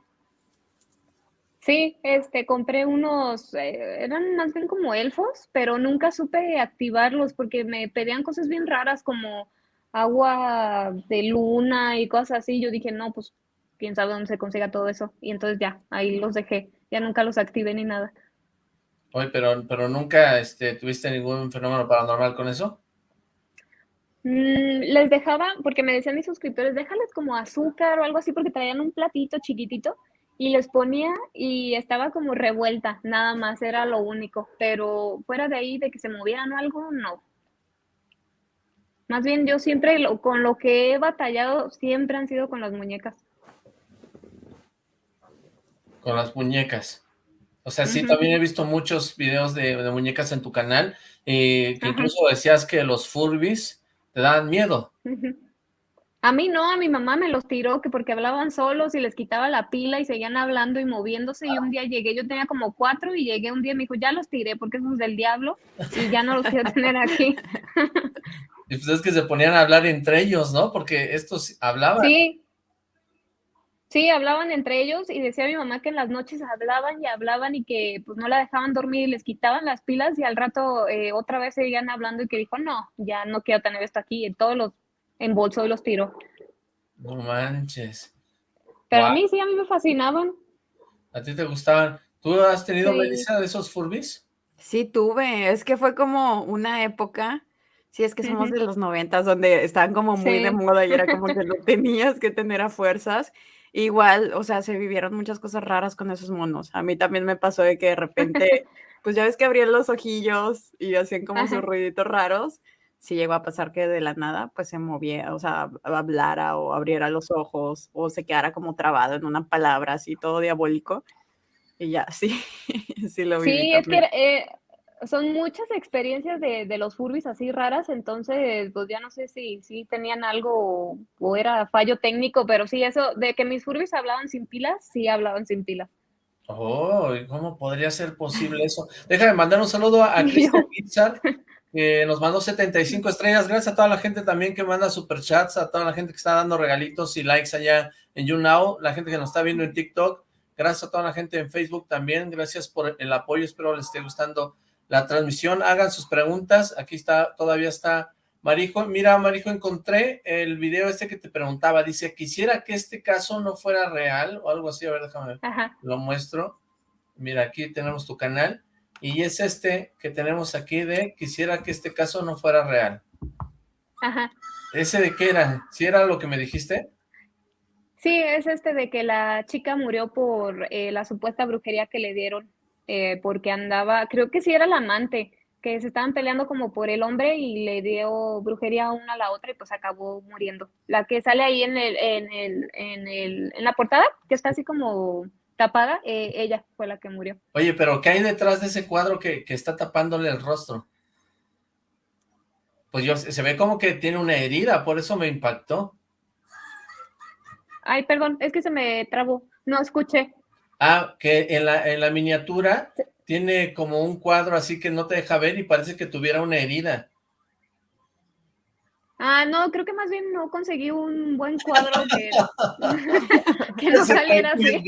Sí, este, compré unos, eh, eran más bien como elfos, pero nunca supe activarlos porque me pedían cosas bien raras como agua de luna y cosas así. Yo dije, no, pues quién sabe dónde se consiga todo eso. Y entonces ya, ahí los dejé. Ya nunca los activé ni nada. Oye, pero, pero nunca este, tuviste ningún fenómeno paranormal con eso. Mm, les dejaba, porque me decían mis suscriptores, déjales como azúcar o algo así, porque traían un platito chiquitito y les ponía y estaba como revuelta, nada más, era lo único. Pero fuera de ahí, de que se movieran o algo, no. Más bien yo siempre, lo- con lo que he batallado, siempre han sido con las muñecas. Con las muñecas. O sea, sí, también he visto muchos videos de, de muñecas en tu canal, eh, que Ajá. incluso decías que los Furbies te dan miedo. A mí no, a mi mamá me los tiró que porque hablaban solos y les quitaba la pila y seguían hablando y moviéndose y un día llegué, yo tenía como cuatro y llegué un día y me dijo, ya los tiré porque esos del diablo y ya no los quiero tener aquí. Y pues es que se ponían a hablar entre ellos, ¿no? Porque estos hablaban. Sí, sí, hablaban entre ellos y decía mi mamá que en las noches hablaban y hablaban y que pues no la dejaban dormir y les quitaban las pilas y al rato eh, otra vez seguían hablando y que dijo, no, ya no quiero tener esto aquí y todos los embolsó y los tiró. No manches. Pero a mí sí, a mí me fascinaban. ¿A ti te gustaban? ¿Tú has tenido, Sí. Melissa, de esos Furbies? Sí, tuve. Es que fue como una época, sí, es que somos de los noventas, donde estaban como muy de moda y era como que lo tenías que tener a fuerzas. Igual, o sea, se vivieron muchas cosas raras con esos monos. A mí también me pasó de que de repente, pues ya ves que abrían los ojillos y hacían como sus ruiditos raros. Sí llegó a pasar que de la nada, pues se movía, o sea, hablara o abriera los ojos o se quedara como trabado en una palabra así, todo diabólico. Y ya, sí, sí lo viví Sí, es que eh, son muchas experiencias de, de los Furbies así raras, entonces pues ya no sé si, si tenían algo o, o era fallo técnico, pero sí, eso de que mis Furbies hablaban sin pilas, sí hablaban sin pilas. Oh, ¿y ¿cómo podría ser posible eso? Déjame mandar un saludo a, Cristian Pizar, que nos mandó 75 estrellas. Gracias a toda la gente también que manda superchats, a toda la gente que está dando regalitos y likes allá en YouNow, la gente que nos está viendo en TikTok. Gracias a toda la gente en Facebook también. Gracias por el apoyo. Espero les esté gustando la transmisión. Hagan sus preguntas. Aquí está, todavía está Marijo. Mira, Marijo, encontré el video este que te preguntaba. Dice, quisiera que este caso no fuera real o algo así. A ver, déjame ver ajá, lo muestro. Mira, aquí tenemos tu canal. Y es este que tenemos aquí de quisiera que este caso no fuera real. ajá. ¿Ese de qué era? ¿Sí era lo que me dijiste? Sí, es este de que la chica murió por eh, la supuesta brujería que le dieron, eh, porque andaba, creo que sí era la amante, que se estaban peleando como por el hombre y le dio brujería una a la otra y pues acabó muriendo. La que sale ahí en el, en el, en el, en la portada, que está así como tapada, eh, ella fue la que murió. Oye, pero ¿qué hay detrás de ese cuadro que, que está tapándole el rostro? Pues yo, se ve como que tiene una herida, por eso me impactó. Ay, perdón, es que se me trabó, no escuché. Ah, que en la, en la miniatura tiene como un cuadro así que no te deja ver y parece que tuviera una herida. Ah, no, creo que más bien no conseguí un buen cuadro que, que no saliera así.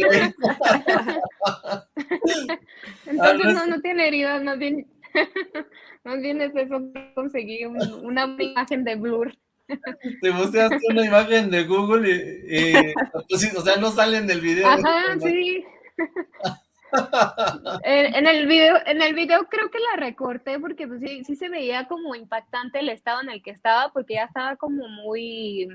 Entonces no, no tiene heridas, más bien, más bien es eso, conseguí un, una imagen de blur. Te buscaste una imagen de Google y, y pues, o sea, no salen del video. Ajá, sí. en, en, el video, en el video creo que la recorté porque pues, sí, sí se veía como impactante el estado en el que estaba, porque ya estaba como muy,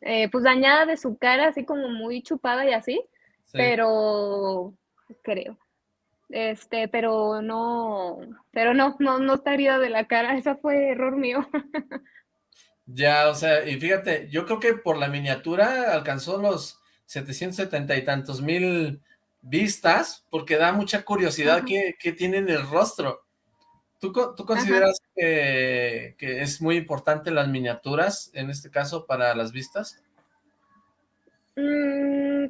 eh, pues dañada de su cara, así como muy chupada y así, sí. pero creo. Este, pero no, pero no, no, no está herida de la cara, eso fue error mío. ya, o sea, y fíjate, yo creo que por la miniatura alcanzó los 770 y tantos mil vistas, porque da mucha curiosidad que, que, tiene en el rostro. ¿Tú, tú consideras que, que, es muy importante las miniaturas, en este caso, para las vistas? Mm,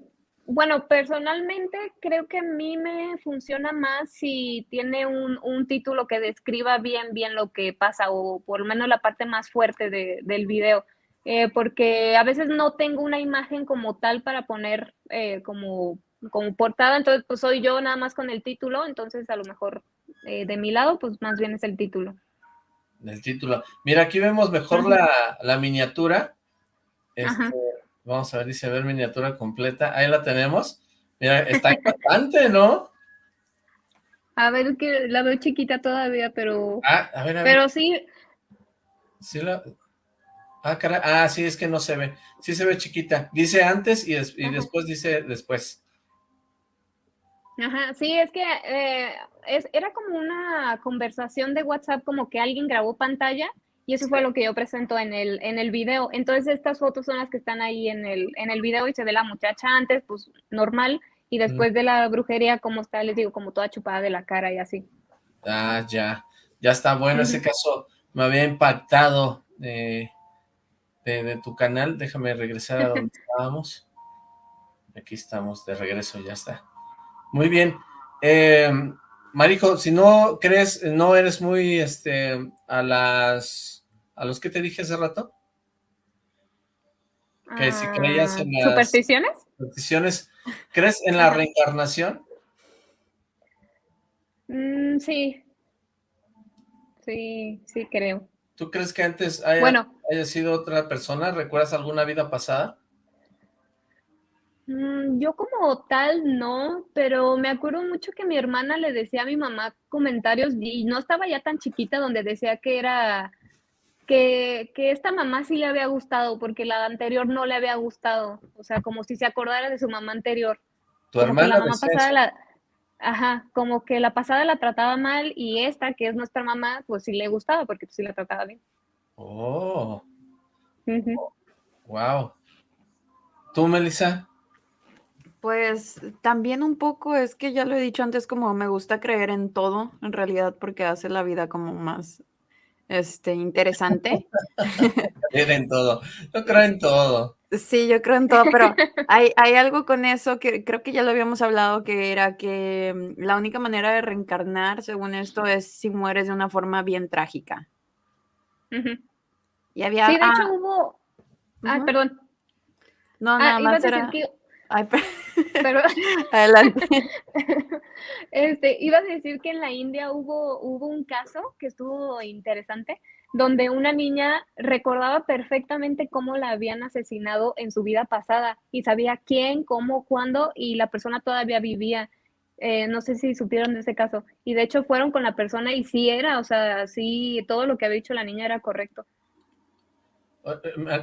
bueno, personalmente creo que a mí me funciona más si tiene un, un, título que describa bien, bien lo que pasa, o por lo menos la parte más fuerte de, del video. Eh, porque a veces no tengo una imagen como tal para poner eh, como como portada, entonces pues soy yo nada más con el título, entonces a lo mejor eh, de mi lado pues más bien es el título. El título. Mira, aquí vemos mejor la, la, miniatura. Este, vamos a ver, dice ver miniatura completa. Ahí la tenemos. Mira, está impactante, ¿no? A ver, que la veo chiquita todavía, pero... Ah, a ver, a ver. Pero sí... Sí la... Ah, caray. Ah, sí, es que no se ve. Sí se ve chiquita. Dice antes y, des y después dice después. Ajá, sí, es que eh, es, era como una conversación de WhatsApp, como que alguien grabó pantalla y eso fue lo que yo presento en el, en el video. Entonces estas fotos son las que están ahí en el, en el video y se ve la muchacha antes, pues normal, y después mm. de la brujería, como está, les digo, como toda chupada de la cara y así. Ah, ya, ya está bueno, mm. ese caso me había impactado de, de, de tu canal, déjame regresar a donde estábamos. Aquí estamos, de regreso, ya está. Muy bien. Eh, Marijo, si no crees, no eres muy, este, a las, a los que te dije hace rato. Que si creías en las... ¿Supersticiones? Supersticiones. ¿Crees en la reencarnación? Mm, sí. Sí, sí creo. ¿Tú crees que antes haya, bueno, haya sido otra persona? ¿Recuerdas alguna vida pasada? Mm, yo como tal no, pero me acuerdo mucho que mi hermana le decía a mi mamá comentarios y no estaba ya tan chiquita donde decía que era que, que esta mamá sí le había gustado porque la anterior no le había gustado, o sea, como si se acordara de su mamá anterior. Tu hermana la mamá pasada la, ajá, como que la pasada la trataba mal y esta que es nuestra mamá, pues sí le gustaba porque pues, sí la trataba bien. Oh. Uh -huh. Wow. ¿Tú, Melissa? Pues también un poco, es que ya lo he dicho antes, como me gusta creer en todo, en realidad, porque hace la vida como más este, interesante. Creer en todo, yo creo en todo. Sí, yo creo en todo, pero hay, hay algo con eso que creo que ya lo habíamos hablado, que era que la única manera de reencarnar, según esto, es si mueres de una forma bien trágica. Uh -huh. Y había... Sí, de ah, hecho hubo... Uh -huh. Ah, perdón. No, nada ah, más iba a era... que Ay, pero... Adelante. Este, iba a decir que en la India hubo, hubo un caso que estuvo interesante, donde una niña recordaba perfectamente cómo la habían asesinado en su vida pasada y sabía quién, cómo, cuándo y la persona todavía vivía. Eh, no sé si supieron de ese caso. Y de hecho fueron con la persona y sí era, o sea, sí, todo lo que había dicho la niña era correcto.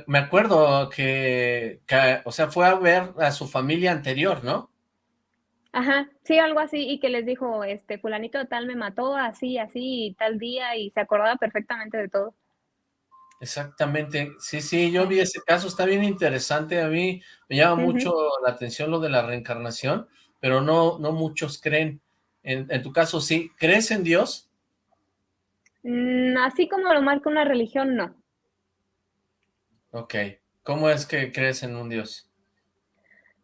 Me acuerdo que, que, o sea, fue a ver a su familia anterior, ¿no? Ajá, sí, algo así, y que les dijo, este, fulanito de tal me mató, así, así, tal día, y se acordaba perfectamente de todo. Exactamente, sí, sí, yo vi ese caso, está bien interesante, a mí me llama mucho la atención lo de la reencarnación, pero no, no muchos creen. En, en tu caso, sí, ¿crees en Dios? Mm, así como lo marca una religión, no. Ok, ¿cómo es que crees en un Dios?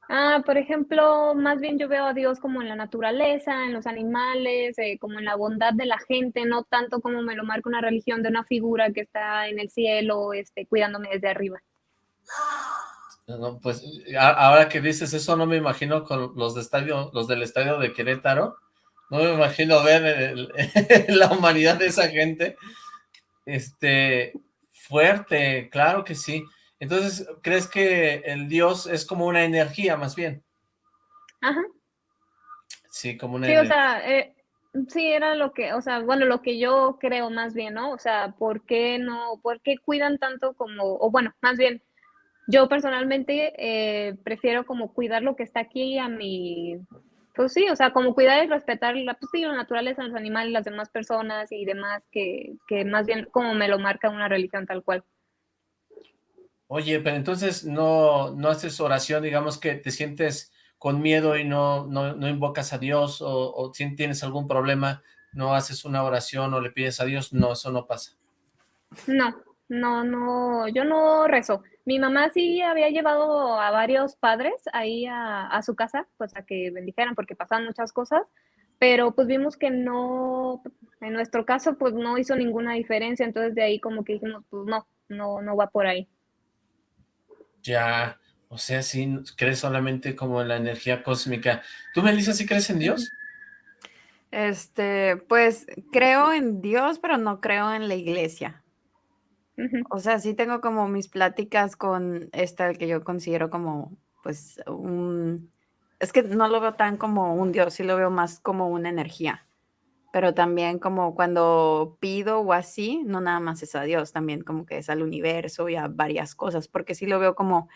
Ah, por ejemplo, más bien yo veo a Dios como en la naturaleza, en los animales, eh, como en la bondad de la gente, no tanto como me lo marca una religión de una figura que está en el cielo, este, cuidándome desde arriba. No, pues a- ahora que dices eso no me imagino con los de estadio, los del estadio de Querétaro, no me imagino ver el- la humanidad de esa gente, este, fuerte, claro que sí. Entonces, ¿crees que el Dios es como una energía más bien? Ajá. Sí, como una Sí, o energía. sea, eh, sí era lo que, o sea, bueno, lo que yo creo más bien, ¿no? O sea, ¿por qué no, por qué cuidan tanto como, o bueno, más bien, yo personalmente eh, prefiero como cuidar lo que está aquí a mi, pues sí, o sea, como cuidar y respetar la, pues sí, la naturaleza, los animales, las demás personas y demás, que, que más bien como me lo marca una religión tal cual. Oye, pero entonces no, no haces oración, digamos que te sientes con miedo y no, no, no invocas a Dios o, o si tienes algún problema, no haces una oración o le pides a Dios, no, eso no pasa. No, no, no, yo no rezo. Mi mamá sí había llevado a varios padres ahí a, a su casa, pues a que bendijeran porque pasaban muchas cosas, pero pues vimos que no, en nuestro caso pues no hizo ninguna diferencia, entonces de ahí como que dijimos, pues no, no, no va por ahí. Ya, o sea, sí, crees solamente como en la energía cósmica. ¿Tú, Melissa, sí crees en Dios? Este, pues creo en Dios, pero no creo en la iglesia. O sea, sí tengo como mis pláticas con esta que yo considero como, pues, un... Es que no lo veo tan como un Dios, sí lo veo más como una energía. Pero también como cuando pido o así, no nada más es a Dios, también como que es al universo y a varias cosas, porque sí lo veo como,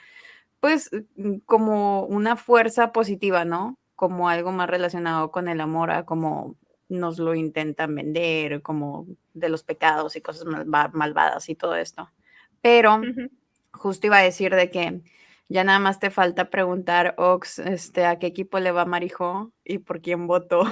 pues, mm, como una fuerza positiva, ¿no? Como algo más relacionado con el amor, a como nos lo intentan vender, como de los pecados y cosas malva- malvadas y todo esto. Pero justo iba a decir de que ya nada más te falta preguntar, Ox, este, a qué equipo le va Marijo y por quién votó.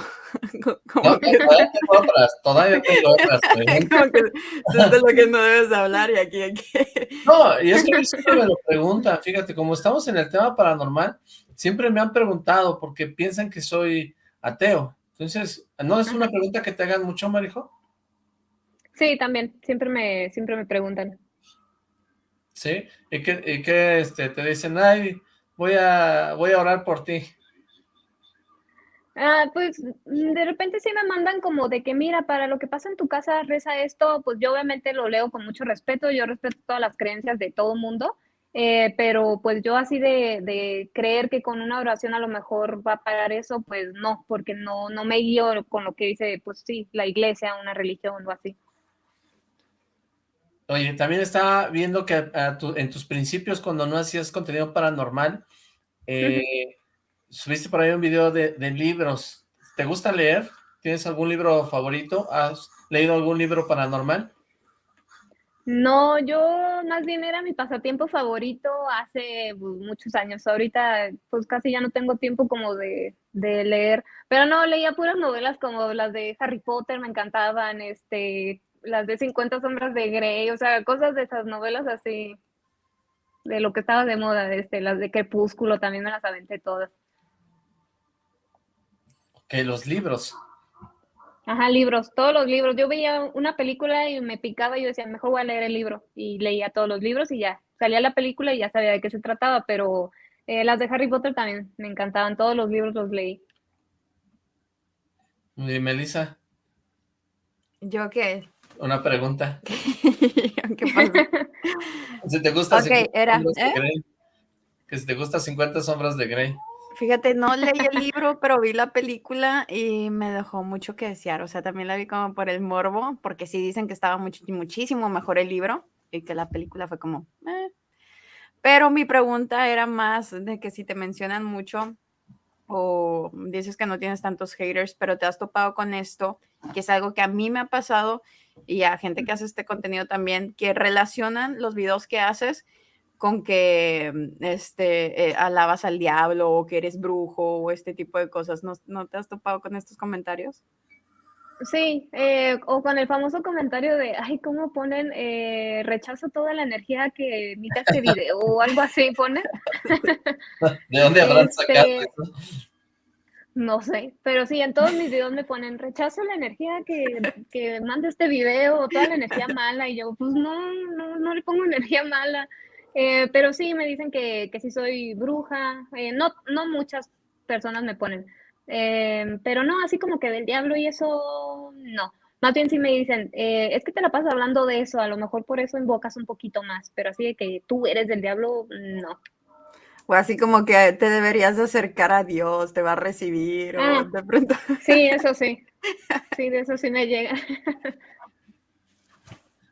No, que, todavía tengo otras, todavía tengo otras preguntas. como que esto es de lo que no debes hablar y aquí, aquí. No, y es que siempre me lo preguntan, fíjate, como estamos en el tema paranormal, siempre me han preguntado porque piensan que soy ateo. Entonces, ¿no es una pregunta que te hagan mucho, Marijo? Sí, también, siempre me, siempre me preguntan. ¿Sí? ¿Y que, y que este, te dicen, ay, voy a, voy a orar por ti? Ah, pues de repente sí me mandan como de que mira, para lo que pasa en tu casa reza esto, pues yo obviamente lo leo con mucho respeto, yo respeto todas las creencias de todo mundo, eh, pero pues yo así de, de creer que con una oración a lo mejor va a pagar eso, pues no, porque no, no me guío con lo que dice, pues sí, la iglesia, una religión o así. Oye, también estaba viendo que a tu- en tus principios, cuando no hacías contenido paranormal, eh, subiste por ahí un video de, de libros. ¿Te gusta leer? ¿Tienes algún libro favorito? ¿Has leído algún libro paranormal? No, yo más bien era mi pasatiempo favorito hace muchos años. Ahorita pues casi ya no tengo tiempo como de, de leer, pero no, leía puras novelas como las de Harry Potter, me encantaban, este, las de 50 sombras de Grey, o sea, cosas de esas novelas así, de lo que estaba de moda, este, las de Crepúsculo también me las aventé todas. Que los libros. Ajá, libros, todos los libros. Yo veía una película y me picaba y yo decía, mejor voy a leer el libro. Y leía todos los libros y ya, salía la película y ya sabía de qué se trataba, pero eh, las de Harry Potter también me encantaban, todos los libros los leí. Y Melissa, ¿Yo qué? una pregunta. ¿Qué pasó? Si te gusta Ok, 50 era, ¿eh? Que si te gusta 50 sombras de Grey. Fíjate, no leí el libro, pero vi la película y me dejó mucho que desear. O sea, también la vi como por el morbo, porque sí dicen que estaba much- muchísimo mejor el libro y que la película fue como... "Eh". Pero mi pregunta era más de que si te mencionan mucho o dices que no tienes tantos haters, pero te has topado con esto, que es algo que a mí me ha pasado y a gente que hace este contenido también, que relacionan los videos que haces con que mm, este, eh, alabas al diablo o que eres brujo o este tipo de cosas. ¿No, no te has topado con estos comentarios? Sí, eh, o con el famoso comentario de, ay, ¿cómo ponen? Eh, rechazo toda la energía que emite este video o algo así, ponen. ¿De dónde habrán sacado Este, eso? No sé, pero sí, en todos mis videos me ponen, rechazo la energía que, que manda este video, o toda la energía mala, y yo, pues no, no, no le pongo energía mala. Eh, pero sí, me dicen que, que sí soy bruja, eh, no, no muchas personas me ponen, eh, pero no, así como que del diablo y eso, no. Más bien sí me dicen, eh, es que te la pasas hablando de eso, a lo mejor por eso invocas un poquito más, pero así de que tú eres del diablo, no. O así como que te deberías de acercar a Dios, te va a recibir, o Ah. de pronto. Sí, eso sí, sí, de eso sí me llega.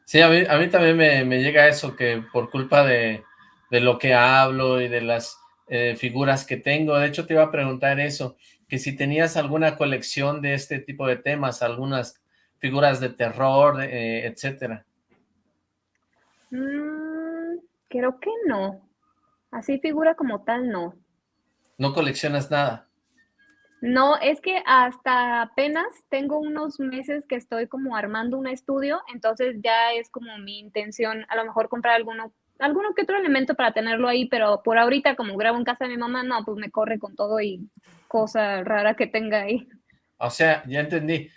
Sí, a mí, a mí también me, me llega eso, que por culpa de, de lo que hablo y de las eh, figuras que tengo, de hecho te iba a preguntar eso, que si tenías alguna colección de este tipo de temas, algunas figuras de terror, eh, etcétera. Mm, creo que no. Así figura como tal, no. No coleccionas nada. No, es que hasta apenas tengo unos meses que estoy como armando un estudio, entonces ya es como mi intención a lo mejor comprar alguno, alguno que otro elemento para tenerlo ahí, pero por ahorita como grabo en casa de mi mamá, no, pues me corre con todo y cosa rara que tenga ahí. O sea, ya entendí.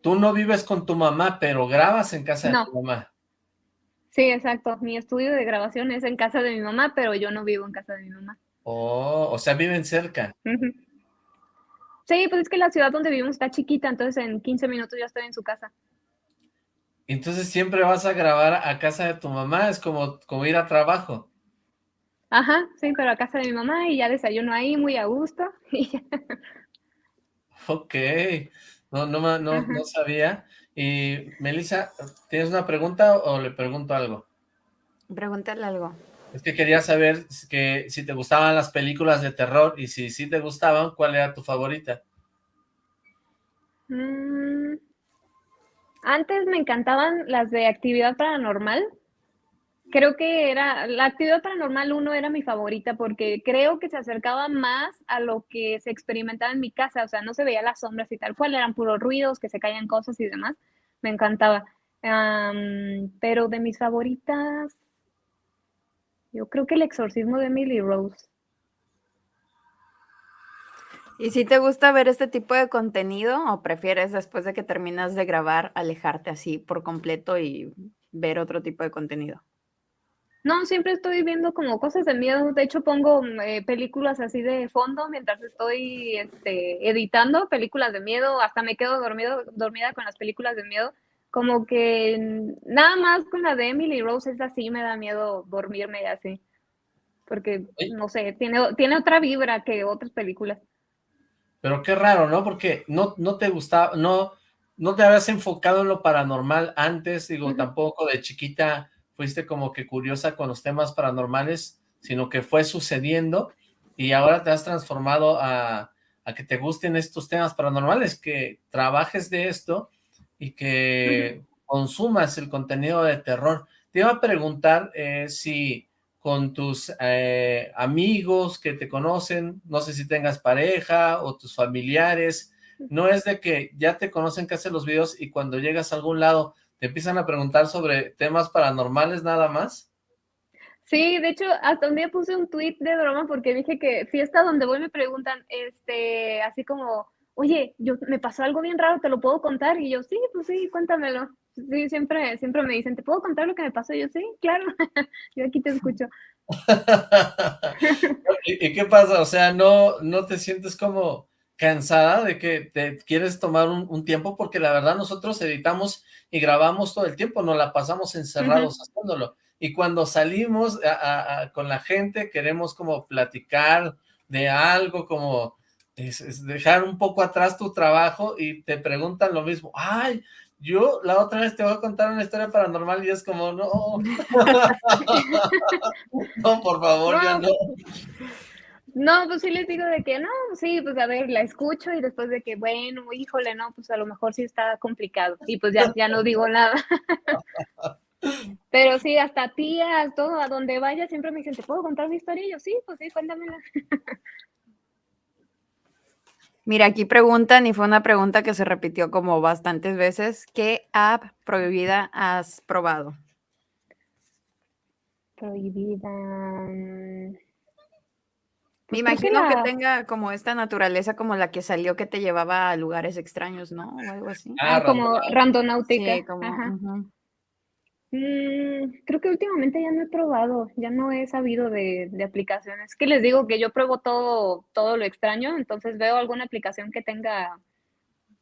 Tú no vives con tu mamá, pero grabas en casa de tu mamá. Sí, exacto. Mi estudio de grabación es en casa de mi mamá, pero yo no vivo en casa de mi mamá. Oh, o sea, viven cerca. Sí, pues es que la ciudad donde vivimos está chiquita, entonces en 15 minutos ya estoy en su casa. Entonces siempre vas a grabar a casa de tu mamá, es como, como ir a trabajo. Ajá, sí, pero a casa de mi mamá y ya desayuno ahí muy a gusto. y ya. Ok, no, no, no, no sabía. Y Melissa, ¿tienes una pregunta o le pregunto algo? Pregúntale algo. Es que quería saber si- que si te gustaban las películas de terror y si sí te gustaban, ¿cuál era tu favorita? Mm, Antes me encantaban las de actividad paranormal. Creo que era, la actividad paranormal 1 era mi favorita porque creo que se acercaba más a lo que se experimentaba en mi casa, o sea, no se veía las sombras y tal cual, eran puros ruidos, que se caían cosas y demás. Me encantaba. Pero de mis favoritas, yo creo que el exorcismo de Emily Rose. ¿Y si te gusta ver este tipo de contenido o prefieres después de que terminas de grabar alejarte así por completo y ver otro tipo de contenido? No, siempre estoy viendo como cosas de miedo. De hecho, pongo mm, eh, películas así de fondo mientras estoy este, editando películas de miedo. Hasta me quedo dormido, dormida con las películas de miedo. Como que nada más con la de Emily Rose es así, me da miedo dormirme así. Porque, Oye. no sé, tiene, tiene otra vibra que otras películas. Pero qué raro, ¿no? Porque no, no te gustaba, no, no te habías enfocado en lo paranormal antes, digo, Ujú. tampoco de chiquita fuiste como que curiosa con los temas paranormales, sino que fue sucediendo y ahora te has transformado a, a que te gusten estos temas paranormales, que trabajes de esto y que consumas el contenido de terror. Te iba a preguntar eh, si con tus eh, amigos que te conocen, no sé si tengas pareja o tus familiares, no es de que ya te conocen que haces los videos y cuando llegas a algún lado te empiezan a preguntar sobre temas paranormales nada más. Sí, de hecho, hasta un día puse un tweet de broma porque dije que fiesta donde voy me preguntan, este, así como, oye, yo me pasó algo bien raro, ¿te lo puedo contar? Y yo, sí, pues sí, cuéntamelo. Sí, siempre, siempre me dicen, ¿te puedo contar lo que me pasó? Y yo, sí, claro, yo aquí te escucho. ¿Y, y qué pasa? O sea, ¿no, no te sientes como cansada de que te quieres tomar un, un tiempo? Porque la verdad nosotros editamos y grabamos todo el tiempo, nos la pasamos encerrados haciéndolo. Y cuando salimos a- a- a- con la gente queremos como platicar de algo, como es- es dejar un poco atrás tu trabajo y te preguntan lo mismo. Ay, yo la otra vez te voy a contar una historia paranormal y es como, no. no, por favor, ya No. no. No, pues sí les digo de que no, sí, pues a ver, la escucho y después de que, bueno, híjole, no, pues a lo mejor sí está complicado. Y pues ya, ya no digo nada. Pero sí, hasta tías, todo, a donde vaya, siempre me dicen, ¿te puedo contar mi historia? Y yo, sí, pues sí, cuéntamela. Mira, aquí preguntan, y fue una pregunta que se repitió como bastantes veces, ¿qué app prohibida has probado? Prohibida. mm, Me pues que imagino que tenga como esta naturaleza como la que salió que te llevaba a lugares extraños, ¿no? O algo así. Ah, Ah, como randonáutica. randonáutica. Sí, como... Ajá. Mm, creo que últimamente ya no he probado, ya no he sabido de, de aplicaciones. Que les digo que yo pruebo todo, todo lo extraño, entonces veo alguna aplicación que tenga,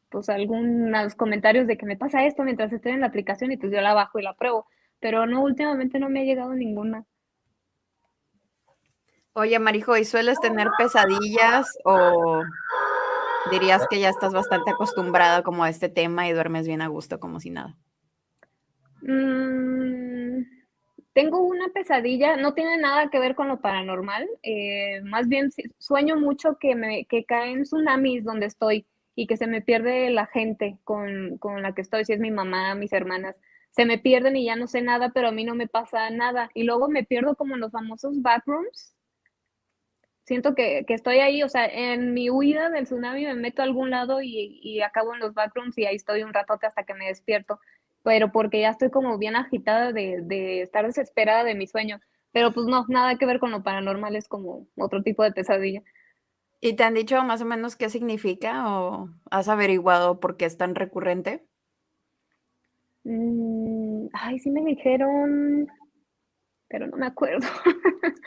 pues, algunos comentarios de que me pasa esto mientras estoy en la aplicación y pues yo la bajo y la pruebo. Pero no, últimamente no me ha llegado ninguna. Oye, Marijo, ¿y sueles tener pesadillas o dirías que ya estás bastante acostumbrada como a este tema y duermes bien a gusto como si nada? Mm, tengo una pesadilla, no tiene nada que ver con lo paranormal, eh, más bien sueño mucho que me que caen tsunamis donde estoy y que se me pierde la gente con, con la que estoy, si es mi mamá, mis hermanas, se me pierden y ya no sé nada, pero a mí no me pasa nada. Y luego me pierdo como en los famosos backrooms. Siento que, que estoy ahí, o sea, en mi huida del tsunami me meto a algún lado y, y acabo en los backrooms y ahí estoy un ratote hasta que me despierto pero porque ya estoy como bien agitada de, de estar desesperada de mi sueño. Pero pues no, nada que ver con lo paranormal, es como otro tipo de pesadilla. ¿Y te han dicho más o menos qué significa o has averiguado por qué es tan recurrente? Mm, ay, sí me dijeron, pero no me acuerdo.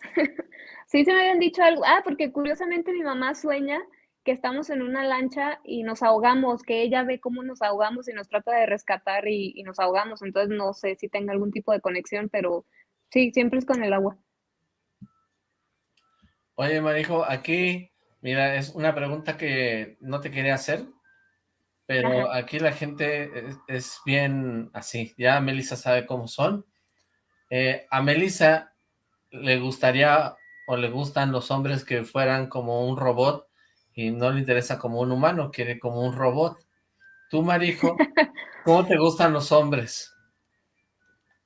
Sí, se me habían dicho algo. Ah, porque curiosamente mi mamá sueña que estamos en una lancha y nos ahogamos, que ella ve cómo nos ahogamos y nos trata de rescatar y, y nos ahogamos. Entonces no sé si tenga algún tipo de conexión, pero sí, siempre es con el agua. Oye, Marijo, aquí, mira, es una pregunta que no te quería hacer, pero Ajá. aquí la gente es, es bien así, ya Melissa sabe cómo son. Eh, a Melissa le gustaría o le gustan los hombres que fueran como un robot y no le interesa como un humano, quiere como un robot. Tú, Marijo, ¿cómo te gustan los hombres?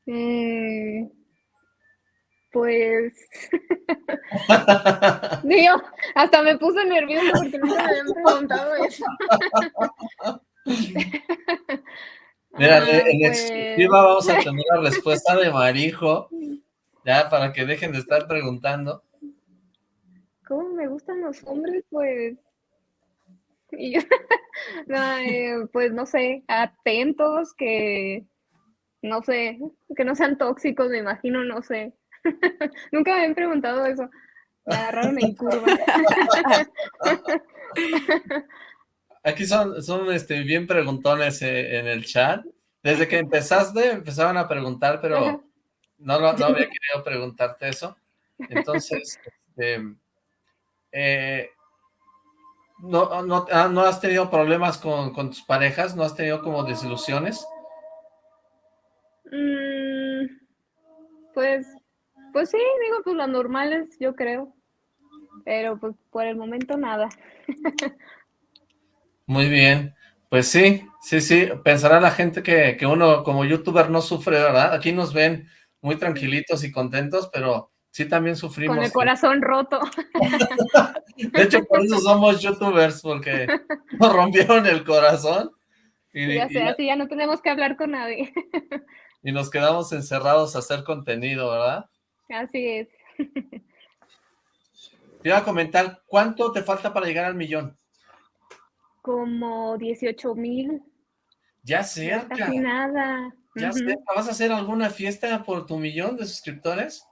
Mm, pues Digo, hasta me puse nerviosa porque nunca me habían preguntado eso. Mira, Ah, en pues, exclusiva vamos a tener la respuesta de Marijo, ya para que dejen de estar preguntando. ¿Cómo me gustan los hombres? Pues, y yo- no, eh, pues no sé, atentos, que no sé, que no sean tóxicos, me imagino, no sé. Nunca me habían preguntado eso. Me agarraron en curva. Aquí son, son este, bien preguntones eh, en el chat. Desde que empezaste, empezaban a preguntar, pero no, lo- no había querido preguntarte eso. Entonces, este, eh, no, no, ah, ¿no has tenido problemas con, con tus parejas? ¿No has tenido como desilusiones? Mm, pues, pues sí, digo, pues las normales, yo creo. Pero pues por el momento nada. Muy bien. Pues sí, sí, sí. Pensará la gente que, que uno como youtuber no sufre, ¿verdad? Aquí nos ven muy tranquilitos y contentos, pero sí también sufrimos. Con el corazón roto. De hecho, por eso somos youtubers, porque nos rompieron el corazón y, Ya y- sé, así ya no tenemos que hablar con nadie. y nos quedamos encerrados a hacer contenido, ¿verdad? Así es. Te iba a comentar, ¿cuánto te falta para llegar al millón? Como 18 mil, Ya cerca, casi nada. ya cerca. ¿Vas a hacer alguna fiesta por tu millón de suscriptores?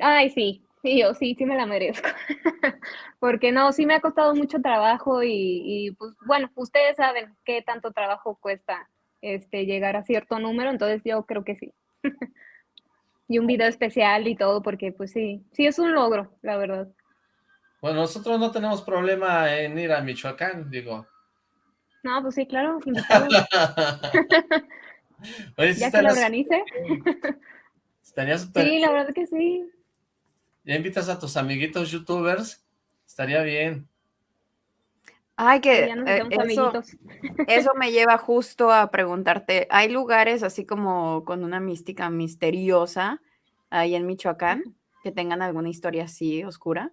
Ay, sí, sí, yo sí, sí me la merezco. Porque no, sí me ha costado mucho trabajo y, y, pues bueno, ustedes saben qué tanto trabajo cuesta este llegar a cierto número, entonces yo creo que sí. Y un video especial y todo, porque pues sí, sí es un logro, la verdad. Bueno, nosotros no tenemos problema en ir a Michoacán, digo. No, pues sí, claro. Oye, Ya que lo organice. estaría súper Sí, la verdad que sí. Ya invitas a tus amiguitos youtubers, estaría bien. Ay, que Ya nos eh, eso, amiguitos. eso me lleva justo a preguntarte, ¿hay lugares así como con una mística misteriosa ahí en Michoacán que tengan alguna historia así oscura?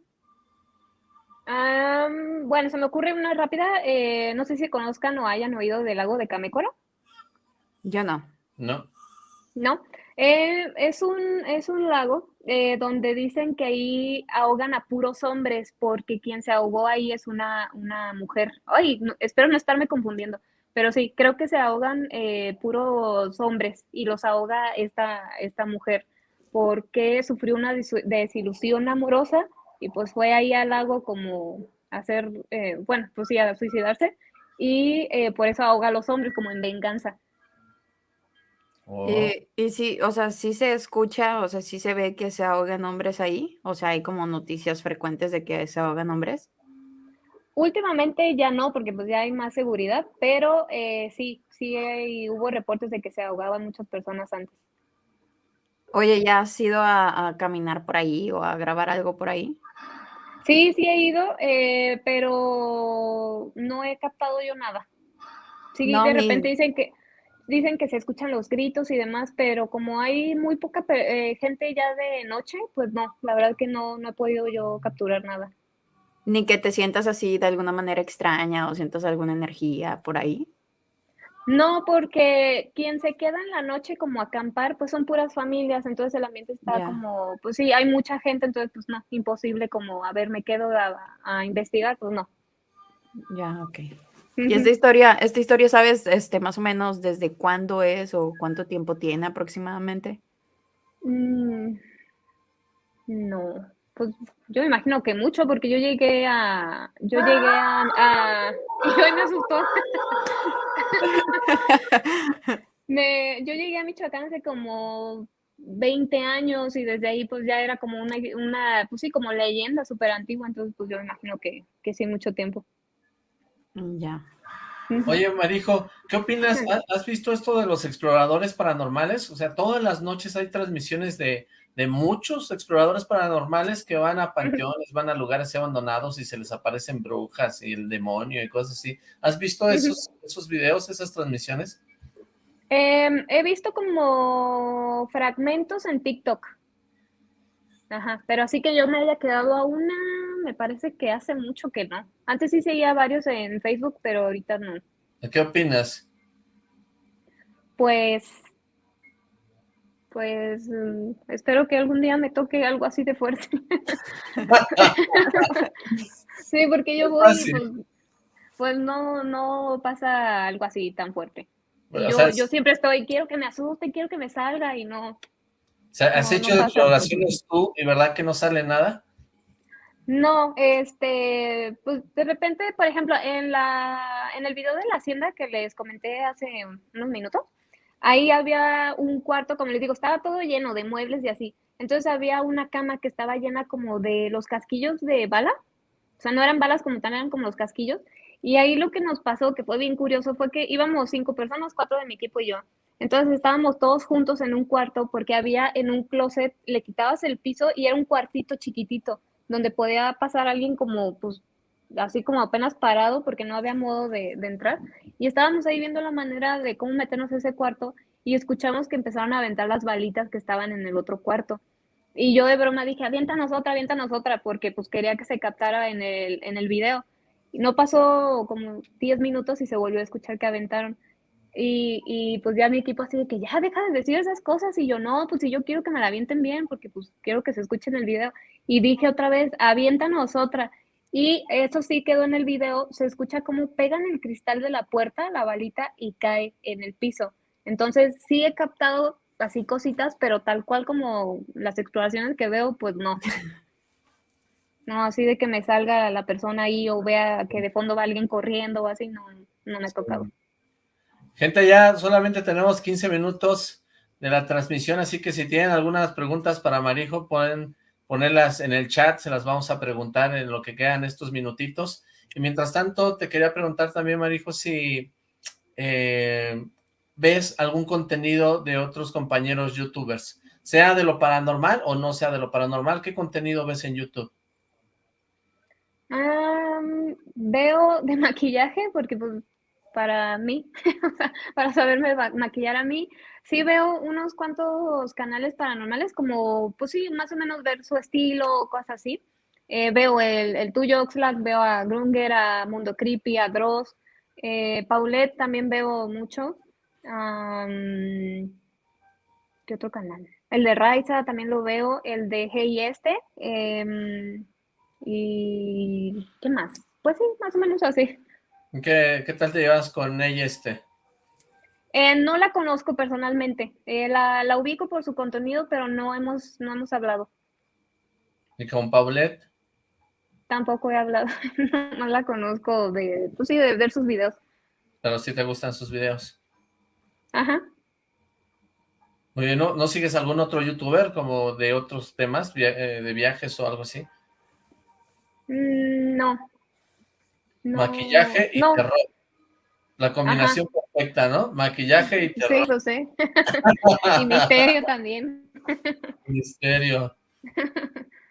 Bueno, se me ocurre una rápida. eh, no sé si conozcan o hayan oído del lago de Camécoro. Yo no. ¿No? ¿no? Eh, es un, es un lago eh, donde dicen que ahí ahogan a puros hombres porque quien se ahogó ahí es una, una mujer. Ay, no- espero no estarme confundiendo, pero sí, creo que se ahogan eh, puros hombres y los ahoga esta, esta mujer porque sufrió una desilusión amorosa y pues fue ahí al lago como hacer, eh, bueno, pues sí, a suicidarse y eh, por eso ahoga a los hombres como en venganza. Oh, Y, y sí, o sea, sí se escucha, o sea, sí se ve que se ahogan hombres ahí, o sea, hay como noticias frecuentes de que se ahogan hombres. Últimamente ya no, porque pues ya hay más seguridad, pero eh, sí, sí hay- hubo reportes de que se ahogaban muchas personas antes. Oye, ¿ya has ido a, a caminar por ahí o a grabar algo por ahí? Sí, sí he ido, eh, pero no he captado yo nada. Sí, No, de repente dicen que dicen que se escuchan los gritos y demás, pero como hay muy poca eh, gente ya de noche, pues no, la verdad que no, no he podido yo capturar nada. Ni que te sientas así de alguna manera extraña o sientas alguna energía por ahí. No, porque quien se queda en la noche como a acampar, pues son puras familias, entonces el ambiente está como, pues sí, hay mucha gente, entonces pues no, imposible como, a ver, me quedo a, a investigar, pues no. Ya, ok. Y esta historia, esta historia, ¿sabes este, más o menos desde cuándo es o cuánto tiempo tiene aproximadamente? Mm, no, pues yo me imagino que mucho, porque yo llegué a, yo llegué a, a- y hoy me asustó. Me, yo llegué a Michoacán hace como 20 años y desde ahí pues ya era como una, una pues sí, como leyenda súper antigua, entonces pues yo me imagino que, que sí, mucho tiempo. Mm, Ya. Oye, Marijo, ¿qué opinas? ¿Ha- ¿Has visto esto de los exploradores paranormales? O sea, todas las noches hay transmisiones de, de muchos exploradores paranormales que van a panteones, van a lugares abandonados y se les aparecen brujas y el demonio y cosas así. ¿Has visto esos, esos videos, esas transmisiones? Em, he visto como fragmentos en TikTok. Ajá, pero así que yo me haya quedado a una, me parece que hace mucho que no. Antes sí seguía varios en Facebook, pero ahorita no. ¿Qué opinas? Pues, pues mm, espero que algún día me toque algo así de fuerte. Sí, porque yo voy y pues, pues no, no pasa algo así tan fuerte. O yo, sea, yo siempre estoy, quiero que me asuste, quiero que me salga y no. o sea, ¿has no, hecho no pasa. exploraciones tú y verdad que no sale nada? No, este, pues de repente, por ejemplo, en la, en el video de la hacienda que les comenté hace unos minutos, ahí había un cuarto, como les digo, estaba todo lleno de muebles y así. Entonces había una cama que estaba llena como de los casquillos de bala, o sea, no eran balas como tal, eran como los casquillos. Y ahí lo que nos pasó, que fue bien curioso, fue que íbamos cinco personas, cuatro de mi equipo y yo. Entonces estábamos todos juntos en un cuarto porque había en un closet, le quitabas el piso y era un cuartito chiquitito donde podía pasar alguien como, pues, así como apenas parado porque no había modo de, entrar. Y estábamos ahí viendo la manera de cómo meternos a ese cuarto y escuchamos que empezaron a aventar las balitas que estaban en el otro cuarto. Y yo de broma dije, aviéntanos otra, aviéntanos otra, porque pues quería que se captara en el, en el video. Y no pasó como 10 minutos y se volvió a escuchar que aventaron. Y, y pues ya mi equipo así de que ya deja de decir esas cosas. Y yo, no, pues si yo quiero que me la avienten bien, porque pues quiero que se escuche en el video. Y dije otra vez, aviéntanos otra. Y eso sí quedó en el video, se escucha como pegan el cristal de la puerta, la balita, y cae en el piso. Entonces sí he captado así cositas, pero tal cual como las exploraciones que veo, pues no. No, así de que me salga la persona ahí o vea que de fondo va alguien corriendo o así, no, no me ha tocado. Gente, ya solamente tenemos 15 minutos de la transmisión, así que si tienen algunas preguntas para Marijo, pueden ponerlas en el chat, se las vamos a preguntar en lo que quedan estos minutitos. Y mientras tanto, te quería preguntar también, Marijo, si eh, ves algún contenido de otros compañeros youtubers. sea de lo paranormal o no sea de lo paranormal, ¿qué contenido ves en YouTube? Veo de maquillaje porque pues para mí, para saberme ma- maquillar a mí, sí veo unos cuantos canales paranormales como, pues sí, más o menos ver su estilo cosas así. Eh, veo el, el tuyo, Oxlack, veo a Grunger, a Mundo Creepy, a Dross, eh, Paulette también veo mucho. ¿qué otro canal? El de Raiza también lo veo, el de Hey Este, em, y ¿qué más? Pues sí, más o menos así. ¿Qué, qué tal te llevas con ella este? Eh, no la conozco personalmente, eh, la, la ubico por su contenido, pero no hemos, no hemos hablado. ¿Y con Paulette? Tampoco he hablado, no la conozco de, pues sí, de ver sus videos. Pero sí te gustan sus videos. Ajá. Muy bien, ¿no, ¿no sigues algún otro youtuber como de otros temas, via- eh, de viajes o algo así? Mm, no. No, Maquillaje y no, terror. La combinación perfecta, ¿no? Maquillaje y sí, terror. lo sé. Y misterio también. Misterio.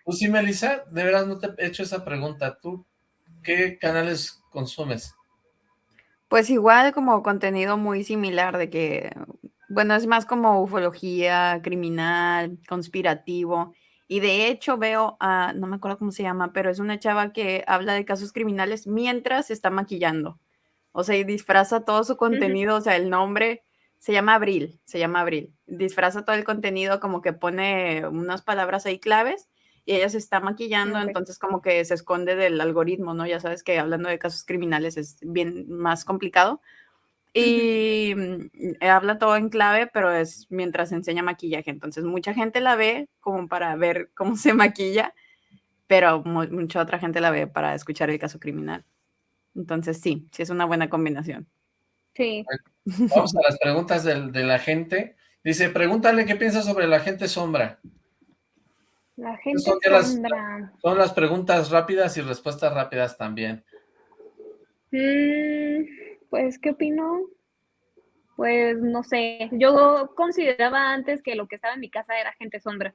Tú sí, Melissa, de veras no te he hecho esa pregunta. ¿Tú qué canales consumes? Pues igual como contenido muy similar de que, bueno, es más como ufología, criminal, conspirativo. Y de hecho veo a, no me acuerdo cómo se llama, pero es una chava que habla de casos criminales mientras está maquillando. O sea, y disfraza todo su contenido, o sea, el nombre se llama Abril, se llama Abril. Disfraza todo el contenido como que pone unas palabras ahí claves y ella se está maquillando, entonces como que se esconde del algoritmo, ¿no? Ya sabes que hablando de casos criminales es bien más complicado. Y mm, habla todo en clave, pero es mientras enseña maquillaje. Entonces mucha gente la ve como para ver cómo se maquilla, pero mu- mucha otra gente la ve para escuchar el caso criminal. Entonces sí, sí es una buena combinación. Sí. Vamos a las preguntas del- de, la gente. Dice, pregúntale qué piensa sobre la gente sombra. La gente son de las- sombra. Son las preguntas rápidas y respuestas rápidas también. Mm, pues, ¿qué opino? Pues no sé, yo consideraba antes que lo que estaba en mi casa era gente sombra.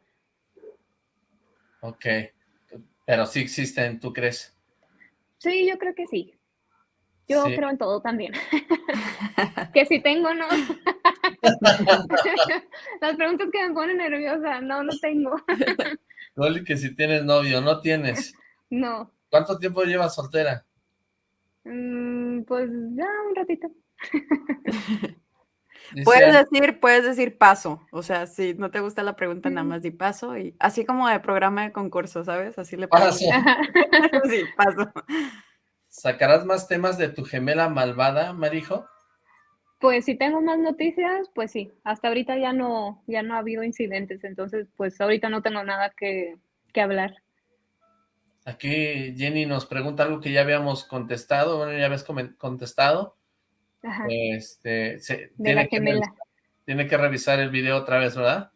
Ok. Pero sí existen, ¿tú crees? Sí, yo creo que sí. Yo Sí. creo en todo también. que si tengo, no. Las preguntas que me ponen nerviosa, no, no tengo. Igual que si tienes novio, no tienes. No. ¿Cuánto tiempo llevas soltera? Mm, pues ya un ratito. Puedes decir, puedes decir paso, o sea, si no te gusta la pregunta, nada más di paso y así como de programa de concurso, ¿sabes? Así le Paso. Sí, paso. ¿Sacarás más temas de tu gemela malvada, Marijo? Pues si tengo más noticias, pues sí. Hasta ahorita ya no, ya no ha habido incidentes, entonces pues ahorita no tengo nada que, que hablar. Aquí Jenny nos pregunta algo que ya habíamos contestado, bueno, ya habías contestado. Ajá, Este, se- de tiene, la que gemela. revisar, tiene que revisar el video otra vez, ¿verdad?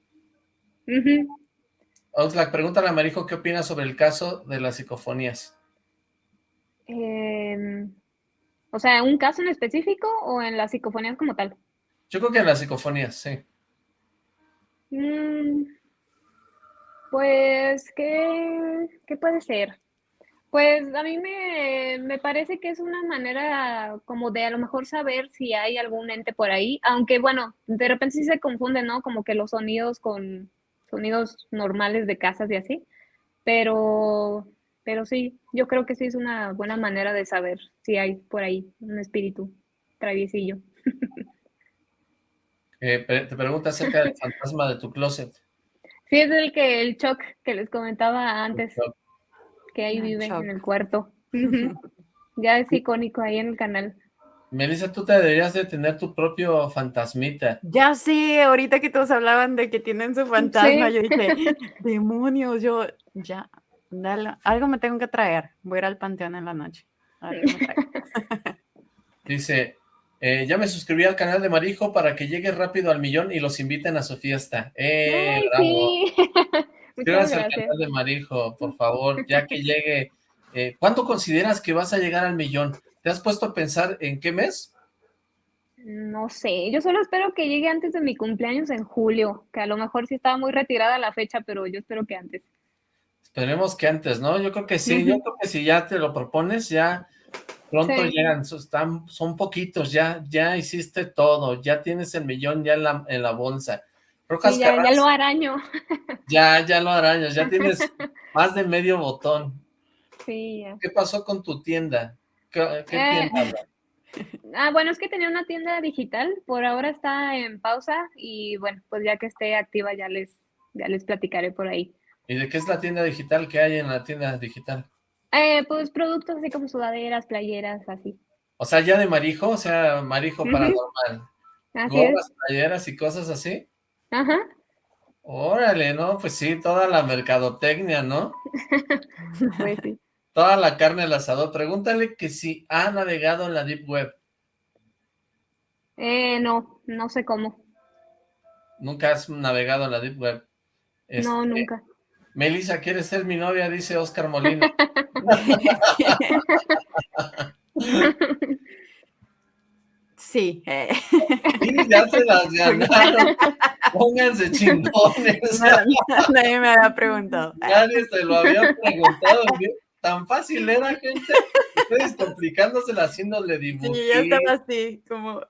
Ujú. Oxlack, pregúntale a Marijo qué opina sobre el caso de las psicofonías. Em, o sea, ¿un caso en específico o en las psicofonías como tal? Yo creo que en las psicofonías, sí. Mm, pues, ¿qué, qué puede ser? Pues a mí me, me parece que es una manera como de a lo mejor saber si hay algún ente por ahí, aunque bueno, de repente sí se confunde, ¿no? Como que los sonidos con sonidos normales de casas y así, pero, pero sí, yo creo que sí es una buena manera de saber si hay por ahí un espíritu traviesillo. Eh, pre- te pregunta acerca del fantasma de tu closet. Sí, es el que el shock que les comentaba antes. que ahí Ah, vive shock. en el cuarto. Ya es icónico ahí en el canal. Melissa, tú te deberías de tener tu propio fantasmita. Ya sé, ahorita que todos hablaban de que tienen su fantasma, Sí. yo dije, demonios, yo ya, dale, algo me tengo que traer. Voy a ir al panteón en la noche. A ver qué me traigo. Dice, eh, ya me suscribí al canal de Marijo para que llegue rápido al millón y los inviten a su fiesta. ¡Eh, Ay, bravo! sí. Muchas Suscríbanse al gracias. canal de Marijo, por favor, ya que llegue. eh, ¿Cuándo consideras que vas a llegar al millón? ¿Te has puesto a pensar en qué mes? No sé, yo solo espero que llegue antes de mi cumpleaños en julio, que a lo mejor sí estaba muy retirada la fecha, pero yo espero que antes. Esperemos que antes, ¿no? Yo creo que sí, yo creo que si ya te lo propones, ya pronto Sí. llegan, son poquitos, ya, ya hiciste todo, ya tienes el millón ya en la, en la bolsa. Rojas Sí, ya, ya lo araño. ya, ya lo arañas, ya tienes más de medio botón. Sí, ya. ¿Qué pasó con tu tienda? ¿Qué, qué Eh, tienda? Ah, bueno, es que tenía una tienda digital, por ahora está en pausa y bueno, pues ya que esté activa ya les, ya les platicaré por ahí. ¿Y de qué es la tienda digital que hay en la tienda digital? Eh, pues productos así como sudaderas, playeras, así. O sea, ya de Marijo, o sea, Marijo Ujú. paranormal. Así es. Playeras y cosas así. Ajá. Órale, ¿no? Pues sí, toda la mercadotecnia, ¿no? Pues sí. Toda la carne al asador. Pregúntale que si ha navegado en la Deep Web. Eh, no, no sé cómo. Nunca has navegado en la Deep Web. No, Este, nunca. Melissa, ¿quieres ser mi novia? Dice Oscar Molina. Sí. eh, Sí, ya se las ganaron. Pónganse chingones. Nadie me había preguntado. Nadie se lo había preguntado. ¿sí? Tan fácil era, gente. Ustedes complicándosela haciéndole Sí, dibujitos, yo estaba así, como...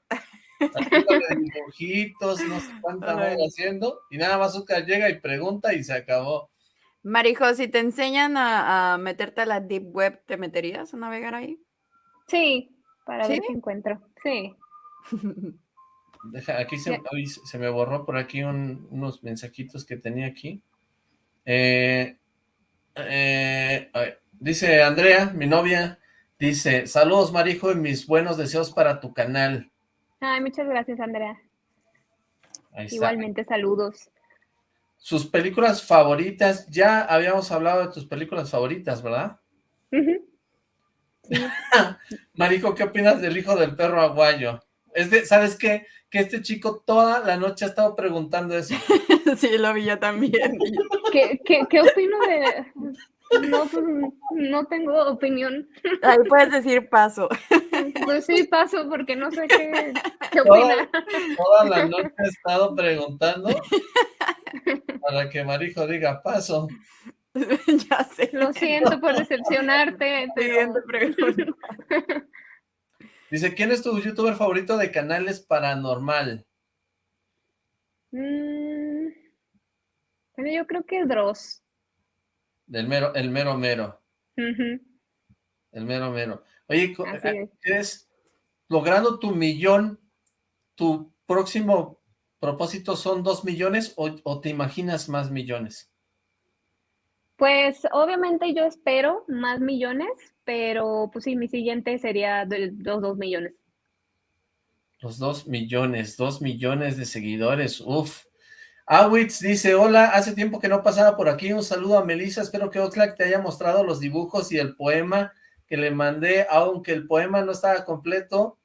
haciéndole dibujitos, no sé cuánta haciendo. Y nada más Oscar llega y pregunta y se acabó. Marijo, si te enseñan a, a meterte a la Deep Web, ¿te meterías a navegar ahí? Sí, para ver qué encuentro. Sí. Deja, aquí se, se me borró por aquí un- unos mensajitos que tenía aquí. Eh, eh, ay, dice Andrea, mi novia, dice, saludos Marijo y mis buenos deseos para tu canal. Ay, muchas gracias, Andrea. Ahí está. Igualmente, saludos. Sus películas favoritas, ya habíamos hablado de tus películas favoritas, ¿verdad? Ujú. Marijo, ¿qué opinas del hijo del perro aguayo? Es de, ¿sabes qué? Que este chico toda la noche ha estado preguntando eso. sí, lo vi yo también. ¿Qué, qué, qué opino de...? No, pues no tengo opinión. Ahí puedes decir paso. Pues sí, paso porque no sé qué, qué Toda, opina. toda la noche ha estado preguntando para que Marijo diga paso. ya sé. Lo siento por decepcionarte, pero... Dice, ¿quién es tu youtuber favorito de canales paranormal? Mm, bueno, yo creo que Dross. Del mero, el mero mero, el mero mero. Oye, Así es. ¿crees, logrando tu millón, tu próximo propósito son dos millones o, o te imaginas más millones? Pues obviamente yo espero más millones, pero pues sí, mi siguiente sería de los dos millones. Los dos millones, dos millones de seguidores, uf. Awitz dice, hola, hace tiempo que no pasaba por aquí, un saludo a Melissa, espero que Oxlack te haya mostrado los dibujos y el poema que le mandé, aunque el poema no estaba completo,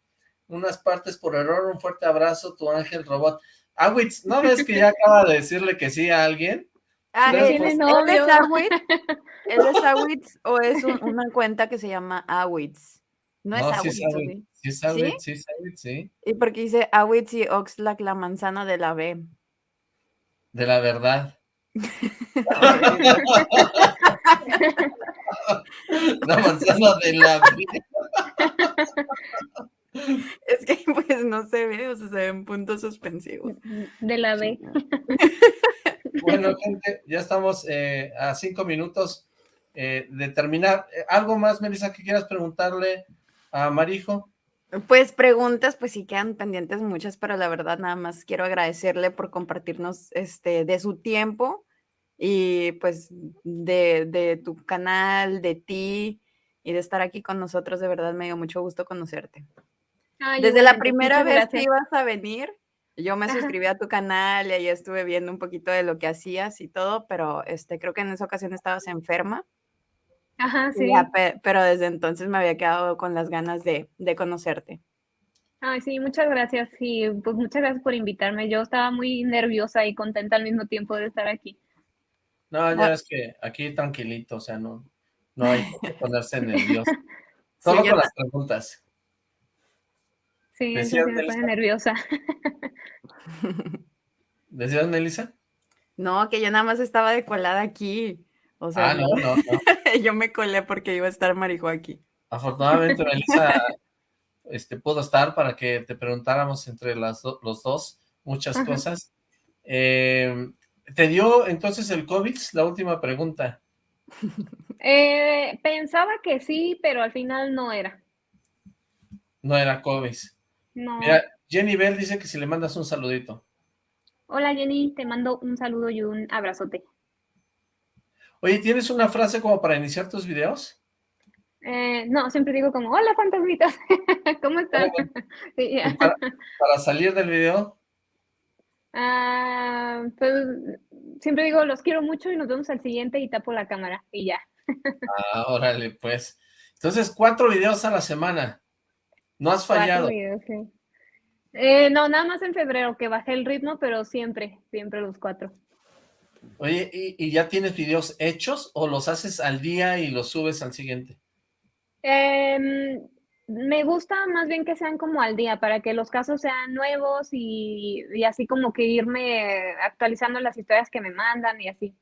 unas partes por error, un fuerte abrazo, tu ángel robot. Awitz, ¿no ves que ya acaba de decirle que sí a alguien? Ah, Gracias. ¿él, Tiene es- novio. ¿él es Awitz? ¿Él es Awitz o es un- una cuenta que se llama Awitz? No, es sí Awitz, es ¿o Awitz, sí? sí es Awitz, sí es Awitz, sí, Y porque dice Awitz y Oxlack, la manzana de la B. de la verdad. La manzana de la Es que pues no se ve, o sea, se ven puntos suspensivos. De la B. Bueno, gente, ya estamos eh, a cinco minutos eh, de terminar. Eh, ¿Algo más, Melissa, que quieras preguntarle a Marijo? Pues preguntas, pues sí quedan pendientes muchas, pero la verdad nada más quiero agradecerle por compartirnos este de su tiempo y pues de, de tu canal, de ti y de estar aquí con nosotros. De verdad me dio mucho gusto conocerte. Ay, Desde la primera vez que ibas a venir, yo me suscribí a tu canal y ahí estuve viendo un poquito de lo que hacías y todo, pero este creo que en esa ocasión estabas enferma. Ajá, sí. ya, pero desde entonces me había quedado con las ganas de, de conocerte. Ay, sí, muchas gracias. Sí, pues muchas gracias por invitarme. Yo estaba muy nerviosa y contenta al mismo tiempo de estar aquí. No, ya Ah. es que aquí tranquilito, o sea, no, no hay por qué ponerse nervioso. Sí, Solo yo con las preguntas. Sí, eso ¿Decías, sí me pone nerviosa. ¿Decías, Melissa? No, que yo nada más estaba de colada aquí. O sea, Ah, no, no, no. yo me colé porque iba a estar Marijo aquí. Afortunadamente, Melissa este, pudo estar para que te preguntáramos entre las do- los dos muchas Ajá. cosas. Eh, ¿Te dio entonces el COVID? La última pregunta. Eh, pensaba que sí, pero al final no era. No era COVID. No. Mira, Jenny Bell dice que si le mandas un saludito. Hola Jenny, te mando un saludo y un abrazote. Oye, ¿tienes una frase como para iniciar tus videos? Eh, no, siempre digo como, hola fantasmitas, ¿cómo están? Sí, Para, para salir del video, Ah, pues siempre digo, los quiero mucho y nos vemos al siguiente y tapo la cámara y ya. ah, órale, pues. Entonces, cuatro videos a la semana. No has fallado. videos, sí. Eh, no, nada más en febrero que bajé el ritmo, pero siempre, siempre los cuatro. Oye, ¿y, y ya tienes videos hechos o los haces al día y los subes al siguiente? Em, me gusta más bien que sean como al día, para que los casos sean nuevos y, y así como que irme actualizando las historias que me mandan y así.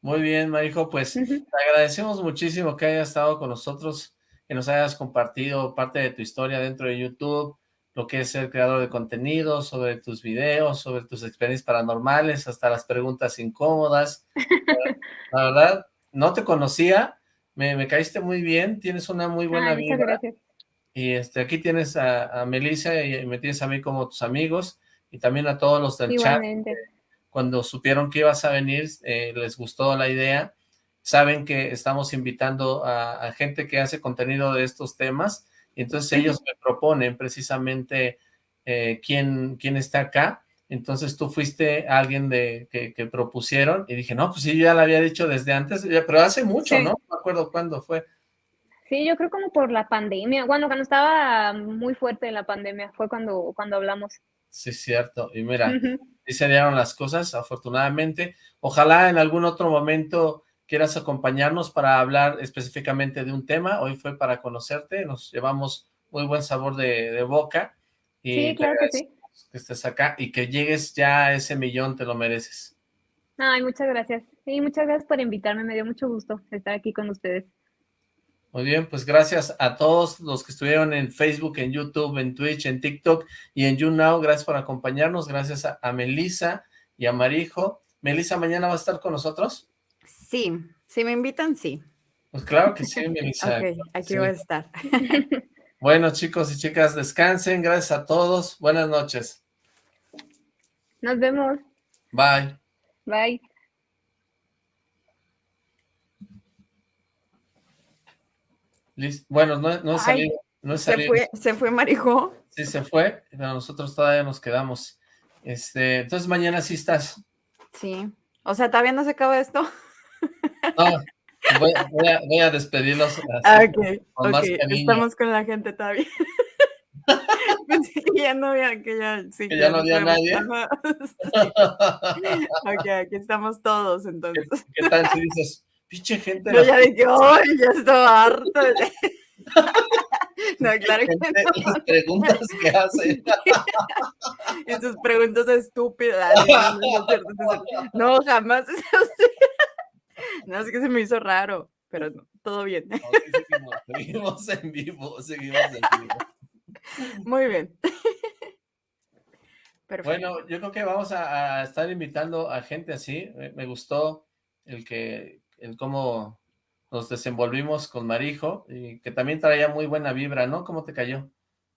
Muy bien, Marijo, pues te agradecemos muchísimo que hayas estado con nosotros, que nos hayas compartido parte de tu historia dentro de YouTube, lo que es ser creador de contenido, sobre tus videos, sobre tus experiencias paranormales, hasta las preguntas incómodas. La verdad, no te conocía, me, me caíste muy bien, tienes una muy buena Ay, vibra. gracias. Y este, aquí tienes a, a Melissa y me tienes a mí como tus amigos y también a todos los del chat. Igualmente. Cuando supieron que ibas a venir, eh, les gustó la idea. Saben que estamos invitando a, a gente que hace contenido de estos temas entonces ellos me proponen precisamente eh, quién, quién está acá. Entonces tú fuiste alguien de que, que propusieron y dije, no, pues sí, yo ya lo había dicho desde antes, pero hace mucho, Sí. ¿no? No me acuerdo cuándo fue. Sí, yo creo como por la pandemia. Bueno, cuando estaba muy fuerte la pandemia, fue cuando, cuando hablamos. Sí, cierto. Y mira, Ujú. sí se dieron las cosas, afortunadamente. Ojalá en algún otro momento quieras acompañarnos para hablar específicamente de un tema. Hoy fue para conocerte, nos llevamos muy buen sabor de, de boca. Y Sí, claro que sí. que estés acá y que llegues ya a ese millón, te lo mereces. Ay, muchas gracias. Sí, muchas gracias por invitarme. Me dio mucho gusto estar aquí con ustedes. Muy bien, pues gracias a todos los que estuvieron en Facebook, en YouTube, en Twitch, en TikTok y en YouNow. Gracias por acompañarnos. Gracias a, a Melissa y a Marijo. Melissa, ¿mañana va a estar con nosotros? Sí, si me invitan, sí. Pues claro que sí, Melissa. Ok, aquí Sí. voy a estar. Bueno, chicos y chicas, descansen. Gracias a todos. Buenas noches. Nos vemos. Bye. Bye. Listo. Bueno, no, no he Ay, salido. No he Se fue, se fue Marijo. Sí se fue, pero nosotros todavía nos quedamos. Este, entonces mañana sí estás. Sí. O sea, ¿todavía no se acaba esto? No, voy, voy a, voy a despedirlos. así, Ah, ok, con más ok, cariño. estamos con la gente todavía. Pensé que ya no había, que ya, sí, Que ya no había nadie. Sí. Ok, aquí estamos todos ¿Qué, entonces. qué tal si dices, pinche gente, Yo ya dije, ¡ay, ya estaba harto! No, claro que no. las preguntas que hacen? Y sus preguntas estúpidas. No, jamás es así. No, es que se me hizo raro, pero no, todo bien. No, seguimos, seguimos en vivo, seguimos en vivo. Muy bien. Perfecto. Bueno, yo creo que vamos a, a estar invitando a gente así. Me, me gustó el que, el cómo nos desenvolvimos con Marijo y que también traía muy buena vibra, ¿no? ¿Cómo te cayó?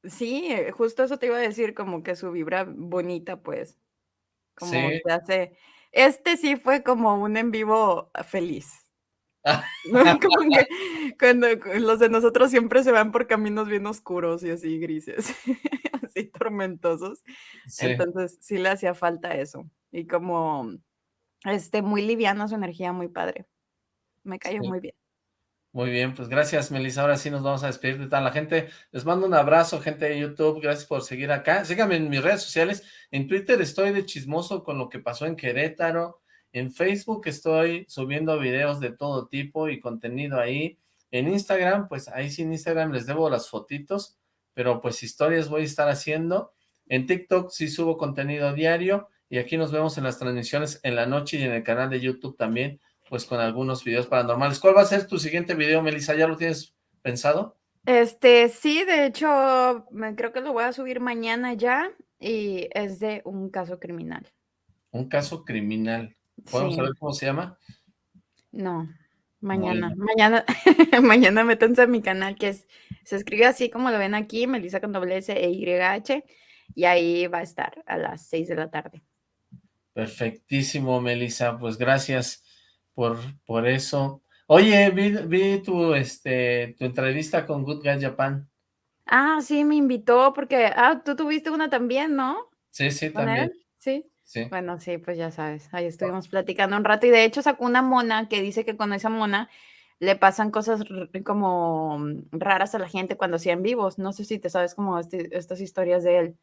Sí, eh, justo eso te iba a decir, como que su vibra bonita, pues, como Sí. te hace. Este sí fue como un en vivo feliz. ¿no? Como que cuando los de nosotros siempre se van por caminos bien oscuros y así grises, así tormentosos. Sí, Entonces sí le hacía falta eso. Y como, este, muy liviana su energía, muy padre. Me cayó Sí. muy bien. Muy bien, pues gracias, Melissa. Ahora sí nos vamos a despedir de toda la gente. Les mando un abrazo, gente de YouTube. Gracias por seguir acá. Síganme en mis redes sociales. En Twitter estoy de chismoso con lo que pasó en Querétaro. En Facebook estoy subiendo videos de todo tipo y contenido ahí. En Instagram, pues ahí sí en Instagram les debo las fotitos, pero pues historias voy a estar haciendo. En TikTok sí subo contenido diario, y aquí nos vemos en las transmisiones en la noche y en el canal de YouTube también, pues con algunos videos paranormales. ¿Cuál va a ser tu siguiente video, Melissa? ¿Ya lo tienes pensado? Este, sí, de hecho, creo que lo voy a subir mañana ya y es de un caso criminal. Un caso criminal. ¿Podemos Sí, saber cómo se llama? no, mañana, Bueno. mañana, mañana métanse a mi canal que es, se escribe así como lo ven aquí, Melissa con doble S e Y H, y ahí va a estar a las 6 de la tarde. Perfectísimo, Melissa. Pues gracias por, por eso. Oye, vi, vi tu, este, tu entrevista con Good Guy Japan. Ah, sí, me invitó porque, ah, tú tuviste una también, ¿no? Sí, sí, también. él, sí. Sí. Bueno, sí, pues ya sabes, ahí estuvimos platicando un rato y de hecho sacó una mona que dice que con esa mona le pasan cosas como mm, raras a la gente cuando hacía en vivos. No sé si te sabes como este- estas historias de él,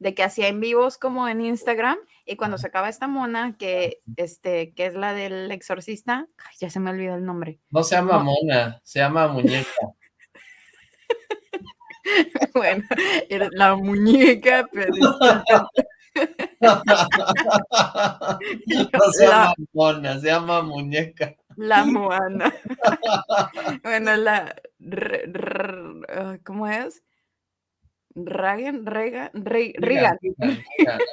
de que hacía en vivos como en Instagram y cuando sacaba esta mona que, este, que es la del exorcista, ay, ya se me olvidó el nombre. No se llama No. mona, se llama muñeca. Bueno, era la muñeca, pero No se la- llama mona, se llama muñeca. La Moana. bueno, la. ah, ¿Cómo es? Ragan, Regan, Re- Regan. Riga, riga, ¿no?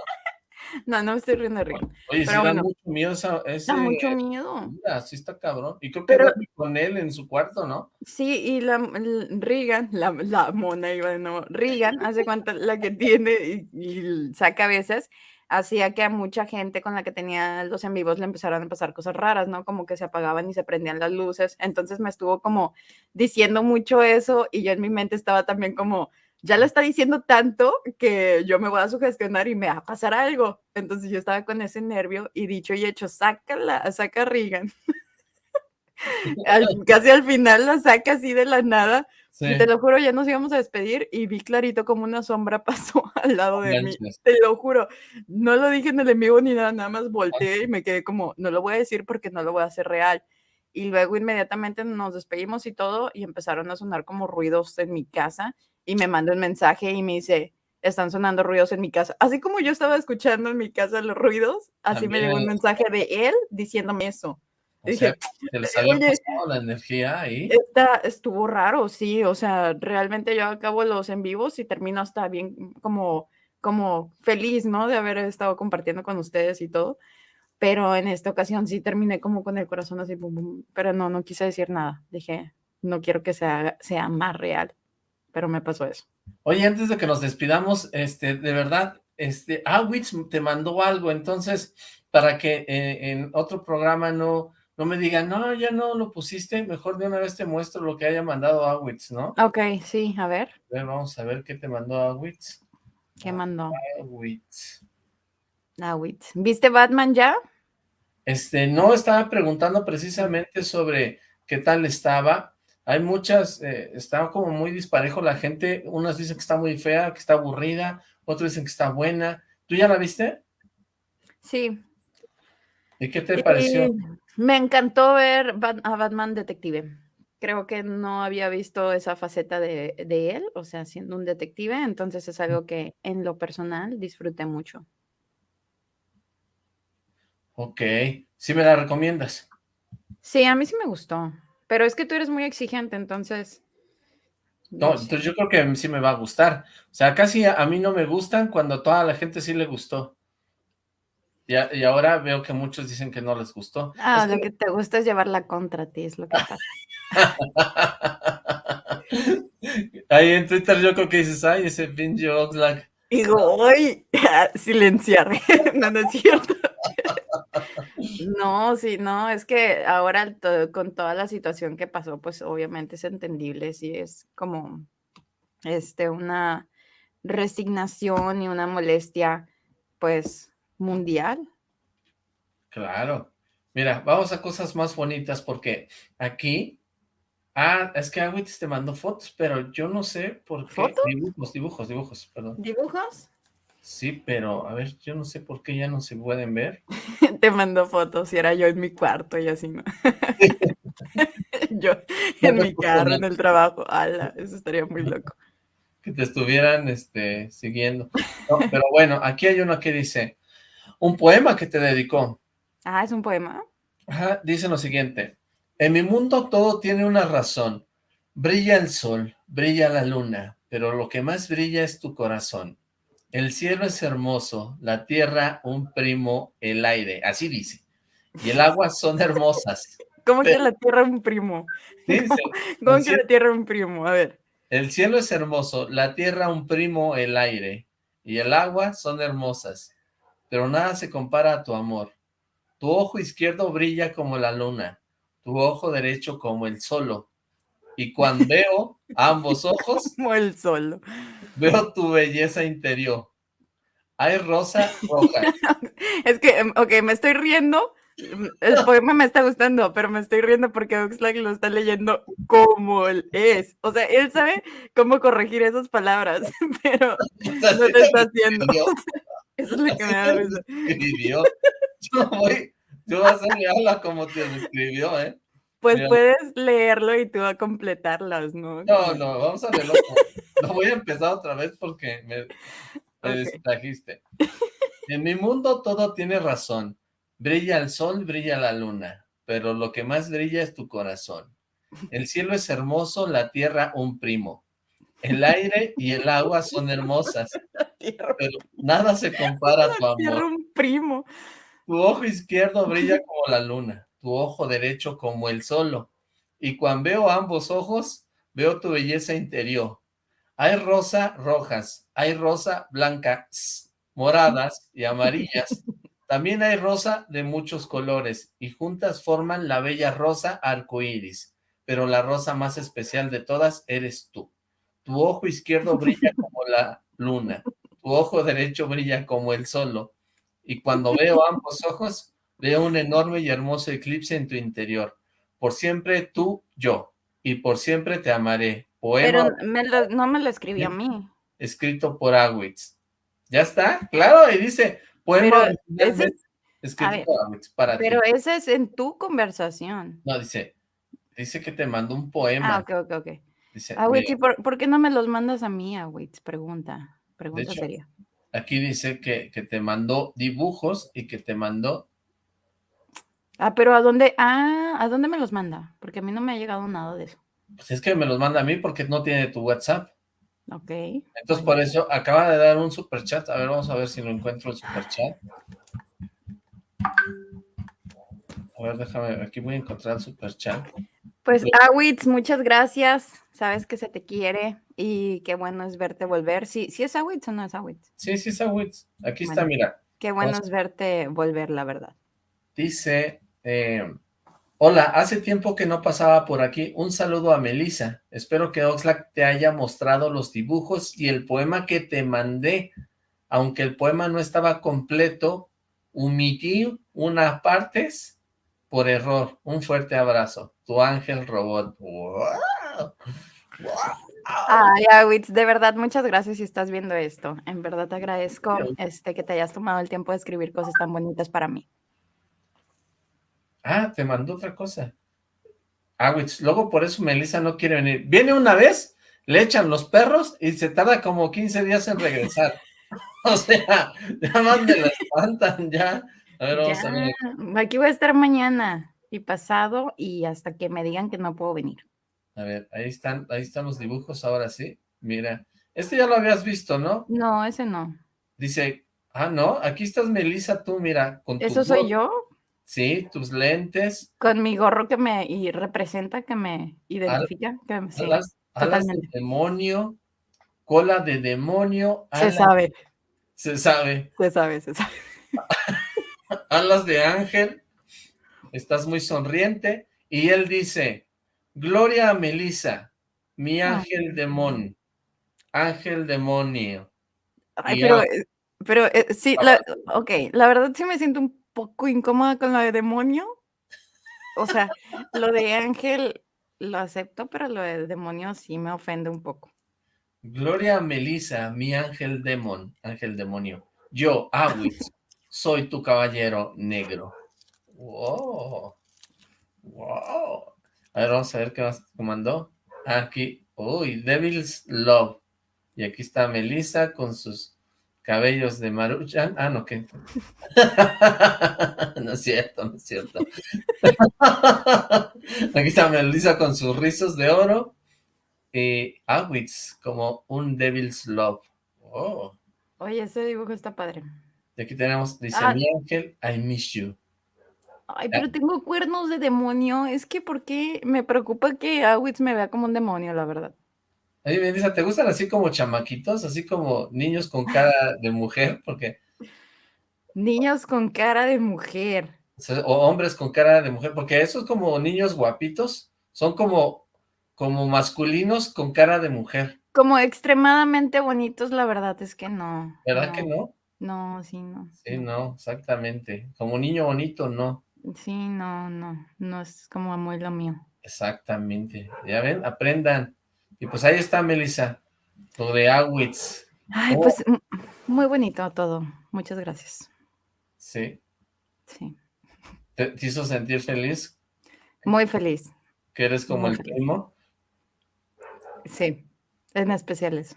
No, no me estoy riendo de Regan. Oye, sí Pero da bueno. mucho miedo esa, ese... Da mucho miedo. Mira, sí está cabrón. Y creo que Pero- con él en su cuarto, ¿no? Sí, y la l- Regan, la, la mona, iba de nuevo. Regan, hace cuenta la que tiene y, y saca a veces, hacía que a mucha gente con la que tenía los en vivos le empezaran a pasar cosas raras, ¿no? Como que se apagaban y se prendían las luces. Entonces me estuvo como diciendo mucho eso y yo en mi mente estaba también como, ya lo está diciendo tanto que yo me voy a sugestionar y me va a pasar algo. Entonces yo estaba con ese nervio y dicho y hecho, sácala, saca a Regan. Al- casi al final la saca así de la nada Sí. y te lo juro, ya nos íbamos a despedir y vi clarito como una sombra pasó al lado de mí. Te lo juro. No lo dije en el en vivo ni nada, nada más volteé y me quedé como, no lo voy a decir porque no lo voy a hacer real. Y luego inmediatamente nos despedimos y todo y empezaron a sonar como ruidos en mi casa y me manda un mensaje y me dice, están sonando ruidos en mi casa. Así como yo estaba escuchando en mi casa los ruidos, así me llegó un También. mensaje de él diciéndome eso. O dije, sea, se les la energía ahí. Está, estuvo raro, sí, o sea, realmente yo acabo los en vivos y termino hasta bien como, como feliz, ¿no? De haber estado compartiendo con ustedes y todo, pero en esta ocasión sí terminé como con el corazón así, pero no, no quise decir nada, dije, no quiero que sea, sea más real, pero me pasó eso. Oye, antes de que nos despidamos, este, de verdad, este, Awitz te mandó algo, entonces, para que eh, en otro programa no, no me digan, no, ya no lo pusiste, mejor de una vez te muestro lo que haya mandado Awitz, ¿no? Ok, sí, a ver, A ver, vamos a ver qué te mandó Awitz. ¿qué mandó? Awitz. Ah, wait. ¿Viste Batman ya? Este, no, estaba preguntando precisamente sobre qué tal estaba. Hay muchas, eh, está como muy disparejo la gente. Unas dicen que está muy fea, que está aburrida, otros dicen que está buena. ¿Tú ya la viste? Sí. ¿Y qué te pareció? Me encantó ver a Batman Detective. Creo que no había visto esa faceta de, de él, o sea, siendo un detective, entonces es algo que en lo personal disfruté mucho. Ok, ¿sí me la recomiendas? Sí, a mí sí me gustó, pero es que tú eres muy exigente, entonces... No, sé. entonces yo creo que sí me va a gustar. O sea, casi a, a mí no me gustan cuando a toda la gente sí le gustó. Y, a- y ahora veo que muchos dicen que no les gustó. Ah, Es lo que- que te gusta es llevarla contra ti, es lo que pasa. Ahí en Twitter yo creo que dices, ay, ese pinche Oxlack. Digo, ¡ay! Silenciar. no, no es cierto. No, sí, no, es que ahora to- con toda la situación que pasó, pues obviamente es entendible, sí, es como este, una resignación y una molestia, pues, mundial. Claro. Mira, vamos a cosas más bonitas porque aquí... Ah, es que Agüitis te mandó fotos, pero yo no sé por qué. ¿Fotos? Dibujos, dibujos, dibujos, perdón. ¿Dibujos? Sí, pero a ver, yo no sé por qué ya no se pueden ver. Te mandó fotos y era yo en mi cuarto y así, ¿no? yo en mi carro, en el trabajo. Ala, eso estaría muy loco. que te estuvieran este, siguiendo. No, pero bueno, aquí hay uno que dice, un poema que te dedicó. Ah, ¿es un poema? Ajá, dice lo siguiente. En mi mundo todo tiene una razón. Brilla el sol, brilla la luna, pero lo que más brilla es tu corazón. El cielo es hermoso, la tierra un primo, el aire, así dice. Y el agua son hermosas. ¿Cómo que Pero- la tierra un primo? ¿Cómo el que la tierra un primo? A ver. El cielo es hermoso, la tierra un primo, el aire, y el agua son hermosas, pero nada se compara a tu amor. Tu ojo izquierdo brilla como la luna, tu ojo derecho como el solo, y cuando veo ambos ojos, Como el sol. veo tu belleza interior. Hay rosa roja, Es que, em, ok, me estoy riendo. El poema me está gustando, pero me estoy riendo porque Oxlack lo está leyendo como él es. O sea, él sabe cómo corregir esas palabras, pero no te está haciendo. Eso es lo que me da risa. Yo voy, yo voy a habla como te escribió, ¿eh? Pues Mira. puedes leerlo y tú a completarlas, ¿no? No, no, vamos a verlo. No voy a empezar otra vez porque me, me distrajiste. En mi mundo todo tiene razón. Brilla el sol, brilla la luna, pero lo que más brilla es tu corazón. El cielo es hermoso, la tierra un primo. El aire y el agua son hermosas, pero nada se compara a tu tierra, amor. un primo. Tu ojo izquierdo brilla como la luna, tu ojo derecho como el solo. Y cuando veo ambos ojos, veo tu belleza interior. Hay rosa rojas, hay rosa blancas, moradas y amarillas. También hay rosa de muchos colores y juntas forman la bella rosa arcoíris. Pero la rosa más especial de todas eres tú. Tu ojo izquierdo brilla como la luna, tu ojo derecho brilla como el solo. Y cuando veo ambos ojos, veo un enorme y hermoso eclipse en tu interior. Por siempre tú, yo, y por siempre te amaré. Poema Pero me lo- no me lo escribió a mí. escrito por Awitz. ¿Ya está? Claro, y dice, poema Pero escrito ver, por Awitz, para Pero ti. ese es en tu conversación. No, dice, dice que te mandó un poema. Ah, ok, ok, ok. Dice, Awitz, ¿y mira, por, por qué no me los mandas a mí, Awitz? Pregunta. Pregunta hecho, seria. aquí dice que, que te mandó dibujos y que te mandó, Ah, pero ¿a dónde? Ah, ¿a dónde me los manda? Porque a mí no me ha llegado nada de eso. pues es que me los manda a mí porque no tiene tu WhatsApp. Ok. Entonces, por eso acaba de dar un super chat. A ver, vamos a ver si lo encuentro el super chat. A ver, déjame, aquí voy a encontrar el super chat. Pues. Awitz, muchas gracias. Sabes que se te quiere y qué bueno es verte volver. Sí, sí es Awitz o no es Awitz. Sí, sí, es Awitz. Aquí está, mira. Qué bueno Vamos. es verte volver, la verdad. Dice, eh, hola, hace tiempo que no pasaba por aquí. Un saludo a Melissa. Espero que Oxlack te haya mostrado los dibujos y el poema que te mandé. Aunque el poema no estaba completo, omití unas partes por error. Un fuerte abrazo. Tu ángel robot. ¡Wow! ¡Wow! Ay, Awitz, de verdad, muchas gracias si estás viendo esto. En verdad te agradezco este, que te hayas tomado el tiempo de escribir cosas tan bonitas para mí. Ah, te mandó otra cosa. Ah, güey, luego por eso Melissa no quiere venir. Viene una vez, le echan los perros y se tarda como 15 días en regresar. O sea, ya más me la espantan, ya. A ver, vamos a ver. Aquí voy a estar mañana y pasado y hasta que me digan que no puedo venir. A ver, ahí están, ahí están los dibujos, ahora sí. Mira, este ya lo habías visto, ¿no? No, ese no. Dice, ah, no, aquí estás Melissa, tú, mira, con tu ¿Eso soy yo? Sí, tus lentes, Con mi gorro que me y representa, que me identifica. Que, sí, alas, alas de demonio, cola de demonio, se sabe, se sabe. se sabe, se sabe. alas de ángel, estás muy sonriente, y él dice, Gloria a Melissa, mi ángel demonio, ángel demonio. Ay, pero, eh, pero eh, sí, la, ok, la verdad sí me siento un poco incómoda con lo de demonio. O sea, lo de ángel lo acepto, pero lo de demonio sí me ofende un poco. Gloria a Melissa, mi ángel demon, ángel demonio. Yo, Awitz, soy tu caballero negro. Wow. Wow. A ver, vamos a ver qué más mandó. Aquí, uy, Devil's Love. Y aquí está Melissa con sus cabellos de Maruchan. Ah, no, ¿qué? no es cierto, no es cierto. aquí está Melissa con sus rizos de oro. Y Awitz como un Devil's Love. Oh. Oye, ese dibujo está padre. Y aquí tenemos, dice Ah. mi ángel, I miss you. Ay, pero tengo cuernos de demonio. Es que, ¿por qué? Me preocupa que Awitz me vea como un demonio, la verdad. Oye, Melissa, ¿te gustan así como chamaquitos? Así como niños con cara de mujer, porque Niños con cara de mujer. o hombres con cara de mujer, porque esos como niños guapitos son como, como masculinos con cara de mujer, Como extremadamente bonitos, la verdad es que no. ¿verdad que no? No, sí, no. Sí, no, exactamente. Como niño bonito, no. Sí, no, no. No es como muy lo mío. Exactamente. Ya ven, aprendan. Y pues ahí está, Melissa, lo de Awitz. Ay, Oh. pues muy bonito todo. Muchas gracias. Sí. Sí. ¿Te, te hizo sentir feliz? Muy feliz. Que eres como Muy el feliz. primo. Sí. En especial eso.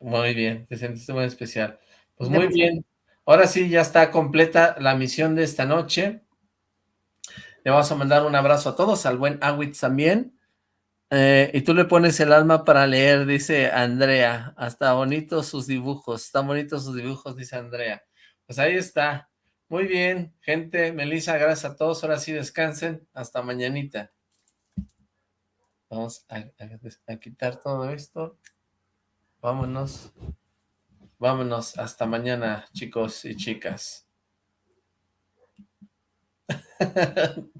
Muy bien, te sentiste muy especial. Pues muy Demasiado. bien. Ahora sí, ya está completa la misión de esta noche. Le vamos a mandar un abrazo a todos, al buen Awitz también. Eh, y tú le pones el alma para leer, dice Andrea. Hasta bonitos sus dibujos, están bonitos sus dibujos, dice Andrea. Pues ahí está. Muy bien, gente. Melissa, gracias a todos. Ahora sí descansen. Hasta mañanita. Vamos a, quitar todo esto. Vámonos. Vámonos. Hasta mañana, chicos y chicas.